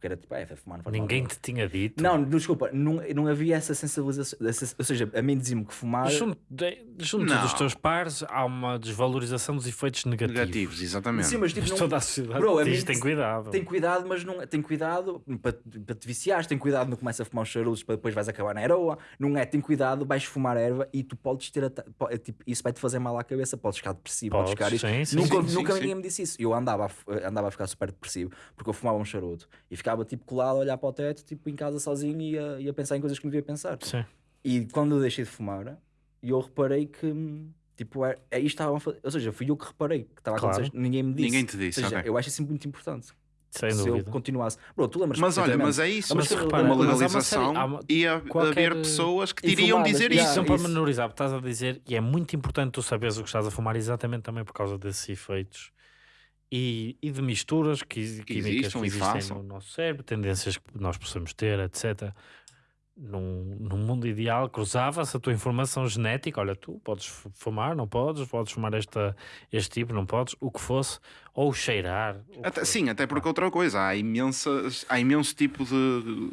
S1: Porque era tipo, é, foi fumar, não faz mal
S3: Ninguém
S1: nenhum.
S3: te tinha dito.
S1: Não, desculpa, não, não havia essa sensibilização. essa- ou seja, a mim dizia-me que fumar.
S3: Junto, de- junto dos teus pares há uma desvalorização dos efeitos negativos.
S2: Negativos, exatamente.
S1: Sim, mas tipo,
S3: Mas
S1: não-
S3: toda a sociedade
S1: Bro, a
S3: diz,
S1: mim-
S3: tem cuidado.
S1: Tem cuidado, mas não tem cuidado para, para te viciares, tem cuidado não começa a fumar os charutos para depois vais acabar na heroa, não é? Tem cuidado, vais fumar erva e tu podes ter é tipo, isso vai te fazer mal à cabeça, podes ficar depressivo, podes,
S3: Podes,
S1: ficar
S3: sim, sim,
S1: nunca,
S2: sim,
S1: nunca
S2: sim,
S1: ninguém
S2: sim.
S1: me disse isso. Eu andava a, andava a ficar super depressivo porque eu fumava um charuto e ficava tipo colado a olhar para o teto, tipo em casa sozinho e a, e a pensar em coisas que não devia pensar.
S3: Sim.
S1: E quando eu deixei de fumar, eu reparei que tipo, é, é isto estavam a fazer, ou seja, fui eu que reparei que estava a
S3: Claro.
S1: acontecer, ninguém me disse.
S2: Ninguém te disse,
S1: Ou seja,
S2: ok.
S1: eu acho isso muito importante
S3: Sem
S1: se eu
S3: dúvida.
S1: continuasse. Bro, tu lembras
S2: Mas olha, mas é isso.
S1: Mas
S2: Mas
S1: repara,
S2: uma
S1: mas há uma
S2: legalização
S3: série-
S2: ia
S3: qualquer-
S2: haver pessoas que te iriam dizer
S1: yeah.
S3: Isso para menorizar, estás a dizer, e é muito importante tu saberes o que estás a fumar exatamente também por causa desses efeitos e, e de misturas que,
S2: Que
S3: químicas
S2: existam
S3: que existem no nosso cérebro, tendências que nós possamos ter, etc. Num, num mundo ideal, cruzava-se a tua informação genética. Olha, tu podes fu- fumar, não podes, podes fumar esta, este tipo, não podes, o que fosse, ou cheirar.
S2: Até- sim, até porque outra coisa, há, imensas, há imenso tipo de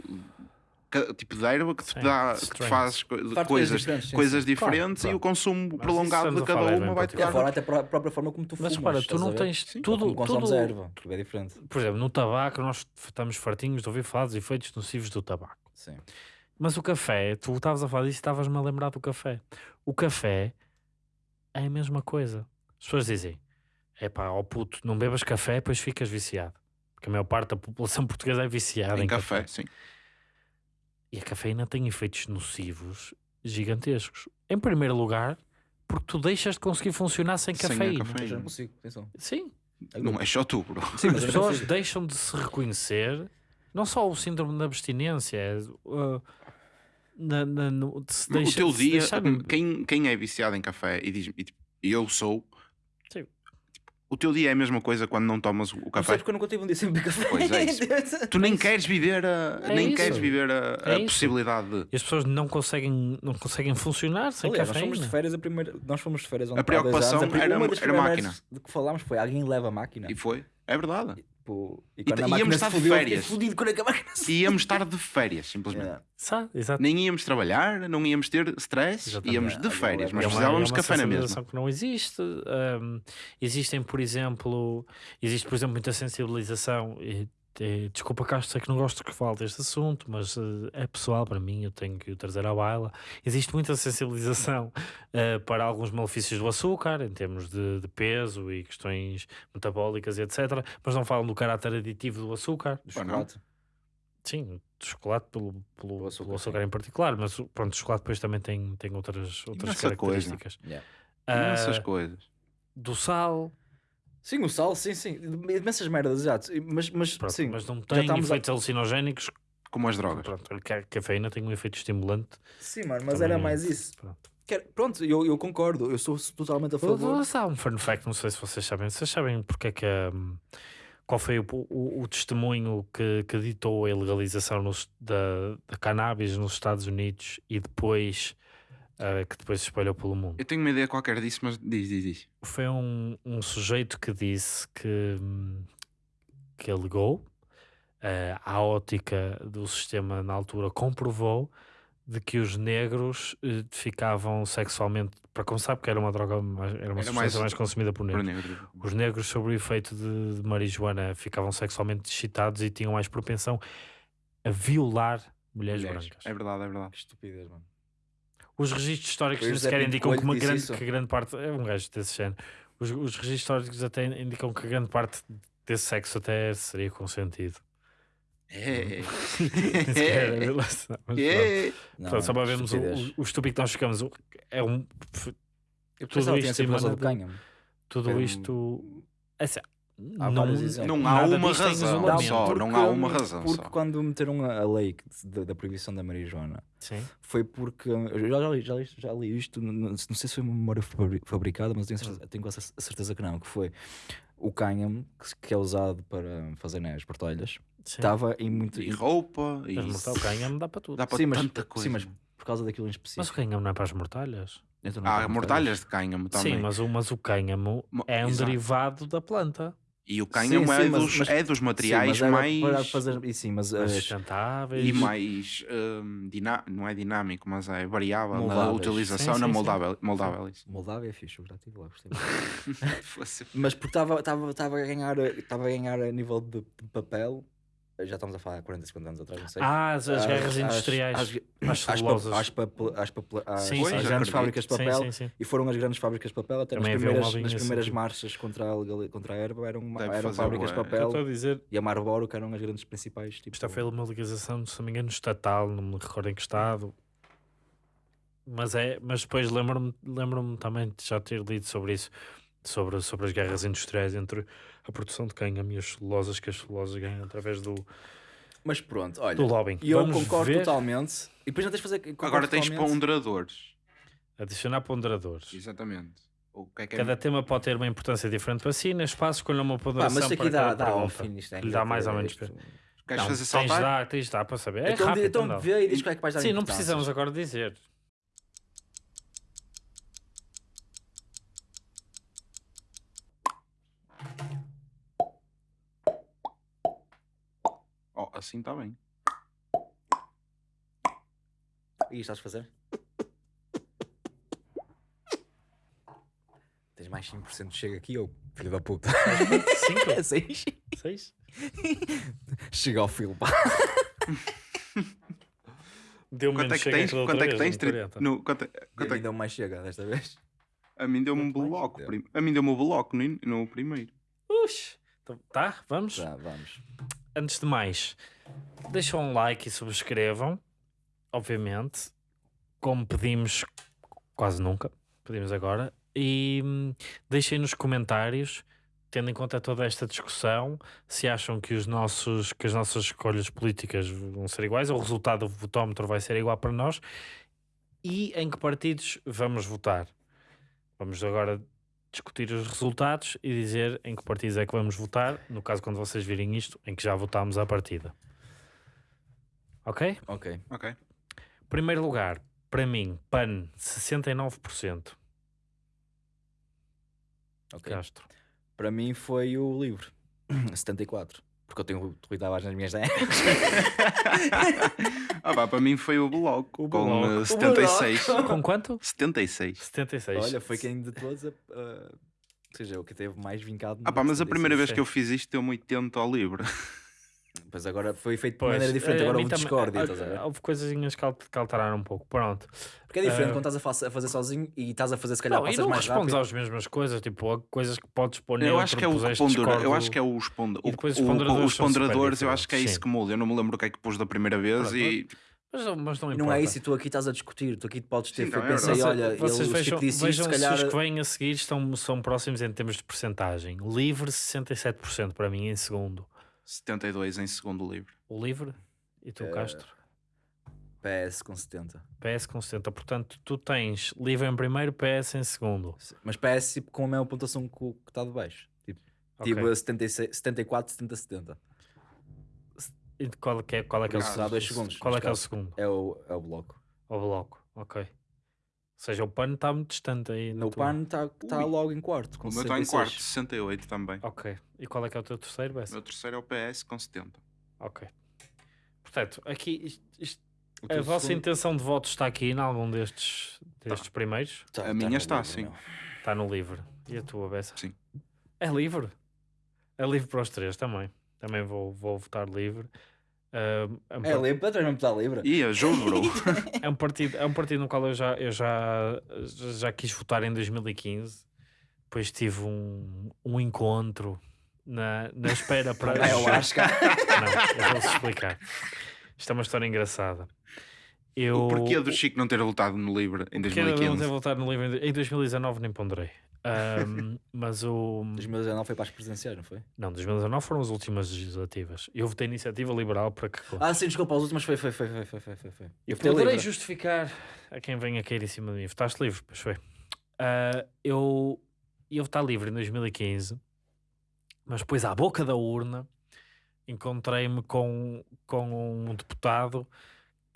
S2: tipo de erva que te,
S3: Sim,
S2: dá, que te faz co-
S1: Faz coisas
S2: coisas,
S1: diferentes,
S2: coisas
S1: sim.
S2: diferentes
S3: Claro,
S2: e o consumo
S3: Mas
S2: prolongado de cada uma vai te
S1: a
S2: dar.
S1: forma, até a própria forma como tu
S3: Mas
S1: fumas.
S3: repara, tu não tens
S1: Sim,
S3: tudo- tudo-
S1: erva, tudo é diferente.
S3: Por exemplo, no tabaco, nós estamos fartinhos de ouvir falar dos efeitos nocivos do tabaco.
S1: Sim.
S3: Mas o café, tu estavas a falar disso e estavas-me a lembrar do café. O café é a mesma coisa. As pessoas dizem: é pá, ó puto, não bebas café, depois ficas viciado. Porque a maior parte da população portuguesa é viciada em,
S2: Em café, sim.
S3: E a cafeína tem efeitos nocivos gigantescos. Em primeiro lugar, porque tu deixas de conseguir funcionar sem
S2: Sem
S3: cafeína.
S2: cafeína.
S1: Eu já não consigo, atenção.
S3: Sim,
S2: Não é só tu, bro.
S1: Sim,
S3: as pessoas deixam de se reconhecer, não só o síndrome da abstinência, é, uh, na, na- no- de se
S2: o
S3: deixa-
S2: teu dia,
S3: deixarem-
S2: quem, quem é viciado em café e diz e, tipo, eu sou, o teu dia é a mesma coisa quando não tomas o café.
S1: porque eu nunca tive um dia sem beber café.
S2: Pois é isso. Tu nem queres viver a,
S3: É
S2: nem
S3: isso.
S2: queres viver a, a
S3: É isso.
S2: possibilidade de.
S3: E as pessoas não conseguem, não conseguem funcionar sem
S1: Aliás, nós
S3: cafeína.
S1: fomos de férias a primeira. Nós fomos de férias ontem,
S2: A preocupação
S1: anos, pri-
S2: era-
S1: uma das
S2: era máquina.
S1: De que falámos foi alguém leva a máquina.
S2: E foi. É verdade.
S1: Tipo, e
S2: E
S1: quando
S2: t-
S1: a
S2: íamos
S1: máquina
S2: estar
S1: se
S2: férias.
S1: fodido quando é a máquina se
S2: E íamos estar de férias, simplesmente.
S1: Yeah.
S3: Sabe? Exato.
S2: Nem íamos trabalhar, não íamos ter stress,
S3: Exatamente.
S2: íamos de
S1: Yeah,
S2: férias,
S1: é
S2: mas
S3: É uma-
S2: precisávamos
S3: é
S2: de
S3: uma
S2: café na
S3: sensibilização
S2: mesma.
S3: que não existe. Hum, existem, por exemplo, existe, por exemplo, muita sensibilização. E, e, desculpa, Castro, sei que não gosto que fale deste assunto, mas eh, é pessoal para mim, eu tenho que o trazer à baila. Existe muita sensibilização eh, para alguns malefícios do açúcar, em termos de, de peso e questões metabólicas e etc. Mas não falam do caráter aditivo do açúcar.
S1: Do chocolate.
S3: Sim, do chocolate pelo, pelo,
S1: Do
S3: pelo
S1: açúcar,
S3: açúcar, em particular, mas pronto, o chocolate depois também tem, tem outras, outras
S2: Imensa coisa.
S3: características.
S1: Yeah.
S3: Ah,
S2: Essas coisas.
S3: do sal,
S1: Sim, o sal, sim, sim. Imensas merdas, exato. Mas, mas,
S3: pronto,
S1: sim,
S3: mas não
S1: já
S3: tem
S1: estamos a-
S3: efeitos alucinogénicos.
S2: Como as drogas.
S3: Pronto, a ca- cafeína tem um efeito estimulante.
S1: Sim, mano, mas
S3: também
S1: era
S3: é-
S1: mais isso.
S3: Pronto.
S1: Quer- Pronto, eu, eu concordo. Eu sou totalmente a favor.
S3: Vou dar um fun fact, não sei se vocês sabem. Vocês sabem porque é que. hum, qual foi o, o, o testemunho que, que ditou a ilegalização nos- da, da cannabis nos Estados Unidos e depois. Ah, que depois se espalhou pelo mundo?
S2: Eu tenho uma ideia qualquer disso, mas diz, diz, diz.
S3: foi um, um sujeito que disse que, que alegou eh, a ótica do sistema na altura comprovou de que os negros eh, ficavam sexualmente para começar porque era uma droga mais, era uma
S2: Era
S3: substância
S2: mais-
S3: mais consumida por
S2: Por
S3: negros
S2: negro.
S3: os negros sob o efeito de, de marijuana ficavam sexualmente excitados e tinham mais propensão a violar mulheres,
S2: Mulheres.
S3: brancas
S2: É verdade, é verdade.
S1: Que estupidez, mano.
S3: Os registros históricos nem sequer
S1: Pinto
S3: indicam que, uma grande,
S1: isso?
S3: que grande parte. É um gajo desse género. Os, os registros históricos até indicam que grande parte desse sexo até seria consentido.
S2: É.
S3: Sequer mas.
S2: É.
S1: Não,
S3: Pronto, só para
S1: é
S3: vermos o, o, estúpido que nós ficamos. o- É um.
S1: Eu
S3: tudo isto. Tudo
S2: Foi
S3: isto. é assim, não.
S2: Não há
S3: nada
S2: uma razão só, não há uma razão
S1: Porque
S2: só.
S1: quando meteram a, lei da, da proibição da marijuana,
S3: Sim.
S1: foi porque. Eu já, já, li, já, li, já li isto, não, não sei se foi uma memória fabri- fabricada, mas tenho, certeza- tenho quase a certeza que não. Que foi o cânhamo, que, que é usado para fazer né, as portelhas, estava em muito.
S2: E roupa, e
S3: Mas mortal cânhamo dá para tudo.
S2: dá para
S1: Sim, mas,
S2: tanta coisa.
S1: sim, mas por causa daquilo em específico.
S3: Mas o cânhamo não é para as mortalhas?
S1: Então
S2: Há
S1: tem
S2: mortalhas de cânhamo também.
S3: Sim, mas o, mas o cânhamo
S2: Mo-
S3: é um
S2: exato.
S3: derivado da planta.
S2: E o
S1: Sim,
S2: cânhamo é,
S1: sim,
S2: dos,
S1: mas-
S2: é dos
S1: Sim,
S2: materiais
S1: mas era
S2: mais.
S1: para fazer e sim, mas
S3: mais sustentáveis.
S2: E mais hum, diná- não é dinâmico, mas é variável na utilização,
S3: Sim,
S2: na
S3: sim, sim.
S2: moldável. moldável isso.
S1: Moldávia é fixe, eu já estive lá, gostei Mas porque estava estava estava a ganhar estava a ganhar a nível de, de papel. Já estamos a falar há 40, 50 anos atrás, não sei.
S3: Ah, as, as guerras
S1: às-
S3: industriais.
S1: às, pa-
S3: celulosas.
S1: às, papel- às, papel-
S3: Sim,
S1: às
S3: sim,
S1: grandes fábricas de papel
S3: sim, sim.
S1: e foram as grandes fábricas de papel até nas
S3: Também havia um
S1: primeiras, nas primeiras
S3: sentido.
S1: marchas contra a, contra a erva eram,
S2: Deve
S1: eram fábricas de papel
S3: dizer,
S1: e a Marlboro que eram as grandes principais tipo,
S3: isto foi uma legalização, se não me engano, estatal, não me recordo em que estado. Mas, é, mas depois lembro-me lembro também de já ter lido sobre isso, sobre, sobre as guerras industriais entre a produção de cânhamo e as celulosas, que as celulosas ganham através do,
S1: mas pronto, olha
S3: do lobbying.
S1: e eu
S3: Vamos
S1: concordo
S3: ver,
S1: totalmente e depois não tens de fazer
S2: Agora tens
S1: totalmente.
S2: ponderadores.
S3: Adicionar ponderadores.
S2: Exatamente. O que é que é
S3: Cada tema pode ter uma importância diferente para si. Neste espaço, escolha uma ponderação
S1: mas isto aqui
S3: para
S1: dá, dá ao fim isto é
S3: Lhe dá mais ou menos
S1: isto-
S2: Queres
S3: Não,
S2: fazer
S3: tens
S2: saltar?
S3: de dar, tens de dar para saber. É
S1: então,
S3: rápido,
S1: então
S3: não.
S1: vê e diz qual é que vais dar
S3: Sim, não precisamos agora dizer.
S2: Assim está bem.
S1: E estás a fazer? Tens mais 5% de chega aqui ou filho da puta?
S3: Cinco?
S1: 6?
S3: Seis?
S1: Chega ao filo, pá.
S3: Deu
S2: Quanto é que
S3: chega
S2: tens? Quanto é que tens?
S3: no
S2: Tri-
S3: 40.
S2: no- quanto é-
S1: a
S2: quanto é
S1: deu mais chega desta vez.
S2: A mim deu-me um bloco.
S1: Deu.
S2: prim- A mim deu-me o bloco no, no primeiro.
S3: Ux. Então, Tá, vamos?
S1: Já, vamos.
S3: Antes de mais, deixam um like e subscrevam. Obviamente. Como pedimos quase nunca. Pedimos agora. E hum, deixem nos comentários, tendo em conta toda esta discussão, se acham que, os nossos, que as nossas escolhas políticas vão ser iguais, ou o resultado do votómetro vai ser igual para nós, e em que partidos vamos votar. Vamos agora discutir os resultados e dizer em que partidos é que vamos votar, no caso quando vocês virem isto, em que já votámos à partida. Ok?
S1: Ok.
S2: Ok.
S3: Primeiro lugar, para mim, PAN, 69%.
S1: ok.
S3: Castro.
S1: Para mim foi o livro. 74. Porque eu tenho o Rui Tavares nas minhas 10.
S2: Ah, pá, para mim foi o bloco.
S3: O
S2: com
S3: Bloco.
S2: eh,
S3: O
S2: 76.
S3: Com quanto?
S2: 76.
S3: 76.
S1: Olha, foi quem de todos. a- a- ou seja, o que teve mais vincado.
S2: Ah, pá, mas a primeira vez que eu fiz isto deu-me 80 ao livro.
S1: Pois agora foi feito de
S3: Pois,
S1: maneira diferente.
S3: eh,
S1: Agora houve discórdia.
S3: ah,
S1: estás a ver?
S3: Houve coisinhas que alt- que alteraram um pouco. Pronto.
S1: Porque é diferente
S3: Ah.
S1: quando estás a, fa- a fazer sozinho e estás a fazer se calhar
S3: Não, e
S1: passas
S3: não
S1: mais
S3: respondes
S1: rápido.
S3: às mesmas coisas, tipo, coisas que podes pôr
S2: Eu
S3: neutro,
S2: acho que é o que
S3: puseste
S2: pondera, eu acho que é os, o-
S3: os
S2: o-
S3: ponderadores
S2: os ponderadores, eu acho que é isso que muda. Eu não me lembro o que é que pus da primeira vez e
S3: Mas, não- mas não
S1: não é isso, e tu aqui estás a discutir, tu aqui podes ter
S2: Sim, não, é
S1: pensei, olha,
S3: Vocês
S1: ele,
S3: vejam,
S1: disse
S3: vejam
S1: se
S3: se
S1: calhar...
S3: os que vêm a seguir estão, são próximos em termos de percentagem. Livre 67% para mim em segundo.
S2: 72 em segundo livro.
S3: O livre e tu,
S1: Eh,
S3: Castro.
S1: PS com 70.
S3: PS com 70. Portanto, tu tens livre em primeiro, PS em segundo.
S1: Mas PS tipo, com a mesma pontuação que o que está de baixo. Tipo,
S3: Ok.
S1: tive 76, 74, 70, 70.
S3: E qual é que é, qual é, que é o segundo?
S1: dá dois segundos,
S3: Qual é que é o segundo?
S1: É o, é o bloco.
S3: O bloco. Ok. Ou seja, o pano está muito distante aí. na
S1: No
S3: tua-
S1: PAN está tá
S2: Ui.
S1: logo em quarto. Com
S2: o meu está em
S1: 66.
S2: quarto, 68 também.
S3: Ok. E qual é que é o teu terceiro,
S2: O
S3: Bessa?
S2: meu terceiro é o PS com 70.
S3: Ok. Portanto, aqui isto- isto-
S2: O
S3: a vossa
S2: segundo-
S3: intenção de voto está aqui em algum destes, destes primeiros?
S1: Tá-
S2: A
S1: tá
S2: minha está,
S1: livro,
S2: sim.
S1: meu.
S3: Está no livre. E a tua, Bessa?
S2: Sim.
S3: É livre. É livre para os três também. Também vou, vou votar livre. Ah, é, um
S1: É livre, para mesmo.
S2: E ajude, bro.
S3: é um partido, é um partido no qual eu já, eu já, já quis votar em 2015. Depois tive um, um encontro na, na espera para.
S1: É o Asca.
S3: Não, eu vou-vos explicar. Isto é uma história engraçada. Eu,
S2: O porquê do Chico não ter voltado no livro em
S3: porquê de eu não ter
S2: 2015?
S3: voltado no em, em 2019 nem ponderei. Ahm, mas o.
S1: 2019 foi para as presidenciais, não foi?
S3: Não, 2019 foram as últimas legislativas. Eu votei iniciativa liberal para que.
S1: Ah, sim, desculpa, as últimas foi, foi, foi, foi, foi, foi, foi.
S3: Eu poderei justificar a quem venha cair em cima de mim. Votaste livre, pois foi. Ah, eu ia votar livre em 2015, mas depois à boca da urna encontrei-me com, com um deputado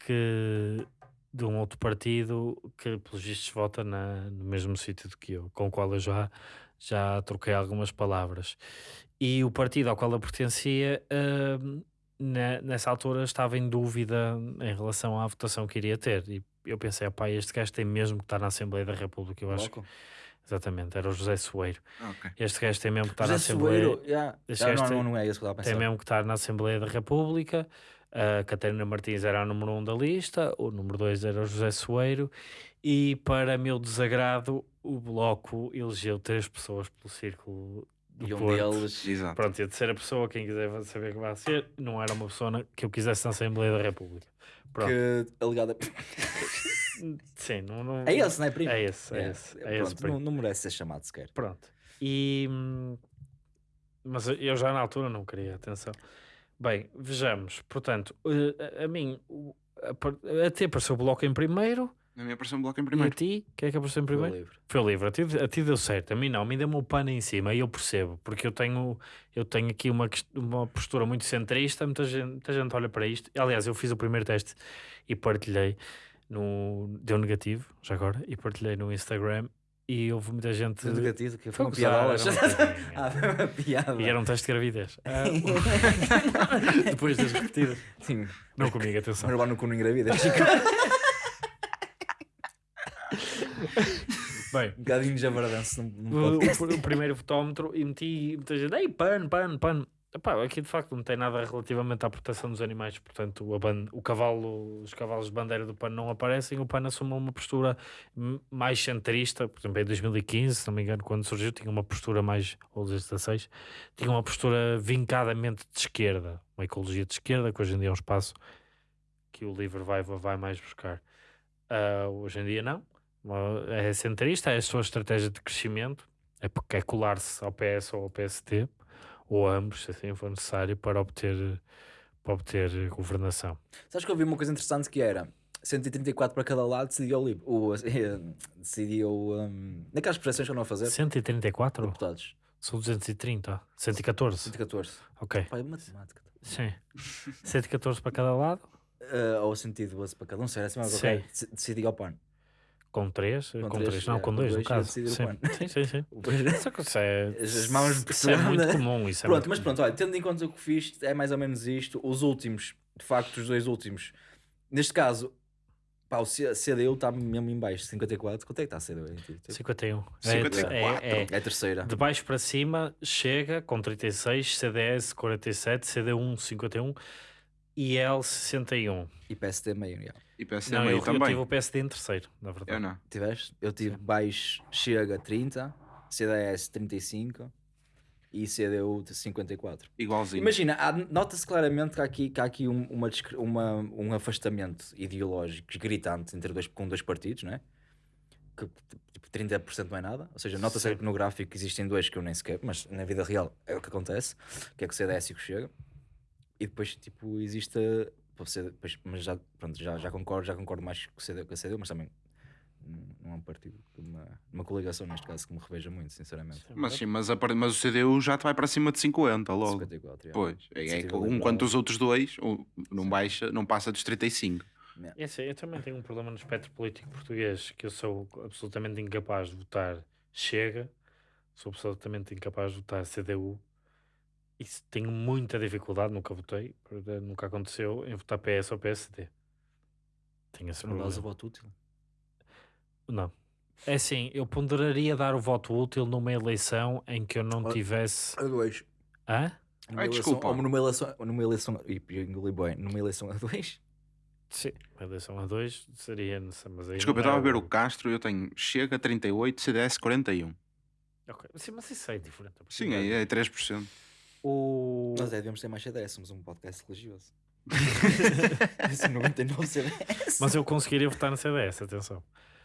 S3: que de um outro partido que pelos vistos vota na, no mesmo sítio do que eu, com o qual eu já, já troquei algumas palavras. E o partido ao qual eu pertencia, hum, ne- nessa altura, estava em dúvida em relação à votação que iria ter. E eu pensei, pá, este gajo tem mesmo que estar na Assembleia da República. Eu acho que, exatamente, era o José Soeiro.
S2: Ok.
S3: Este gajo tem mesmo que estar na
S1: José
S3: Assembleia.
S1: Soeiro, yeah.
S3: Este
S1: Ah,
S3: gajo
S1: não,
S3: tem-
S1: não, é isso que eu estava a
S3: Tem
S1: pensar.
S3: mesmo que estar na Assembleia da República. A Catarina Martins era a número um da lista, o número dois era o José Soeiro, e para meu desagrado, o Bloco elegeu três pessoas pelo círculo do
S1: E um
S3: Porto.
S1: deles.
S2: Exato.
S3: Pronto, e a terceira pessoa, quem quiser saber que vai ser, não era uma pessoa que eu quisesse na Assembleia da República. Pronto.
S1: Que alegada.
S3: Sim, não, não-
S1: É esse, não é, primo?
S3: É esse, é
S1: Yeah.
S3: esse. É
S1: Pronto, não, não merece ser chamado sequer.
S3: Pronto. E. hum, Mas eu já na altura não queria, atenção. Bem, vejamos. Portanto, eh, a, a mim, a, a ti apareceu o bloco em primeiro,
S2: Na minha apareceu um bloco em
S3: e a
S2: primeiro.
S3: ti, quem é que apareceu em
S1: Foi
S3: primeiro?
S1: livre.
S3: Foi o livro. A ti, a ti deu certo, a mim não. A mim deu-me o pano em cima e eu percebo, porque eu tenho, eu tenho aqui uma, uma postura muito centrista. Muita gente, muita gente olha para isto. Aliás, eu fiz o primeiro teste e partilhei. No, deu negativo, já agora, e partilhei no Instagram. E houve muita gente.
S1: Foi negativo, que
S3: Foi
S1: uma piada.
S3: era uma piadinha.
S1: Ah, foi uma piada.
S3: E era um teste de gravidez. Ah, Depois das repetidas.
S1: Sim,
S3: Não comigo, atenção.
S1: mas lá no cu não engravida.
S3: Bem,
S1: Um bocadinho de javardanço.
S3: O, o- o primeiro fotómetro e meti muita gente, ei, pano, pano, pano. Epá, aqui de facto não tem nada relativamente à proteção dos animais, portanto ban- o cavalo, os cavalos de bandeira do pano não aparecem, o pano assume uma postura mais centrista, por exemplo em 2015, se não me engano, quando surgiu, tinha uma postura mais, ou 2016, tinha uma postura vincadamente de esquerda, uma ecologia de esquerda, que hoje em dia é um espaço que o livro vai, vai mais buscar. Ah, hoje em dia não, é centrista, é a sua estratégia de crescimento, é porque é colar-se ao PS ou ao PST, ou ambos, se assim for necessário, para obter, para obter governação.
S1: Sabes que eu vi uma coisa interessante que era 134 para cada lado decidia o livro. O, decidia o. Um, naquelas projeções que eu não a fazer.
S3: 134?
S1: Deputados.
S3: São 230? 114?
S1: 114.
S3: Ok,
S1: Pai, matemática.
S3: sim. 114 para cada lado,
S1: Uh, ou 112 para cada um, será assim. Ok. Dec- Decidia o pano.
S3: Com 3,
S1: Com
S3: com
S1: três,
S3: 3, não,
S1: é,
S3: com
S1: com
S3: 2 no
S1: dois,
S3: caso. Sim, sim, sim. sim. Só que isso é,
S1: As mãos
S3: isso é muito
S1: pressionam.
S3: comum. Isso é
S1: Pronto,
S3: muito
S1: mas
S3: comum.
S1: pronto, olha, tendo em conta o que fiz, é mais ou menos isto. Os últimos, de facto, os dois últimos. Neste caso, pá, o CDU está mesmo em baixo, 54. Quanto é que está a CDU? em ti?
S3: 51.
S2: 54.
S3: É, é, é.
S1: É a terceira.
S3: De baixo para cima chega com 36, CDS 47, CD1 51, IL 61.
S1: E PSD meio, já.
S2: E PSD
S3: Não,
S2: meio
S3: eu, eu
S2: também.
S3: tive o PSD em terceiro, na verdade.
S2: Eu não.
S1: Tiveste? Eu tive baixo, chega 30, CDS 35 e CDU de 54.
S2: Igualzinho.
S1: Imagina, nota-se claramente que há aqui, que há aqui um, uma, uma- um afastamento ideológico gritante entre dois, com dois partidos, não é? Que tipo, 30% não é nada. Ou seja, nota-se
S3: Sim.
S1: que no gráfico existem dois que eu nem sequer, mas na vida real é o que acontece, que é que o CDS e que o Chega. E depois, tipo, existe. depois- mas já, pronto, já, já concordo, já concordo mais com o CDU, com a CDU mas também não é um partido, uma, uma coligação neste caso que me reveja muito, sinceramente.
S2: Mas sim, mas, a mas o CDU já te vai para cima de 50 logo.
S1: 54, já.
S2: Pois, é, é que um
S1: Liberal.
S2: quanto os outros dois, um não baixa, não passa dos 35.
S3: É assim, eu também tenho um problema no espectro político português, que eu sou absolutamente incapaz de votar Chega, sou absolutamente incapaz de votar CDU, e se- tenho muita dificuldade, nunca votei, porque nunca aconteceu, em votar PS ou PSD. Tenho esse
S1: Não dás o
S3: problema.
S1: voto útil.
S3: Não. É assim, eu ponderaria dar o voto útil numa eleição em que eu não tivesse.
S1: A dois.
S3: Hã?
S1: Numa
S2: Ai,
S1: eleição-
S2: desculpa.
S1: Ou numa eleição. Numa eleição. Ih, engoli bem. Numa eleição a dois.
S3: Sim, uma eleição a dois seria. nessa- Mas aí
S2: Desculpa, eu
S3: não
S2: estava a
S3: é
S2: ver o Castro e eu tenho Chega 38, CDS 41.
S3: Ok, Sim, mas isso é diferente.
S2: Sim, é, é 3%.
S3: O...
S1: Nós é, devemos ter mais CDS. Somos um podcast religioso. Isso 99 CDS.
S3: Mas eu conseguiria votar no CDS, atenção.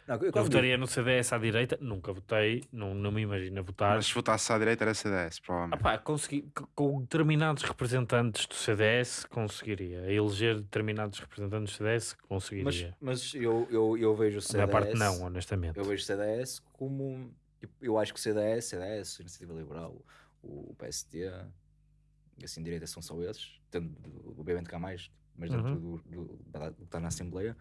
S1: Não, eu,
S3: Eu votaria no CDS à direita, nunca votei, não, não me imagino votar.
S2: Mas se votasse à direita era CDS,
S3: Ah,
S2: provavelmente.
S3: pá, consegui, com determinados representantes do CDS, conseguiria. Eleger determinados representantes do CDS, conseguiria.
S1: mas, mas eu, eu, eu vejo o CDS.
S3: minha parte não, honestamente.
S1: Eu vejo o CDS como. tipo, Eu acho que o CDS, CDS, Iniciativa Liberal, o PSD, e assim, direita são só esses. Tendo, obviamente há mais, mas dentro
S3: Uhum.
S1: do que está na Assembleia.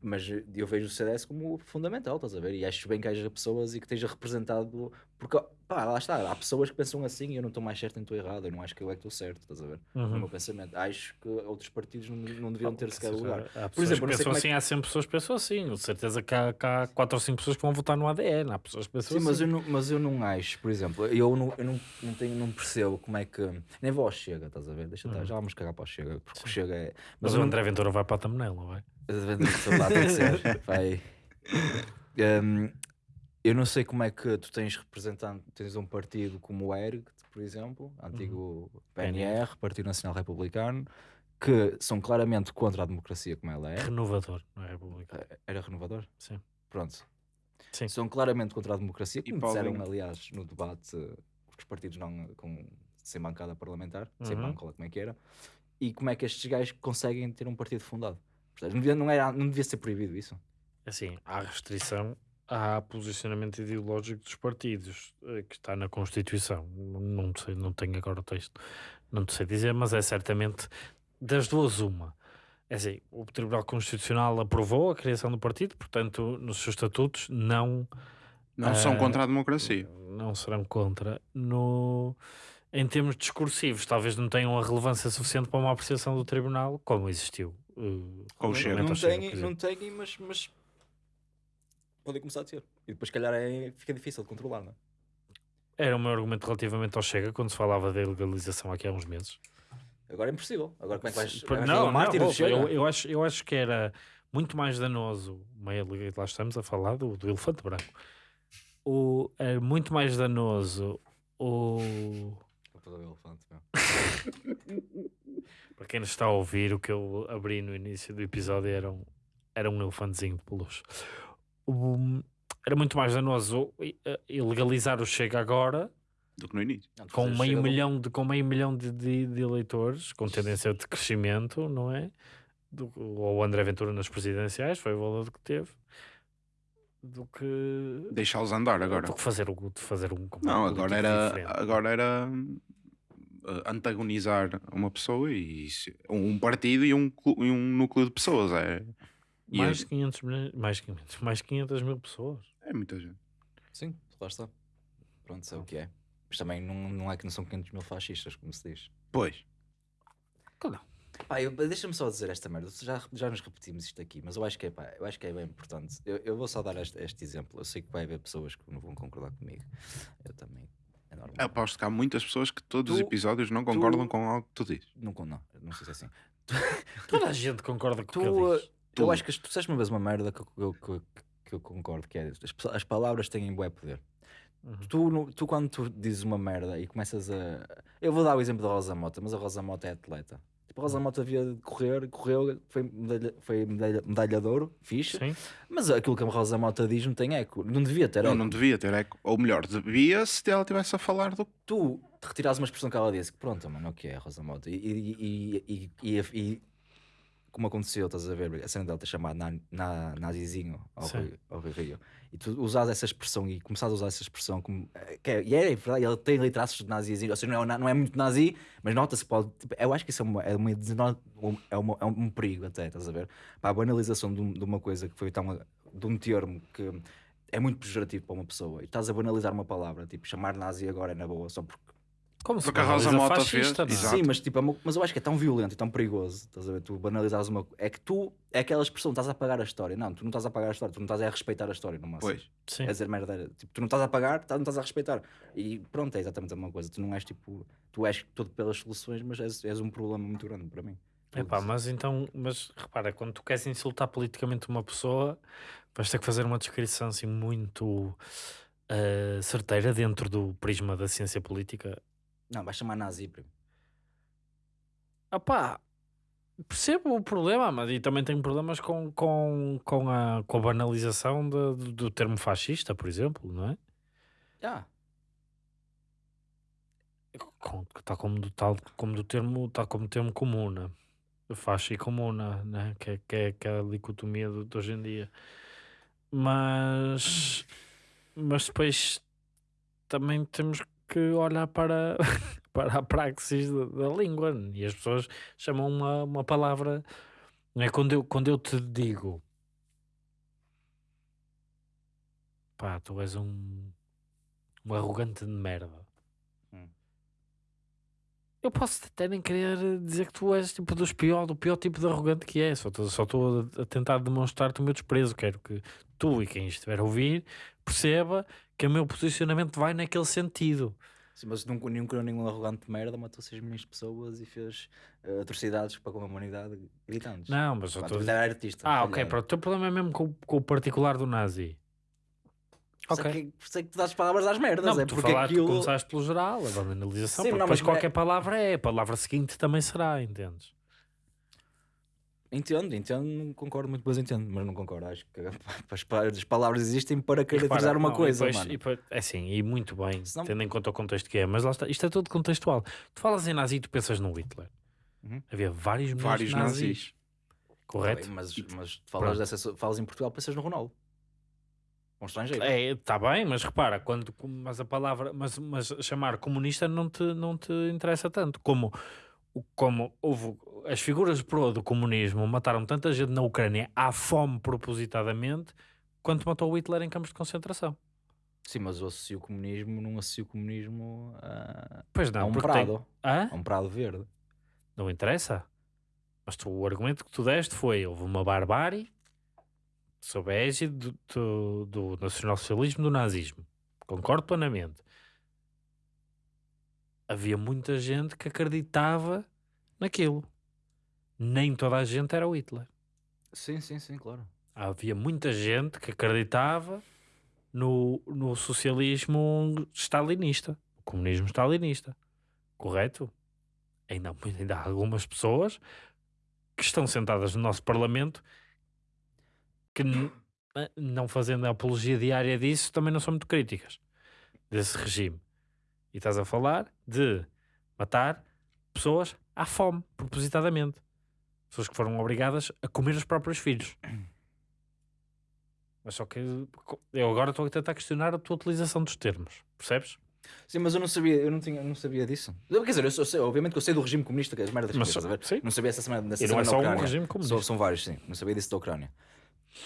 S1: Mas eu vejo o CDS como fundamental, estás a ver? E acho bem que haja pessoas e que esteja representado. Porque Pá, lá está. Há pessoas que pensam assim e eu não estou mais certo nem estou errado. Eu não acho que eu é que estou certo, estás a ver? No
S3: Uhum.
S1: meu pensamento. Acho que outros partidos não, não deviam ter sequer lugar.
S3: Há
S1: Por
S3: pessoas
S1: exemplo,
S3: que
S1: não
S3: pensam
S1: é
S3: assim,
S1: que...
S3: há sempre pessoas que pensam assim. De certeza que há, que há 4 ou 5 pessoas que vão votar no ADN. Há pessoas que pensam
S1: Sim,
S3: assim.
S1: mas eu, não, mas eu não acho, por exemplo, eu não, eu não, não, tenho, não percebo como é que. Nem vou ao Chega, estás a ver? Deixa estar, já vamos cagar para o Chega, porque o Chega é.
S3: Uhum. Mas
S1: eu
S3: o
S1: não-
S3: André Ventura vai para a thumbnail, não vai?
S1: lá tem que ser. Vai. Um, eu não sei como é que tu tens representante, tens um partido como o ERG, por exemplo, antigo PNR, Partido Nacional Republicano, que são claramente contra a democracia como ela é.
S3: Renovador, não é República?
S1: Era renovador?
S3: Sim.
S1: Pronto.
S3: Sim.
S1: São claramente contra a democracia,
S2: E
S1: como
S2: Paulinho?
S1: disseram, aliás, no debate eh, os partidos não com, sem bancada parlamentar, sem
S3: Uhum.
S1: banca, ou lá como é que era, e como é que estes gajos conseguem ter um partido fundado. Portanto, não devia, não, era, não devia ser proibido isso.
S3: Assim, há restrição há posicionamento ideológico dos partidos eh, que está na Constituição. Não- sei, não tenho agora o texto, não sei dizer, mas é certamente das duas uma. É assim, o Tribunal Constitucional aprovou a criação do partido, portanto, nos seus estatutos não
S2: Não são
S3: Ah,
S2: contra a democracia.
S3: não serão contra. No, em termos discursivos, talvez não tenham a relevância suficiente para uma apreciação do Tribunal, como existiu. eh,
S2: Com o Chega.
S1: Não têm, não têm mas, mas podem começar a ter. E depois, se calhar, é, fica difícil de controlar, não é?
S3: Era o meu argumento relativamente ao Chega, quando se falava da legalização aqui há uns meses.
S1: Agora é impossível. Agora como é que vais.
S3: Não, não, ouve,
S1: Chega?
S3: eu, eu, acho, eu acho que era muito mais danoso, meio, lá estamos a falar do, do elefante branco, o, é muito mais danoso o,
S1: Vou fazer o elefante,
S3: para quem nos está a ouvir, o que eu abri no início do episódio era um, era um elefantezinho de peluche. O- era muito mais danoso eh, ilegalizar o Chega agora
S2: Do que no início.
S1: Não,
S3: com meio
S1: do-
S3: milhão de com meio milhão de, de- de eleitores com tendência de crescimento não é do, ou o André Ventura nas presidenciais foi o valor que teve do que
S2: Deixá-los andar agora.
S3: do que fazer o de fazer um
S2: Não,
S3: um
S2: agora era,
S3: diferente.
S2: agora era uh, antagonizar uma pessoa e um partido e um, e um núcleo de pessoas. É, e
S3: mais de 500 milhões mais 500 mais 500 mil pessoas
S2: é muita gente.
S1: Sim, lá está. Pronto, é o que é. Mas também não, não é que não são 500 mil fascistas, como se diz.
S2: Pois.
S1: Pá, eu- deixa-me só dizer esta merda. Já, já nos repetimos isto aqui, mas eu acho que é, pá, eu acho que é bem importante. Eu, eu vou só dar este, este exemplo. Eu sei que vai haver pessoas que não vão concordar comigo. Eu também. É normal.
S2: Aposto que há muitas pessoas que todos os
S1: Tu-
S2: episódios não concordam
S1: tu-
S2: com algo que tu dizes.
S1: Não, não, não sei se é assim.
S3: toda a gente concorda com o que
S1: Tu,
S3: ele diz
S1: Eu
S2: Tu.
S1: acho que as- tu disseste uma vez uma merda que eu, que eu- que eu concordo, que é as, as palavras têm bué poder.
S3: Uhum.
S1: Tu, no- tu quando tu dizes uma merda e começas a... Eu vou dar o exemplo da Rosa Mota, mas a Rosa Mota é atleta. Tipo, a Rosa Mota havia de correr, correu, foi medalha, foi medalha, medalha de ouro, fixe.
S3: sim
S1: Mas aquilo que a Rosa Mota diz não tem eco. Não devia ter
S2: Não,
S1: eco.
S2: não devia ter eco. Ou melhor, devia se ela estivesse a falar do.
S1: Tu te retirares uma expressão que ela disse, que pronto, mano, o que é a Rosa Mota? E, e, e, e, e- e- como aconteceu, estás a ver, a cena dela ter chamado na, na, nazizinho ao. Rui, ao Rui Rio. E tu usas essa expressão e começares a usar essa expressão como. eh, Que é, e é verdade, ele tem ali traços de nazizinho, ou seja, não é, não é muito nazi, mas nota-se, pode. tipo, eu acho que isso é, uma, é, uma, um- é, uma- é um perigo até, estás a ver? Para a banalização de, de uma coisa que foi tão. de um termo que é muito pejorativo para uma pessoa e estás a banalizar uma palavra, tipo, chamar nazi agora é na boa, só porque.
S3: Como se
S2: Porque a Rosa
S3: banaliza
S2: Mota
S3: fascista,
S2: fez-
S3: é?
S2: Exato.
S1: Sim, mas, tipo, é mas eu acho que é tão violento e tão perigoso, estás a ver? Tu banalizares uma. É que tu, é aquela expressão, estás a apagar a história. Não, tu não estás a apagar a história, tu não estás a respeitar a história, máximo.
S2: Pois.
S3: Sim.
S1: É dizer merda, tipo, tu não estás a pagar, tá- não estás a respeitar. E pronto, é exatamente a mesma coisa. Tu não és tipo, tu és todo pelas soluções, mas és, és um problema muito grande para mim.
S3: Epá, mas então, mas repara, quando tu queres insultar politicamente uma pessoa, vais ter que fazer uma descrição assim muito eh, certeira dentro do prisma da ciência política.
S1: Não, vais chamar nazi, primo.
S3: Opá, percebo o problema, mas e também tenho problemas com, com, com, a, com a banalização de- do, do termo fascista, por exemplo, não é? Com, tal como do, tal como do termo, tal como termo comuna, faixa e comuna, né? que, é, que, é, que é a dicotomia de, de hoje em dia. Mas, mas depois também temos que olhar para, para a praxis da, da língua e as pessoas chamam uma, uma palavra. Não é? quando, eu, quando eu te digo pá, tu és um Um arrogante de merda.
S1: Hum.
S3: Eu posso até nem querer dizer que tu és tipo dos pior, do pior tipo de arrogante que é. Só estou a tentar demonstrar-te o meu desprezo. Quero que tu e quem estiver a ouvir perceba que o meu posicionamento vai naquele sentido.
S1: Sim, mas nunca, nunca nenhum arrogante de merda matou 6 milhões de pessoas e fez eh, atrocidades para com a humanidade gritantes.
S3: Não, mas eu estou
S1: era artista.
S3: Ah, ok, pronto. O teu problema é mesmo com, o- com o particular do nazi.
S1: Por é
S3: Ok.
S1: que- por isso é que tu dás palavras às merdas.
S3: Não,
S1: é
S3: tu,
S1: porque
S3: falaste, tu
S1: aquilo.
S3: começaste pelo geral, a banalização,
S1: Sim,
S3: porque
S1: não,
S3: depois
S1: mas-
S3: qualquer palavra é, a palavra seguinte também será, entendes?
S1: Entendo, entendo, não concordo muito, mas entendo, mas não concordo. Acho que as pa- as palavras existem para caracterizar uma
S3: não,
S1: coisa,
S3: e depois-
S1: mano.
S3: e depois- é assim, e muito bem,
S1: Senão-
S3: tendo em conta o contexto que é, mas lá está, isto é tudo contextual. Tu falas em nazi e tu pensas no Hitler.
S1: Uhum.
S3: Havia vários
S2: Vários
S3: nazis,
S2: nazis.
S3: correto?
S1: Tá bem, mas, mas falas,
S3: Pronto.
S1: dessa, falas em Portugal, pensas no Ronaldo. Um estrangeiro.
S3: É, está bem, mas repara, quando, mas a palavra, mas, mas chamar comunista não te, não te interessa tanto, como, como houve, as figuras pro do comunismo mataram tanta gente na Ucrânia à fome propositadamente, quanto matou o Hitler em campos de concentração.
S1: Sim, mas eu associo o comunismo, não associo o comunismo a,
S3: Pois
S1: a
S3: não,
S1: um
S3: porque tem-
S1: prado.
S3: Hã?
S1: A um prado verde.
S3: Não interessa. Mas tu, o argumento que tu deste foi: houve uma barbárie sob a égide do, do, do nacionalsocialismo do nazismo. Concordo plenamente. Havia muita gente que acreditava naquilo. Nem toda a gente era o Hitler.
S1: Sim, sim, sim, claro.
S3: Havia muita gente que acreditava no, no socialismo stalinista, o comunismo stalinista. Correto? Ainda, há- ainda há algumas pessoas que estão sentadas no nosso Parlamento que, eh, não fazendo a apologia diária disso, também não são muito críticas desse regime. E estás a falar de matar pessoas à fome, propositadamente. Pessoas que foram obrigadas a comer os próprios filhos. Mas só que eu agora estou a tentar questionar a tua utilização dos termos, percebes?
S1: Sim, mas eu não sabia, eu não, tinha, eu não sabia disso. Quer dizer, eu, sou- sei, obviamente que eu sei do regime comunista, que as merdas que
S3: Mas
S1: a ver?
S3: sim.
S1: Não sabia essa semana, dessa
S3: E não
S1: semana
S3: é só um regime
S1: São,
S3: comunista.
S1: são vários, sim. Não sabia disso da Ucrânia.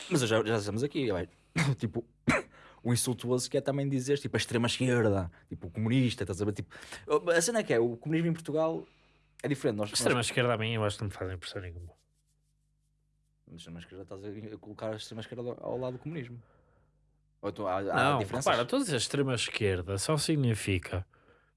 S1: Mas já, já estamos aqui, vai. tipo, o insultuoso que é também dizer, tipo, a extrema-esquerda, tipo, o comunista, estás a ver? Tipo, a cena é que é, o comunismo em Portugal é diferente. Nós,
S3: A extrema-esquerda a mim eu acho que não me fazem impressão nenhuma.
S1: nós, a extrema-esquerda estás a, colocar a extrema-esquerda ao, ao lado do comunismo. Ou tu, há, há
S3: Não,
S1: diferenças?
S3: repara, tu dizes extrema-esquerda só significa...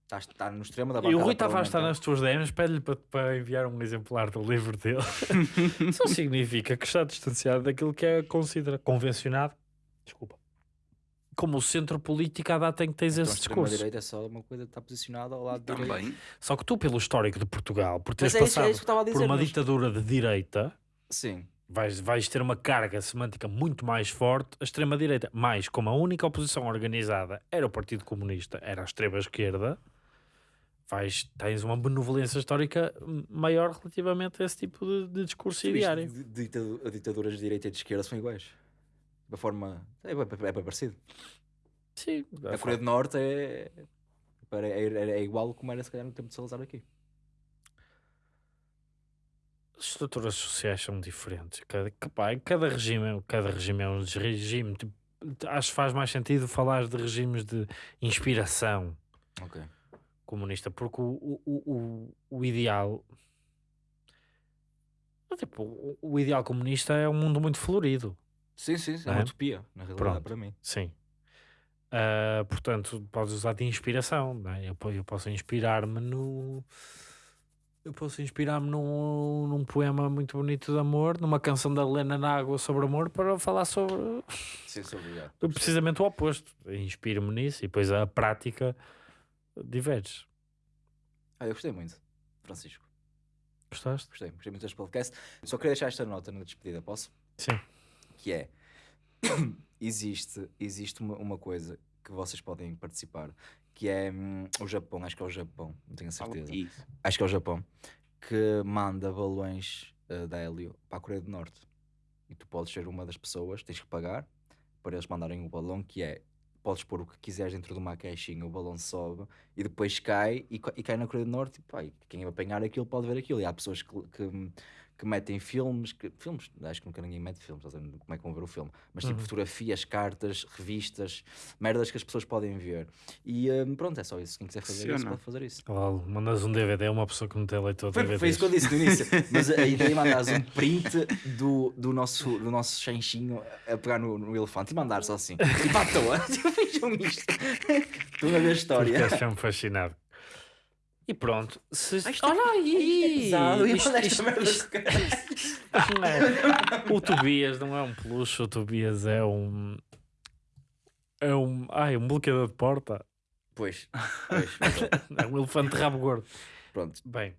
S1: Estás, está no extremo da
S3: E o Rui Tavares está nas tuas DMs, pede-lhe para, para enviar um exemplar do livro dele. só significa que está distanciado daquilo que é considera convencionado, desculpa, como o centro político à data em que tens
S1: Então,
S3: esse discurso.
S1: extrema-direita é só uma coisa que está posicionada ao lado direito.
S2: Também.
S3: Só que tu, pelo histórico de Portugal, por teres
S1: é isso, é
S3: passado
S1: isso a dizer.
S3: por uma
S1: mas-
S3: ditadura de direita,
S1: Sim.
S3: vais, vais ter uma carga semântica muito mais forte. A extrema-direita, mais como a única oposição organizada era o Partido Comunista, era a extrema-esquerda, vais, tens uma benevolência histórica maior relativamente a esse tipo de, de discurso
S1: a ditaduras de direita e de esquerda são iguais. Da forma. É, bem- é bem parecido.
S3: Sim,
S1: A Coreia do Norte é. É, é- é igual como era se calhar no tempo de Salazar aqui.
S3: as estruturas sociais são diferentes. Cada, pá, cada regime, cada regime é um regime. Tipo, acho que faz mais sentido falar de regimes de inspiração
S1: Ok.
S3: comunista, porque o, o, o, o ideal. Tipo, o ideal comunista é um mundo muito florido,
S1: Sim, sim, sim. É
S3: É?
S1: uma utopia, na realidade,
S3: Pronto.
S1: para mim.
S3: sim. Ah, portanto, podes usar de inspiração. não é? eu, eu posso inspirar-me no. Eu posso inspirar-me num, num poema muito bonito de amor, numa canção da Helena Nágua sobre amor, para falar sobre
S1: Sim, obrigado.
S3: precisamente o oposto. Inspiro-me nisso e depois a prática diverge.
S1: Ah, eu gostei muito, Francisco.
S3: Gostaste?
S1: Gostei, gostei muito deste podcast. Só queria deixar esta nota na despedida, posso?
S3: Sim.
S1: Que é existe, existe uma, uma coisa que vocês podem participar que é hum, o Japão, acho que é o Japão, não tenho certeza.
S2: Isso.
S1: Acho que é o Japão que manda balões uh, de hélio para a Coreia do Norte. E tu podes ser uma das pessoas, tens que pagar para eles mandarem o balão, que é podes pôr o que quiseres dentro de uma caixinha, o balão sobe e depois cai e, e cai na Coreia do Norte. E, pá, e quem apanhar aquilo pode ver aquilo. E há pessoas que, que, que metem filmes, que, filmes, acho que nunca ninguém mete filmes, como é que vão ver o filme, mas tipo
S3: Uhum.
S1: fotografias, cartas, revistas, merdas que as pessoas podem ver. E hum, pronto, é só isso. Quem quiser fazer isso,
S2: Cena.
S1: pode fazer isso.
S3: Lol, mandas um DVD a uma pessoa que não tem leitor de DVDs.
S1: foi isso que eu disse no início. Mas a ideia é mandares um print do, do, nosso, do nosso chanchinho a pegar no, no elefante e mandar só assim. E para à toa. Vejam isto. Estou a ver a história.
S3: Ficaste sempre fascinado. E pronto. Se...
S1: Ai, isto-
S3: Olha aí! Não é- O Tobias não é um peluche, o Tobias é um. É um. Ai, um bloqueador de porta.
S1: Pois, pois.
S3: É um elefante de rabo gordo.
S1: Pronto,
S3: Bem,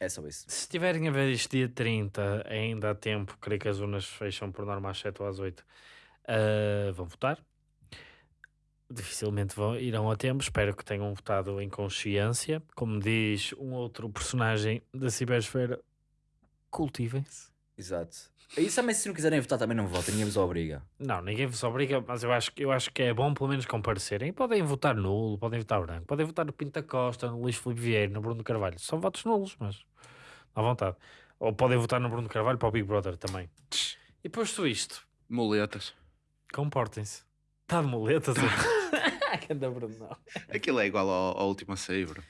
S1: é só isso.
S3: se estiverem a ver isto dia 30, ainda há tempo, creio que as urnas fecham por norma às 7 ou às 8. ah, vão votar. Dificilmente vão, irão a tempo. Espero que tenham votado em consciência. Como diz um outro personagem da cibersfera, cultivem-se.
S1: Exato. E também, se não quiserem votar, também não votem, ninguém vos obriga.
S3: Não, ninguém vos obriga, mas eu acho, que- eu acho que é bom pelo menos comparecerem. Podem votar nulo, podem votar branco, podem votar no Pinta Costa, no Luís Filipe Vieira, no Bruno Carvalho. São votos nulos, mas à vontade. Ou podem votar no Bruno Carvalho para o Big Brother também. E posto isto,
S2: Muletas.
S3: comportem-se. Está de muletas?
S2: Aquilo é igual ao, ao último a sair, bro.